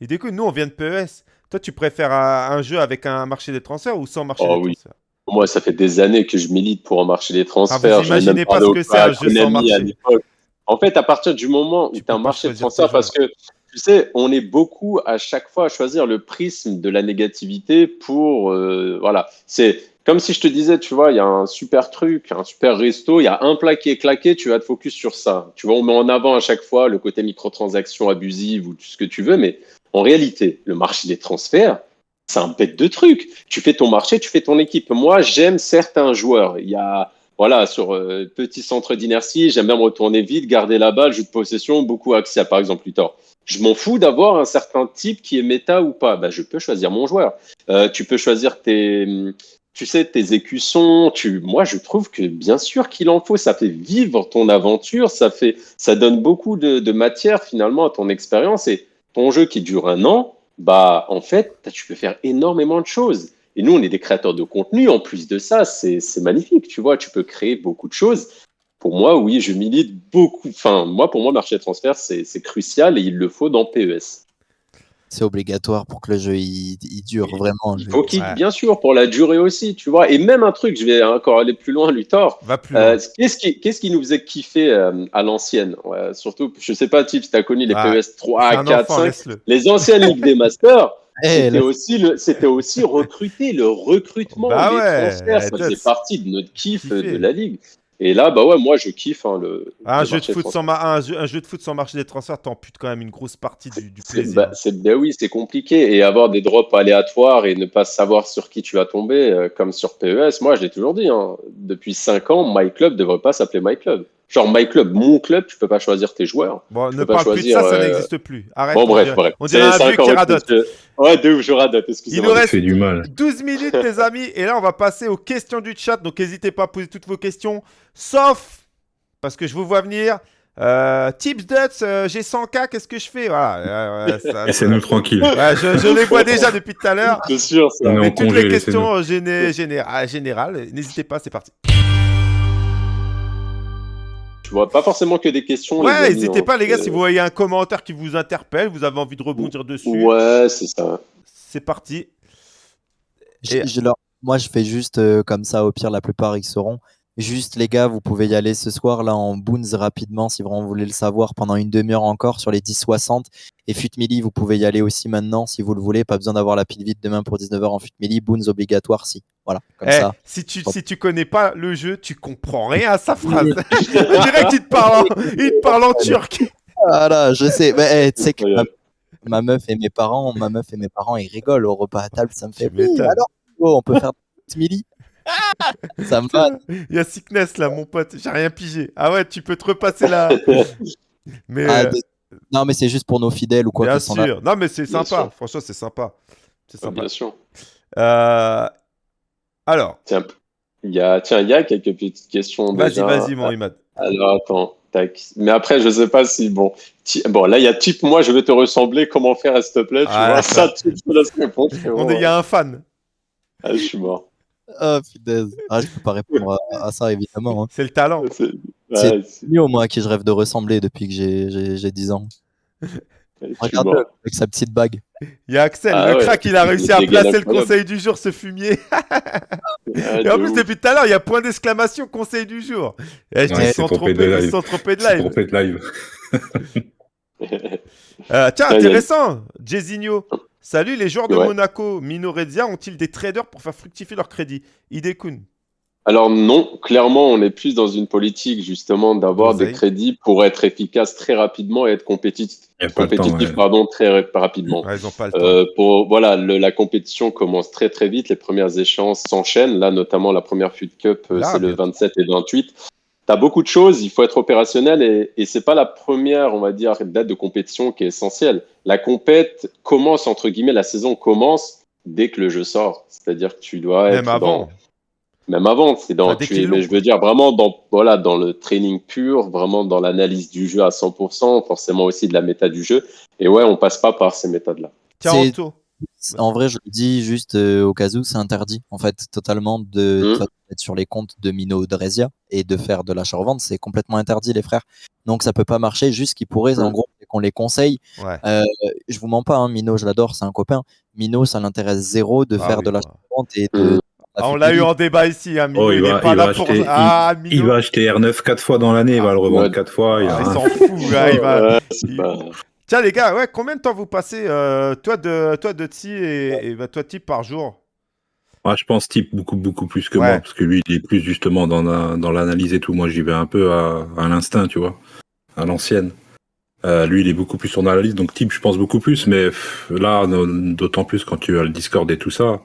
Il découle. Nous, on vient de PES. Toi, tu préfères un, jeu avec un marché des transferts ou sans marché Oh des oui. transferts? Moi, ça fait des années que je milite pour un marché des transferts. Ah, vous imaginez pas ce que c'est, un jeu sans marché. En fait, à partir du moment où Tu as un marché de choisir tes transfert, parce que tu sais, on est beaucoup à chaque fois à choisir le prisme de la négativité pour. euh, voilà. C'est comme si je te disais, tu vois, il y a un super truc, un super resto, il y a un plat qui est claqué, tu vas te focus sur ça. Tu vois, on met en avant à chaque fois le côté microtransactions abusives ou tout ce que tu veux, mais en réalité, le marché des transferts, c'est un bête de truc. Tu fais ton marché, tu fais ton équipe. Moi, j'aime certains joueurs. Il y a, voilà, sur euh, petit centre d'inertie, j'aime bien retourner vite, garder la balle, jeu de possession, beaucoup axial, par exemple, Luthor. Je m'en fous d'avoir un certain type qui est méta ou pas. Bah, je peux choisir mon joueur. Euh, tu peux choisir tes, tu sais, tes écussons. Tu, moi, je trouve que bien sûr qu'il en faut. Ça fait vivre ton aventure. Ça fait, ça donne beaucoup de, de matière finalement à ton expérience et ton jeu qui dure un an. Bah, en fait, tu peux faire énormément de choses. Et nous, on est des créateurs de contenu. En plus de ça, c'est magnifique. Tu vois, tu peux créer beaucoup de choses. Pour moi, oui, je milite beaucoup. Enfin, moi, pour moi, marché de transfert, c'est crucial et il le faut dans PES. C'est obligatoire pour que le jeu il, il dure vraiment. Il faut qu'il, Ouais. bien sûr, pour la durée aussi, tu vois. Et même un truc, je vais encore aller plus loin, Luthor. Va plus loin. Euh, qu'est-ce qui, qu'est-ce qui nous faisait kiffer euh, à l'ancienne? Ouais, Surtout, je sais pas, Tips, tu as connu les Ah, PES C'est 3, un 4, enfant, 5. laisse-le. Les anciennes Ligues des Masters, <laughs> Eh, c'était aussi, le, c'était aussi recruter, le recrutement, Bah les ouais, transferts, ça faisait partie de notre kiff euh, de la Ligue. Et là, bah ouais, moi, je kiffe hein, le. Un le jeu, de foot sans un, jeu, un jeu de foot sans marché des transferts, t'amputes quand même une grosse partie du, <laughs> plaisir. bah, ben oui, c'est compliqué. Et avoir des drops aléatoires et ne pas savoir sur qui tu vas tomber, euh, comme sur PES, moi je l'ai toujours dit, hein, depuis 5 ans, My Club ne devrait pas s'appeler My Club. Genre My Club, mon club, tu peux pas choisir tes joueurs. Bon, ne peux pas parle plus de choisir, ça, ça euh, n'existe plus. Arrête. bon, on bref, bref. On dirait un c'est vieux qui radote. que- Ouais, de ouf, je radote, Il excusez-moi. nous Ça reste fait du mal. 12 minutes, les <laughs> amis. Et là, on va passer aux questions du chat. Donc, n'hésitez pas à poser toutes vos questions. Sauf, parce que je vous vois venir. Euh, Tips Duts, euh, j'ai 100K, qu'est-ce que je fais? Voilà. euh, Laissez-nous tranquille. Ouais, je, je les vois déjà depuis tout à l'heure. C'est sûr, ça. Mais toutes congé, les questions géné- géné- générales, n'hésitez pas, c'est parti. Tu vois, pas forcément que des questions. Ouais, n'hésitez hein. pas, les gars, si vous voyez un commentaire qui vous interpelle, vous avez envie de rebondir dessus, Ouais, c'est ça. c'est parti. Je- Et- je leur- Moi, je fais juste euh, comme ça. Au pire, la plupart, ils sauront. Juste, les gars, vous pouvez y aller ce soir là en boons rapidement si vraiment vous voulez le savoir pendant une demi-heure encore sur les 10-60. Et Fut Mili, vous pouvez y aller aussi maintenant si vous le voulez. Pas besoin d'avoir la pile vide demain pour 19h en Fut Mili. Boons obligatoire si. Voilà, comme Eh, ça. si, tu, si tu connais pas le jeu, tu comprends rien à sa phrase. <laughs> On dirait qu'il te parle en, il te parle en turc. Voilà, je sais. Mais eh, tu sais que ma, meuf et mes parents, ma meuf et mes parents, ils rigolent au repas à table. Ça me fait. Oui, alors, oh, on peut faire Fut Mili. Ça me va. Il y a Sickness là, mon pote, j'ai rien pigé. Ah ouais, tu peux te repasser là. <laughs> Mais Ah, euh, Non, mais c'est juste pour nos fidèles ou quoi bien qui sont là. sûr. Non, mais c'est sympa. sûr. Franchement, c'est sympa. C'est sympa. bien sûr. Euh, Alors, Tiens, il y a, tiens, il y a quelques petites questions. vas-y, vas-y, mon Imad. Alors attends, tac. Mais après, je sais pas si bon. Ti- Bon, là, il y a type moi, je vais te ressembler. Comment faire, s'il te plaît Tu Ah, vois? ça- ça, tu te laisses répondre. frérot. On est- Il y a un fan. Ah, je suis mort. Ah, punaise. Ah, je peux pas répondre à, à ça, évidemment. hein. C'est le talent. C'est C'est- ouais, c'est- Mio, moi, à qui je rêve de ressembler depuis que j'ai- j'ai j'ai 10 ans. <laughs> je suis mort. avec sa petite bague. Il y a Axel, Ah le ouais. crack, il a réussi à placer le conseil du jour, ce fumier. <laughs> Ah, Et en de plus, ouf. depuis tout à l'heure, il y a point d'exclamation, conseil du jour. Et je dis, Ouais, ils c'est sont trompé trompés, de ils live. sont trompés de live. live. Euh, tiens, Ouais, il y a- intéressant, Jezinho. Salut, les joueurs de Ouais. Monaco, Minoredia ont-ils des traders pour faire fructifier leur crédit? Idekun. Alors non, clairement, on est plus dans une politique justement d'avoir des crédits pour être efficace très rapidement et être compétitif, temps, compétitif ouais. pardon, très ra- rapidement. Ouais, ils ont pas le temps. Euh, pour, voilà, le- la compétition commence très très vite, les premières échéances s'enchaînent. Là, notamment la première Fut Cup, euh, c'est le bientôt. 27 et 28. Tu as beaucoup de choses, il faut être opérationnel et, et c'est pas la première, on va dire, date de compétition qui est essentielle. La compète commence, entre guillemets, la saison commence dès que le jeu sort. C'est-à-dire que tu dois Même être avant. dans, même avant, c'est dans, tu es- mais je veux dire vraiment dans, voilà, dans le training pur, vraiment dans l'analyse du jeu à 100%, forcément aussi de la méta du jeu. Et ouais, on passe pas par ces méthodes-là. En vrai, je le dis juste euh, au cas où, c'est interdit, en fait, totalement de Mm. Sur les comptes de Mino Drezia et de faire de l'achat-revente. C'est complètement interdit, les frères. Donc, ça peut pas marcher. Juste qu'ils pourraient, en Mm. gros, qu'on les conseille. Ouais. Euh, je vous mens pas, hein, Mino, je l'adore, c'est un copain. Mino, ça l'intéresse zéro de Ah faire oui, de bah. l'achat-revente et de. Mm. Ah, on l'a eu en débat ici, hein, Mino, Oh, il il va- est pas il là va pour. acheter- Ah, Il va acheter R9 quatre fois dans l'année, il va le revendre Ouais. quatre fois. Il Ah, s'en fout, là, il va. Pas- Tiens, les gars, ouais, combien de temps vous passez, euh, toi, de, toi, de Tsi et, et bah, toi, Type, par jour? Je pense type beaucoup beaucoup plus que Ouais. moi parce que lui il est plus justement dans la- dans l'analyse et tout. Moi j'y vais un peu à, à l'instinct, tu vois, à l'ancienne. Euh, lui il est beaucoup plus sur l'analyse, donc type je pense beaucoup plus. Mais pff, là d'autant plus quand tu as le Discord et tout ça,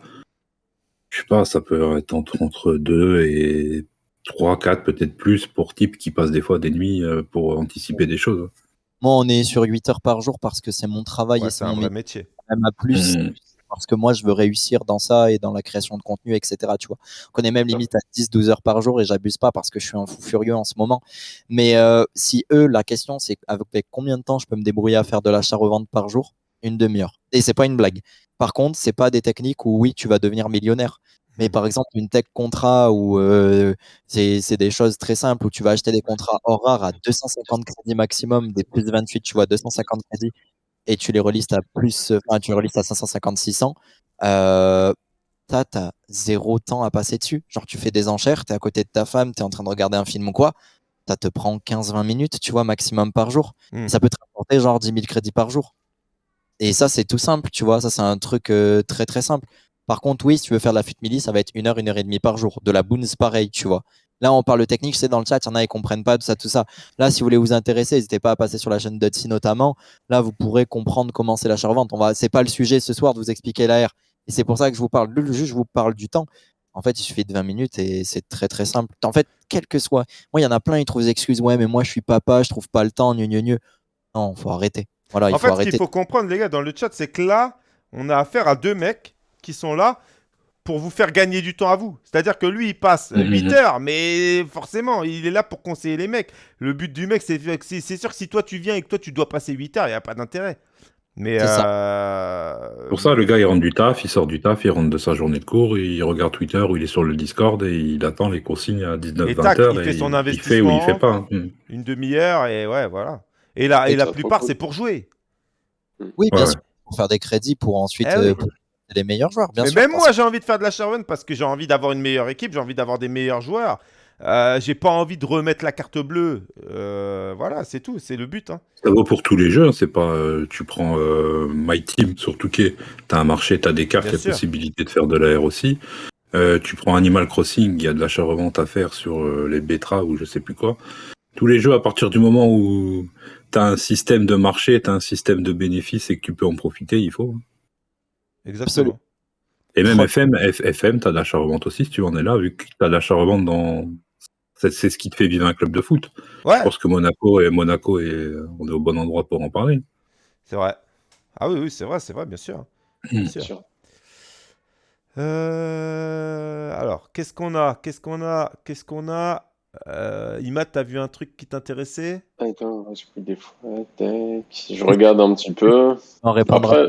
je sais pas, ça peut être entre entre deux et trois, quatre peut-être plus pour type qui passe des fois des nuits euh, pour anticiper des choses. Moi, on est sur 8 heures par jour parce que c'est mon travail Ouais, et c'est c'est un mon vrai métier. métier. même à plus Mhm. Parce que moi je veux réussir dans ça et dans la création de contenu etc tu vois. On est même limite à 10-12 heures par jour et j'abuse pas parce que je suis un fou furieux en ce moment. Mais euh, si eux la question c'est avec combien de temps je peux me débrouiller à faire de l'achat revente par jour? Une demi-heure. Et c'est pas une blague. Par contre c'est pas des techniques où oui tu vas devenir millionnaire. Mais par exemple, une tech contrat où euh, c'est des choses très simples où tu vas acheter des contrats hors rare à 250 crédits maximum, des plus 28, tu vois, 250 crédits et tu les relistes à plus, enfin, tu les relistes à 550, 600, euh, t'as, t'as zéro temps à passer dessus. Genre, tu fais des enchères, t'es à côté de ta femme, t'es en train de regarder un film ou quoi, ça te prend 15-20 minutes, tu vois, maximum par jour. Hmm. Ça peut te rapporter genre 10 000 crédits par jour. Et ça, c'est tout simple, tu vois, ça, c'est un truc euh, très très simple. Par contre, oui, si tu veux faire de la fut milli, ça va être une heure, une heure et demie par jour. De la boons, pareil, tu vois. Là, on parle technique, c'est dans le chat, il y en a, ils comprennent pas tout ça, tout ça. Là, si vous voulez vous intéresser, n'hésitez pas à passer sur la chaîne d'Otsi notamment. Là, vous pourrez comprendre comment c'est l'achat-revente. On va, c'est pas le sujet ce soir de vous expliquer l'AR. Et c'est pour ça que je vous parle. Le juge, je vous parle du temps. En fait, il suffit de 20 minutes et c'est très très simple. En fait, quel que soit. Moi, il y en a plein, ils trouvent des excuses. Ouais, mais moi, je suis papa, je trouve pas le temps, gneu, gneu. Non, faut arrêter. Voilà, il en faut fait, ce arrêter. qu'il faut comprendre, les gars, dans le chat, c'est que là, on a affaire à deux mecs qui sont là pour vous faire gagner du temps à vous. C'est-à-dire que lui, il passe Mhm. 8 heures, mais forcément, il est là pour conseiller les mecs. Le but du mec, c'est sûr que si toi, tu viens et que toi, tu dois passer 8 heures, il n'y a pas d'intérêt. Mais euh, Pour ça, le gars, il rentre du taf, il sort du taf, il rentre de sa journée de cours, il regarde Twitter ou il est sur le Discord et il attend les consignes à Et 19-20 tac, heures. il fait son Il fait ou il investissement. fait pas. hein. Mm. une demi-heure, et ouais, voilà. Et la, et Et la plupart, c'est pour jouer. Oui, bien Ouais, sûr. Pour faire des crédits pour ensuite Eh oui. euh, pour les meilleurs joueurs. Bien mais sûr, même moi, j'ai envie de faire de la Sherman parce que j'ai envie d'avoir une meilleure équipe, j'ai envie d'avoir des meilleurs joueurs. Euh, j'ai pas envie de remettre la carte bleue. Euh, voilà, c'est tout, c'est le but. hein. Ça vaut pour tous les jeux, hein, c'est pas. euh, tu prends euh, My Team sur Touquet, t'as un marché, t'as des cartes, il y a sûr. possibilité de faire de l'AR aussi. Euh, tu prends Animal Crossing, il y a de l'achat-revente à faire sur euh, les Betra ou je sais plus quoi. Tous les jeux, à partir du moment où t'as un système de marché, t'as un système de bénéfices et que tu peux en profiter, il faut. Exactement. Et même FM, F- FM, t'as de l'achat-revente aussi, si tu en es là, vu que t'as de l'achat-revente dans. C'est c'est ce qui te fait vivre un club de foot. Ouais, Je pense que Monaco et Monaco et on est au bon endroit pour en parler. c'est vrai. Ah oui, oui, c'est vrai, c'est vrai, bien sûr. Bien sûr. sûr. Euh, Alors, qu'est-ce qu'on a? Qu'est-ce qu'on a? Qu'est-ce qu'on a? Euh, Imad, t'as vu un truc qui t'intéressait? Attends, j'ai pris des fois. Je regarde un petit peu. On répondra. Après,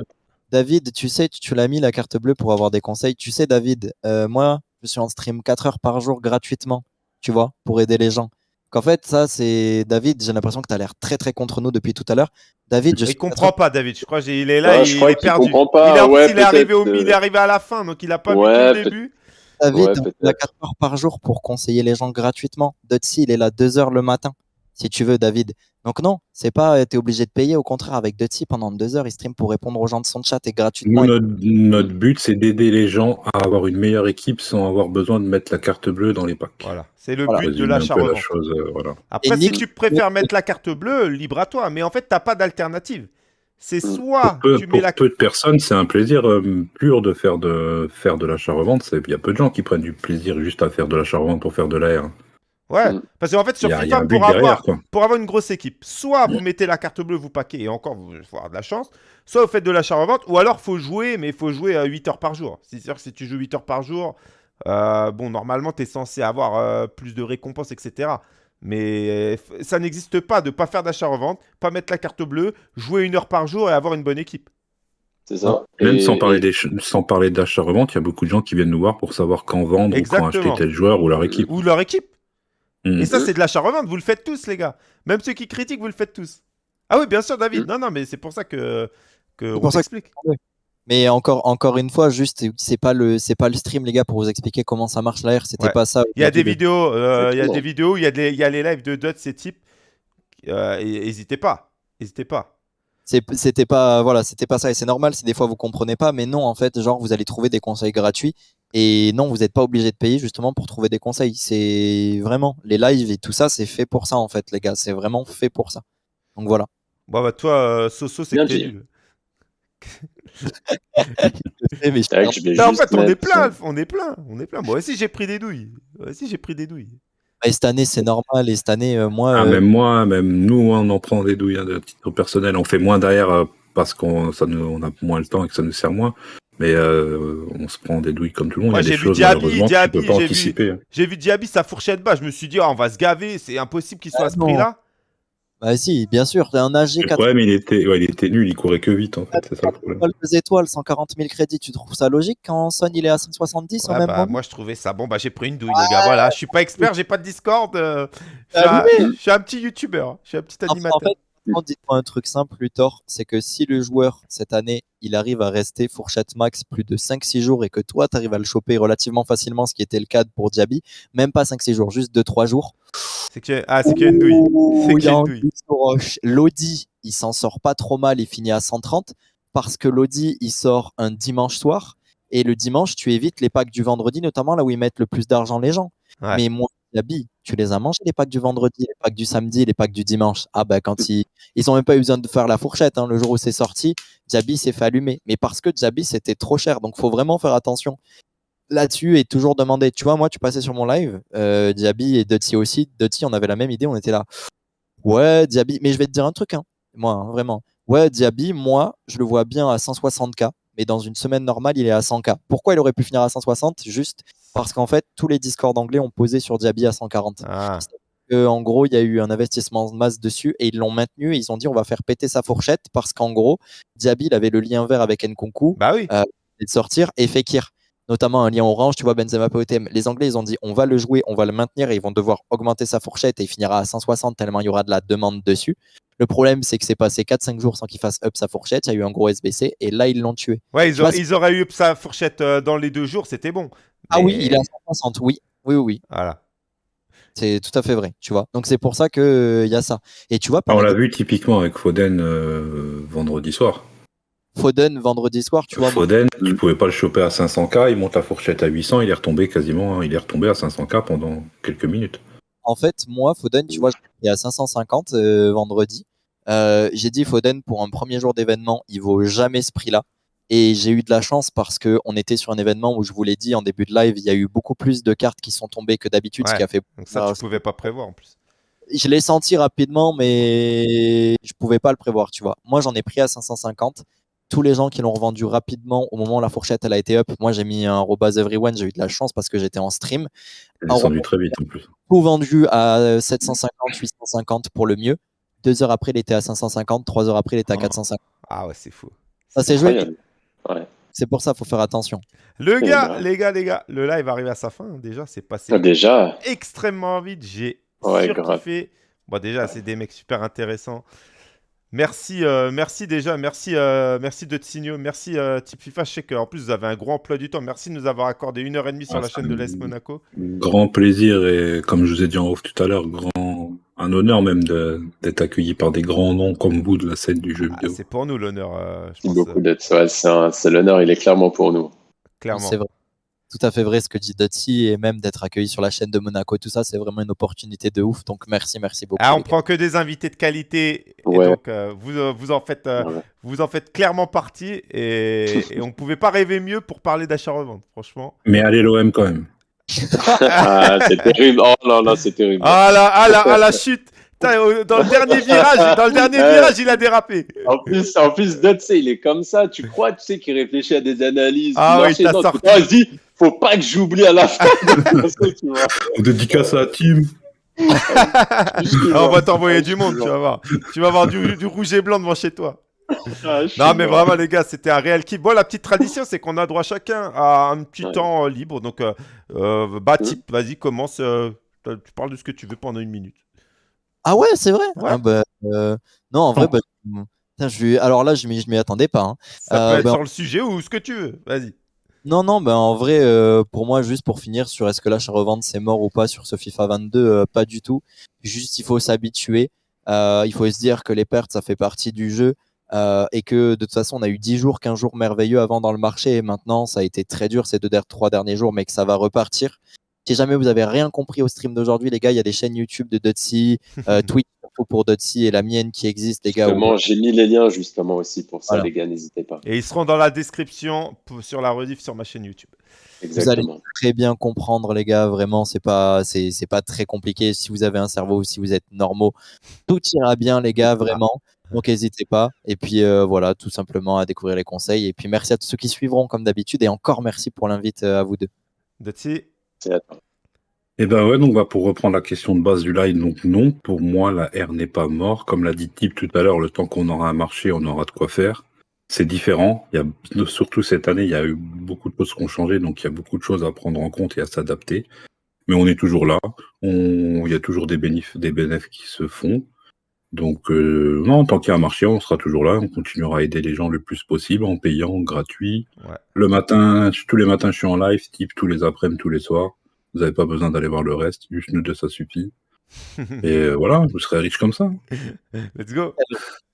David, tu sais, tu, tu l'as mis la carte bleue pour avoir des conseils. Tu sais, David, euh, moi, je suis en stream 4 heures par jour gratuitement, tu vois, pour aider les gens. Qu'en fait, ça, c'est David. J'ai l'impression que tu as l'air très, très contre nous depuis tout à l'heure. David, je Il suis comprend pas, David. Je crois qu'il est là, Ouais, il, je crois il est perdu. comprend pas. Il, est, Ouais, il arrivé au, il est arrivé à la fin, donc il a pas Ouais, vu tout le début. David, peut-être. a 4 heures par jour pour conseiller les gens gratuitement. Dotsi, il est là 2 heures le matin. Si tu veux, David. Donc non, c'est pas euh, t'es obligé de payer. Au contraire, avec Dutty, pendant deux heures, il stream pour répondre aux gens de son chat et gratuitement. Nous, notre, notre but, c'est d'aider les gens à avoir une meilleure équipe sans avoir besoin de mettre la carte bleue dans les packs. Voilà, c'est le Voilà. but de peu la chose, euh, voilà. Après, Et si Nick- tu préfères mettre la carte bleue, libre à toi. Mais en fait, t'as pas d'alternative. C'est Mm. soit Peu- tu mets pour la peu de personnes, c'est un plaisir euh, pur de faire de faire de l'achat-revente. C'est- Il y a peu de gens qui prennent du plaisir juste à faire de l'achat-revente pour faire de l'air. Ouais, Mm. parce qu'en fait, sur a, FIFA, pour avoir, quoi. pour avoir une grosse équipe, soit vous mettez la carte bleue, vous paquez, et encore, vous faut avoir de la chance, soit vous faites de l'achat-revente, ou alors faut jouer, mais il faut jouer à 8 heures par jour. C'est-à-dire que si tu joues 8 heures par jour, euh, bon, normalement, tu es censé avoir euh, plus de récompenses, etc. Mais ça n'existe pas de pas faire d'achat-revente, pas mettre la carte bleue, jouer une heure par jour et avoir une bonne équipe. C'est ça. Même Et- sans parler et- des ch- sans parler d'achat-revente, il y a beaucoup de gens qui viennent nous voir pour savoir quand vendre ou quand acheter tel joueur ou leur équipe. Ou leur équipe. Mm. Et ça, c'est de l'achat-revente. Vous le faites tous, les gars. Même ceux qui critiquent, vous le faites tous. Ah oui, bien sûr, David. Mm. Non, non, mais c'est pour ça que, que on que- t'explique. Mais encore, encore une fois, juste, c'est pas le, c'est pas le stream, les gars, pour vous expliquer comment ça marche l'AR. C'était Ouais. pas ça. Il y a des le- vidéos, euh, il y a des vidéos, il y a, des- il y a les lives de Dot, ces types. Euh, N'hésitez pas. N'hésitez pas. C'était pas, voilà, c'était pas ça. Et c'est normal si des fois vous comprenez pas. Mais non, en fait, genre, vous allez trouver des conseils gratuits. Et non, vous n'êtes pas obligé de payer justement pour trouver des conseils. C'est vraiment les lives et tout ça, c'est fait pour ça en fait, les gars. C'est vraiment fait pour ça. Donc voilà. Bon, bah, toi, euh, Soso, c'est nul. Mais en fait, on est plein, on est plein, on est plein. Moi aussi, j'ai pris des douilles. Moi aussi, j'ai pris des douilles. Et cette année, c'est normal. Et cette année, euh, moi, Ah, euh, même moi, même nous, on en prend des douilles hein, de titre personnel. On fait moins derrière euh, parce qu'on ça nous- on a moins le temps et que ça nous sert moins. Mais euh, on se prend des douilles comme tout le monde. Moi, Il y a j'ai des vu choses Diaby, malheureusement que Diaby, j'ai vu- hein. J'ai vu Diaby, sa fourchette bas. Je me suis dit, oh, on va se gaver. C'est impossible qu'il soit Ah à ce non. prix-là. Bah si, bien sûr, t'as un AG Le 4 problème, il était, ouais, il était nul, il courait que vite en fait. C'est ça le problème. étoiles, deux étoiles, 140 000 crédits. Tu trouves ça logique quand Son il est à 170 en Ouais, même bah, moi, je trouvais ça bon. Bah, j'ai pris une douille, les gars. Voilà, je suis pas expert, j'ai pas de Discord. euh, je, suis Ah un, je suis un petit youtubeur. Je suis un petit animateur. en fait, dites-moi un truc simple, Luthor, c'est que si le joueur, cette année, il arrive à rester fourchette max plus de 5-6 jours et que toi, tu arrives à le choper relativement facilement, ce qui était le cas pour Diaby, même pas 5-6 jours, juste 2-3 jours. C'est. Ah, c'est qu'il y a une douille. C'est il qu'il y a une douille. Roche. Lodi, il s'en sort pas trop mal, il finit à 130 parce que Lodi, il sort un dimanche soir et le dimanche, tu évites les packs du vendredi, notamment là où ils mettent le plus d'argent les gens. Ouais. Mais moi, Diaby, tu les as mangés les packs du vendredi, les packs du samedi, les packs du dimanche. Ah bah quand ils ils ont même pas eu besoin de faire la fourchette hein. le jour où c'est sorti, Diaby s'est fait allumer. Mais parce que Diaby c'était trop cher, donc faut vraiment faire attention là-dessus et toujours demander. Tu vois, moi tu passais sur mon live, euh, Diaby et Dutty aussi. Dutty, on avait la même idée, on était là. Ouais, Diaby, mais je vais te dire un truc, hein, moi, hein, vraiment. Ouais, Diaby, moi, je le vois bien à 160K, mais dans une semaine normale, il est à 100K. Pourquoi il aurait pu finir à 160 Juste parce qu'en fait, tous les Discord anglais ont posé sur Diaby à 140. Ah. Euh, en gros, il y a eu un investissement de masse dessus et ils l'ont maintenu et ils ont dit on va faire péter sa fourchette parce qu'en gros, Diaby, il avait le lien vert avec Nkunku Bah oui. et de sortir et Fekir. Notamment un lien orange, tu vois, Benzema POTM. Les Anglais, ils ont dit on va le jouer, on va le maintenir et ils vont devoir augmenter sa fourchette et il finira à 160 tellement il y aura de la demande dessus. Le problème, c'est que c'est passé 4-5 jours sans qu'il fasse up sa fourchette. Il y a eu un gros SBC et là, ils l'ont tué. Ouais, ils, auraient- vois, ils auraient eu sa fourchette euh, dans les deux jours, c'était bon. Ah oui, il est à 160. Oui, oui, oui. oui. Voilà. C'est tout à fait vrai, tu vois. Donc c'est pour ça qu'il y a ça. Et tu vois, par Ah, on l'a vu typiquement avec Foden euh, vendredi soir. Foden, vendredi soir, tu vois. Foden, tu pouvais pas le choper à 500K, il monte la fourchette à 800, il est retombé quasiment, il est retombé à 500K pendant quelques minutes. En fait, moi, Foden, tu vois, il est à 550 euh, vendredi. Euh, j'ai dit Foden pour un premier jour d'événement, il vaut jamais ce prix-là. Et j'ai eu de la chance parce que on était sur un événement où je vous l'ai dit en début de live, il y a eu beaucoup plus de cartes qui sont tombées que d'habitude, ce qui a fait. Donc ça, tu pouvais pas prévoir en plus. Je l'ai senti rapidement, mais je pouvais pas le prévoir, tu vois. Moi, j'en ai pris à 550. Tous les gens qui l'ont revendu rapidement au moment où la fourchette elle a été up, moi j'ai mis un robaz everyone, j'ai eu de la chance parce que j'étais en stream. Il est Ah, très vite en plus. tout vendu à 750, 850 pour le mieux. Deux heures après, il était à 550. Trois heures après, il était à Oh. 450. Ah ouais, c'est fou. Ça, c'est joué. Ouais. C'est pour ça, faut faire attention. Le gars, les gars, les gars, le live arrive à sa fin. Déjà, c'est passé Ah, déjà, extrêmement vite. J'ai Ouais, surkiffé. Bon, déjà, c'est des mecs super intéressants. Merci, euh, merci déjà, merci, euh, merci de Tsigno, merci euh, Type FIFA. Je sais qu'en plus vous avez un gros emploi du temps. Merci de nous avoir accordé une heure et demie sur Ah, la ça chaîne de l'AS Monaco. Grand plaisir et comme je vous ai dit en off tout à l'heure, grand, un honneur même d'être accueilli par des grands noms comme vous de la scène du jeu Ah, vidéo. c'est pour nous l'honneur, euh, Merci pense, beaucoup euh, d'être. Ouais, c'est un- c'est l'honneur, il est clairement pour nous. clairement. C'est vrai. Tout à fait vrai ce que dit Dotsi et même d'être accueilli sur la chaîne de Monaco, tout ça, c'est vraiment une opportunité de ouf. Donc merci, merci beaucoup. Ah, on prend que des invités de qualité. Et donc, euh, vous, euh, vous, en faites, euh, vous en faites clairement partie. Et, et on ne pouvait pas rêver mieux pour parler d'achat-revente, franchement. Mais allez l'OM quand même. <laughs> Ah, c'est terrible. Oh là là, c'est terrible. Ah la, ah la, ah la chute Dans le dernier <laughs> virage, dans le dernier virage, il a dérapé. En plus, en plus, sais, il est comme ça. Tu crois, tu sais, qu'il réfléchit à des analyses. Ah oui, t'as Non, sorti. Faut pas que j'oublie à la fin. <laughs> On dédicace à la team. Ah, on va t'envoyer du monde, tu vas voir. Tu vas avoir du, du rouge et blanc devant chez toi. Ah, Non, mais vraiment, les gars, c'était un réel kiff. Bon, la petite tradition, c'est qu'on a droit chacun à un petit Ouais. temps euh, libre. Donc, euh, euh, bah, type, vas-y, commence. euh, tu parles de ce que tu veux pendant une minute. Ah ouais, c'est vrai? Ouais. Ah bah, euh, non, en vrai, bah, putain, je alors là, je m'y attendais pas. hein. Ça Euh, peut être ben- sur le sujet ou ce que tu veux. Vas-y. Non, non, ben en vrai, euh, pour moi, juste pour finir sur est-ce que l'achat-revente c'est mort ou pas sur ce FIFA 22, euh, pas du tout. Juste, il faut s'habituer. Euh, il faut se dire que les pertes, ça fait partie du jeu. euh, et que de toute façon, on a eu 10 jours, 15 jours merveilleux avant dans le marché. Et maintenant, ça a été très dur ces deux, trois derniers jours, mais que ça va repartir. Si jamais vous avez rien compris au stream d'aujourd'hui, les gars, il y a des chaînes YouTube de euh, Twitch <laughs> surtout pour Dotsi et la mienne qui existe, les gars. où- Justement, j'ai mis les liens justement aussi pour ça, Voilà. les gars, n'hésitez pas. Et ils seront dans la description sur la rediff sur ma chaîne YouTube. Exactement. très bien comprendre les gars vraiment c'est pas c'est c'est pas très compliqué si vous avez un cerveau ou si vous êtes normaux tout ira bien les gars vraiment donc n'hésitez pas et puis euh, voilà tout simplement à découvrir les conseils et puis merci à tous ceux qui suivront comme d'habitude et encore merci pour l'invite euh, à vous deux Dotsi C'est à toi. Et ben ouais, donc bah, pour reprendre la question de base du live, donc non, pour moi la R n'est pas mort. Comme l'a dit Tip tout à l'heure, le temps qu'on aura un marché, on aura de quoi faire. C'est différent. Il y a, surtout cette année, il y a eu beaucoup de choses qui ont changé, donc il y a beaucoup de choses à prendre en compte et à s'adapter. Mais on est toujours là. On, il y a toujours des bénéfices, des bénéfices qui se font. Donc euh, non, tant qu'il y a un marché, on sera toujours là. On continuera à aider les gens le plus possible en payant, gratuit. Ouais. Le matin, tous les matins, je suis en live, Tip tous les après-midi, tous les soirs. Vous n'avez pas besoin d'aller voir le reste, juste nous deux, ça suffit. <laughs> Et euh, voilà, vous serez riche comme ça. <laughs> Let's go.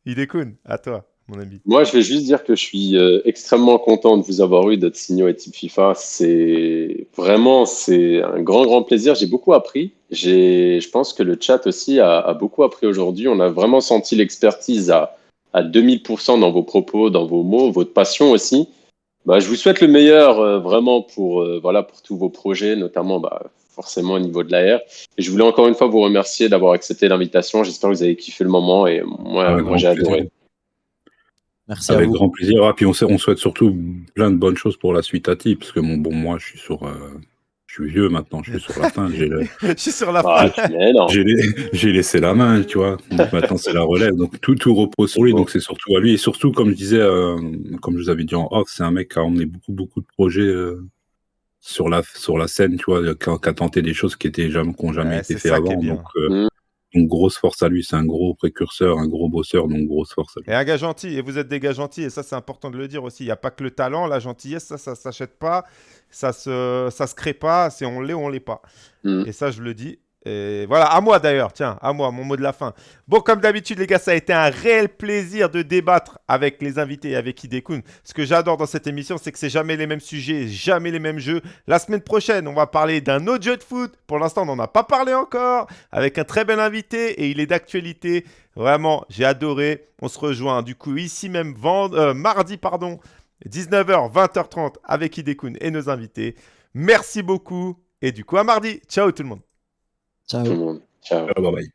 Idekun, à toi, mon ami. Moi, je vais juste dire que je suis euh, extrêmement content de vous avoir eu, d'être signaux et type FIFA. C'est vraiment, c'est un grand, grand plaisir. J'ai beaucoup appris. J'ai, je pense que le chat aussi a, a beaucoup appris aujourd'hui. On a vraiment senti l'expertise à, à 2000% dans vos propos, dans vos mots, votre passion aussi. Bah, je vous souhaite le meilleur euh, vraiment pour, euh, voilà, pour tous vos projets, notamment bah, forcément au niveau de l'AR. Et je voulais encore une fois vous remercier d'avoir accepté l'invitation. J'espère que vous avez kiffé le moment et moi, j'ai adoré. merci à Avec vous grand plaisir. Ah, puis on, sait- on souhaite surtout plein de bonnes choses pour la suite à Tip, parce que bon, moi, je suis sur, euh, je suis vieux maintenant, je suis sur la fin. J'ai le- <laughs> Je suis sur la Ah, fin. j'ai lai- j'ai laissé la main, tu vois. Donc maintenant, c'est la relève. Donc tout, tout repose sur lui. Donc c'est surtout à lui. Et surtout, comme je disais, euh, comme je vous avais dit en off, c'est un mec qui a emmené beaucoup, beaucoup de projets euh, sur, la, sur la scène, tu vois, qui a, qui a tenté des choses qui étaient jamais, qui n'ont jamais Ouais, été c'est fait ça qui est avant. Donc, euh, Mm. Donc grosse force à lui. C'est un gros précurseur, un gros bosseur. Donc grosse force à lui. Et un gars gentil, et vous êtes des gars gentils, et ça c'est important de le dire aussi. Il n'y a pas que le talent, la gentillesse, ça, ça s'achète pas, ça se, ça se crée pas, c'est on l'est ou on l'est pas. Mm. Et ça je le dis. Voilà, à moi d'ailleurs, tiens, à moi, mon mot de la fin. Bon, comme d'habitude, les gars, ça a été un réel plaisir de débattre avec les invités et avec Hidekun. Ce que j'adore dans cette émission, c'est que c'est jamais les mêmes sujets, jamais les mêmes jeux. La semaine prochaine, on va parler d'un autre jeu de foot. Pour l'instant, on n'en a pas parlé encore, avec un très bel invité et il est d'actualité. Vraiment, j'ai adoré. On se rejoint du coup ici même euh, mardi, pardon, 19h, 20h30 avec Hidekun et nos invités. Merci beaucoup et du coup à mardi. Ciao tout le monde. Ciao Tout le monde. Ciao. Bye bye.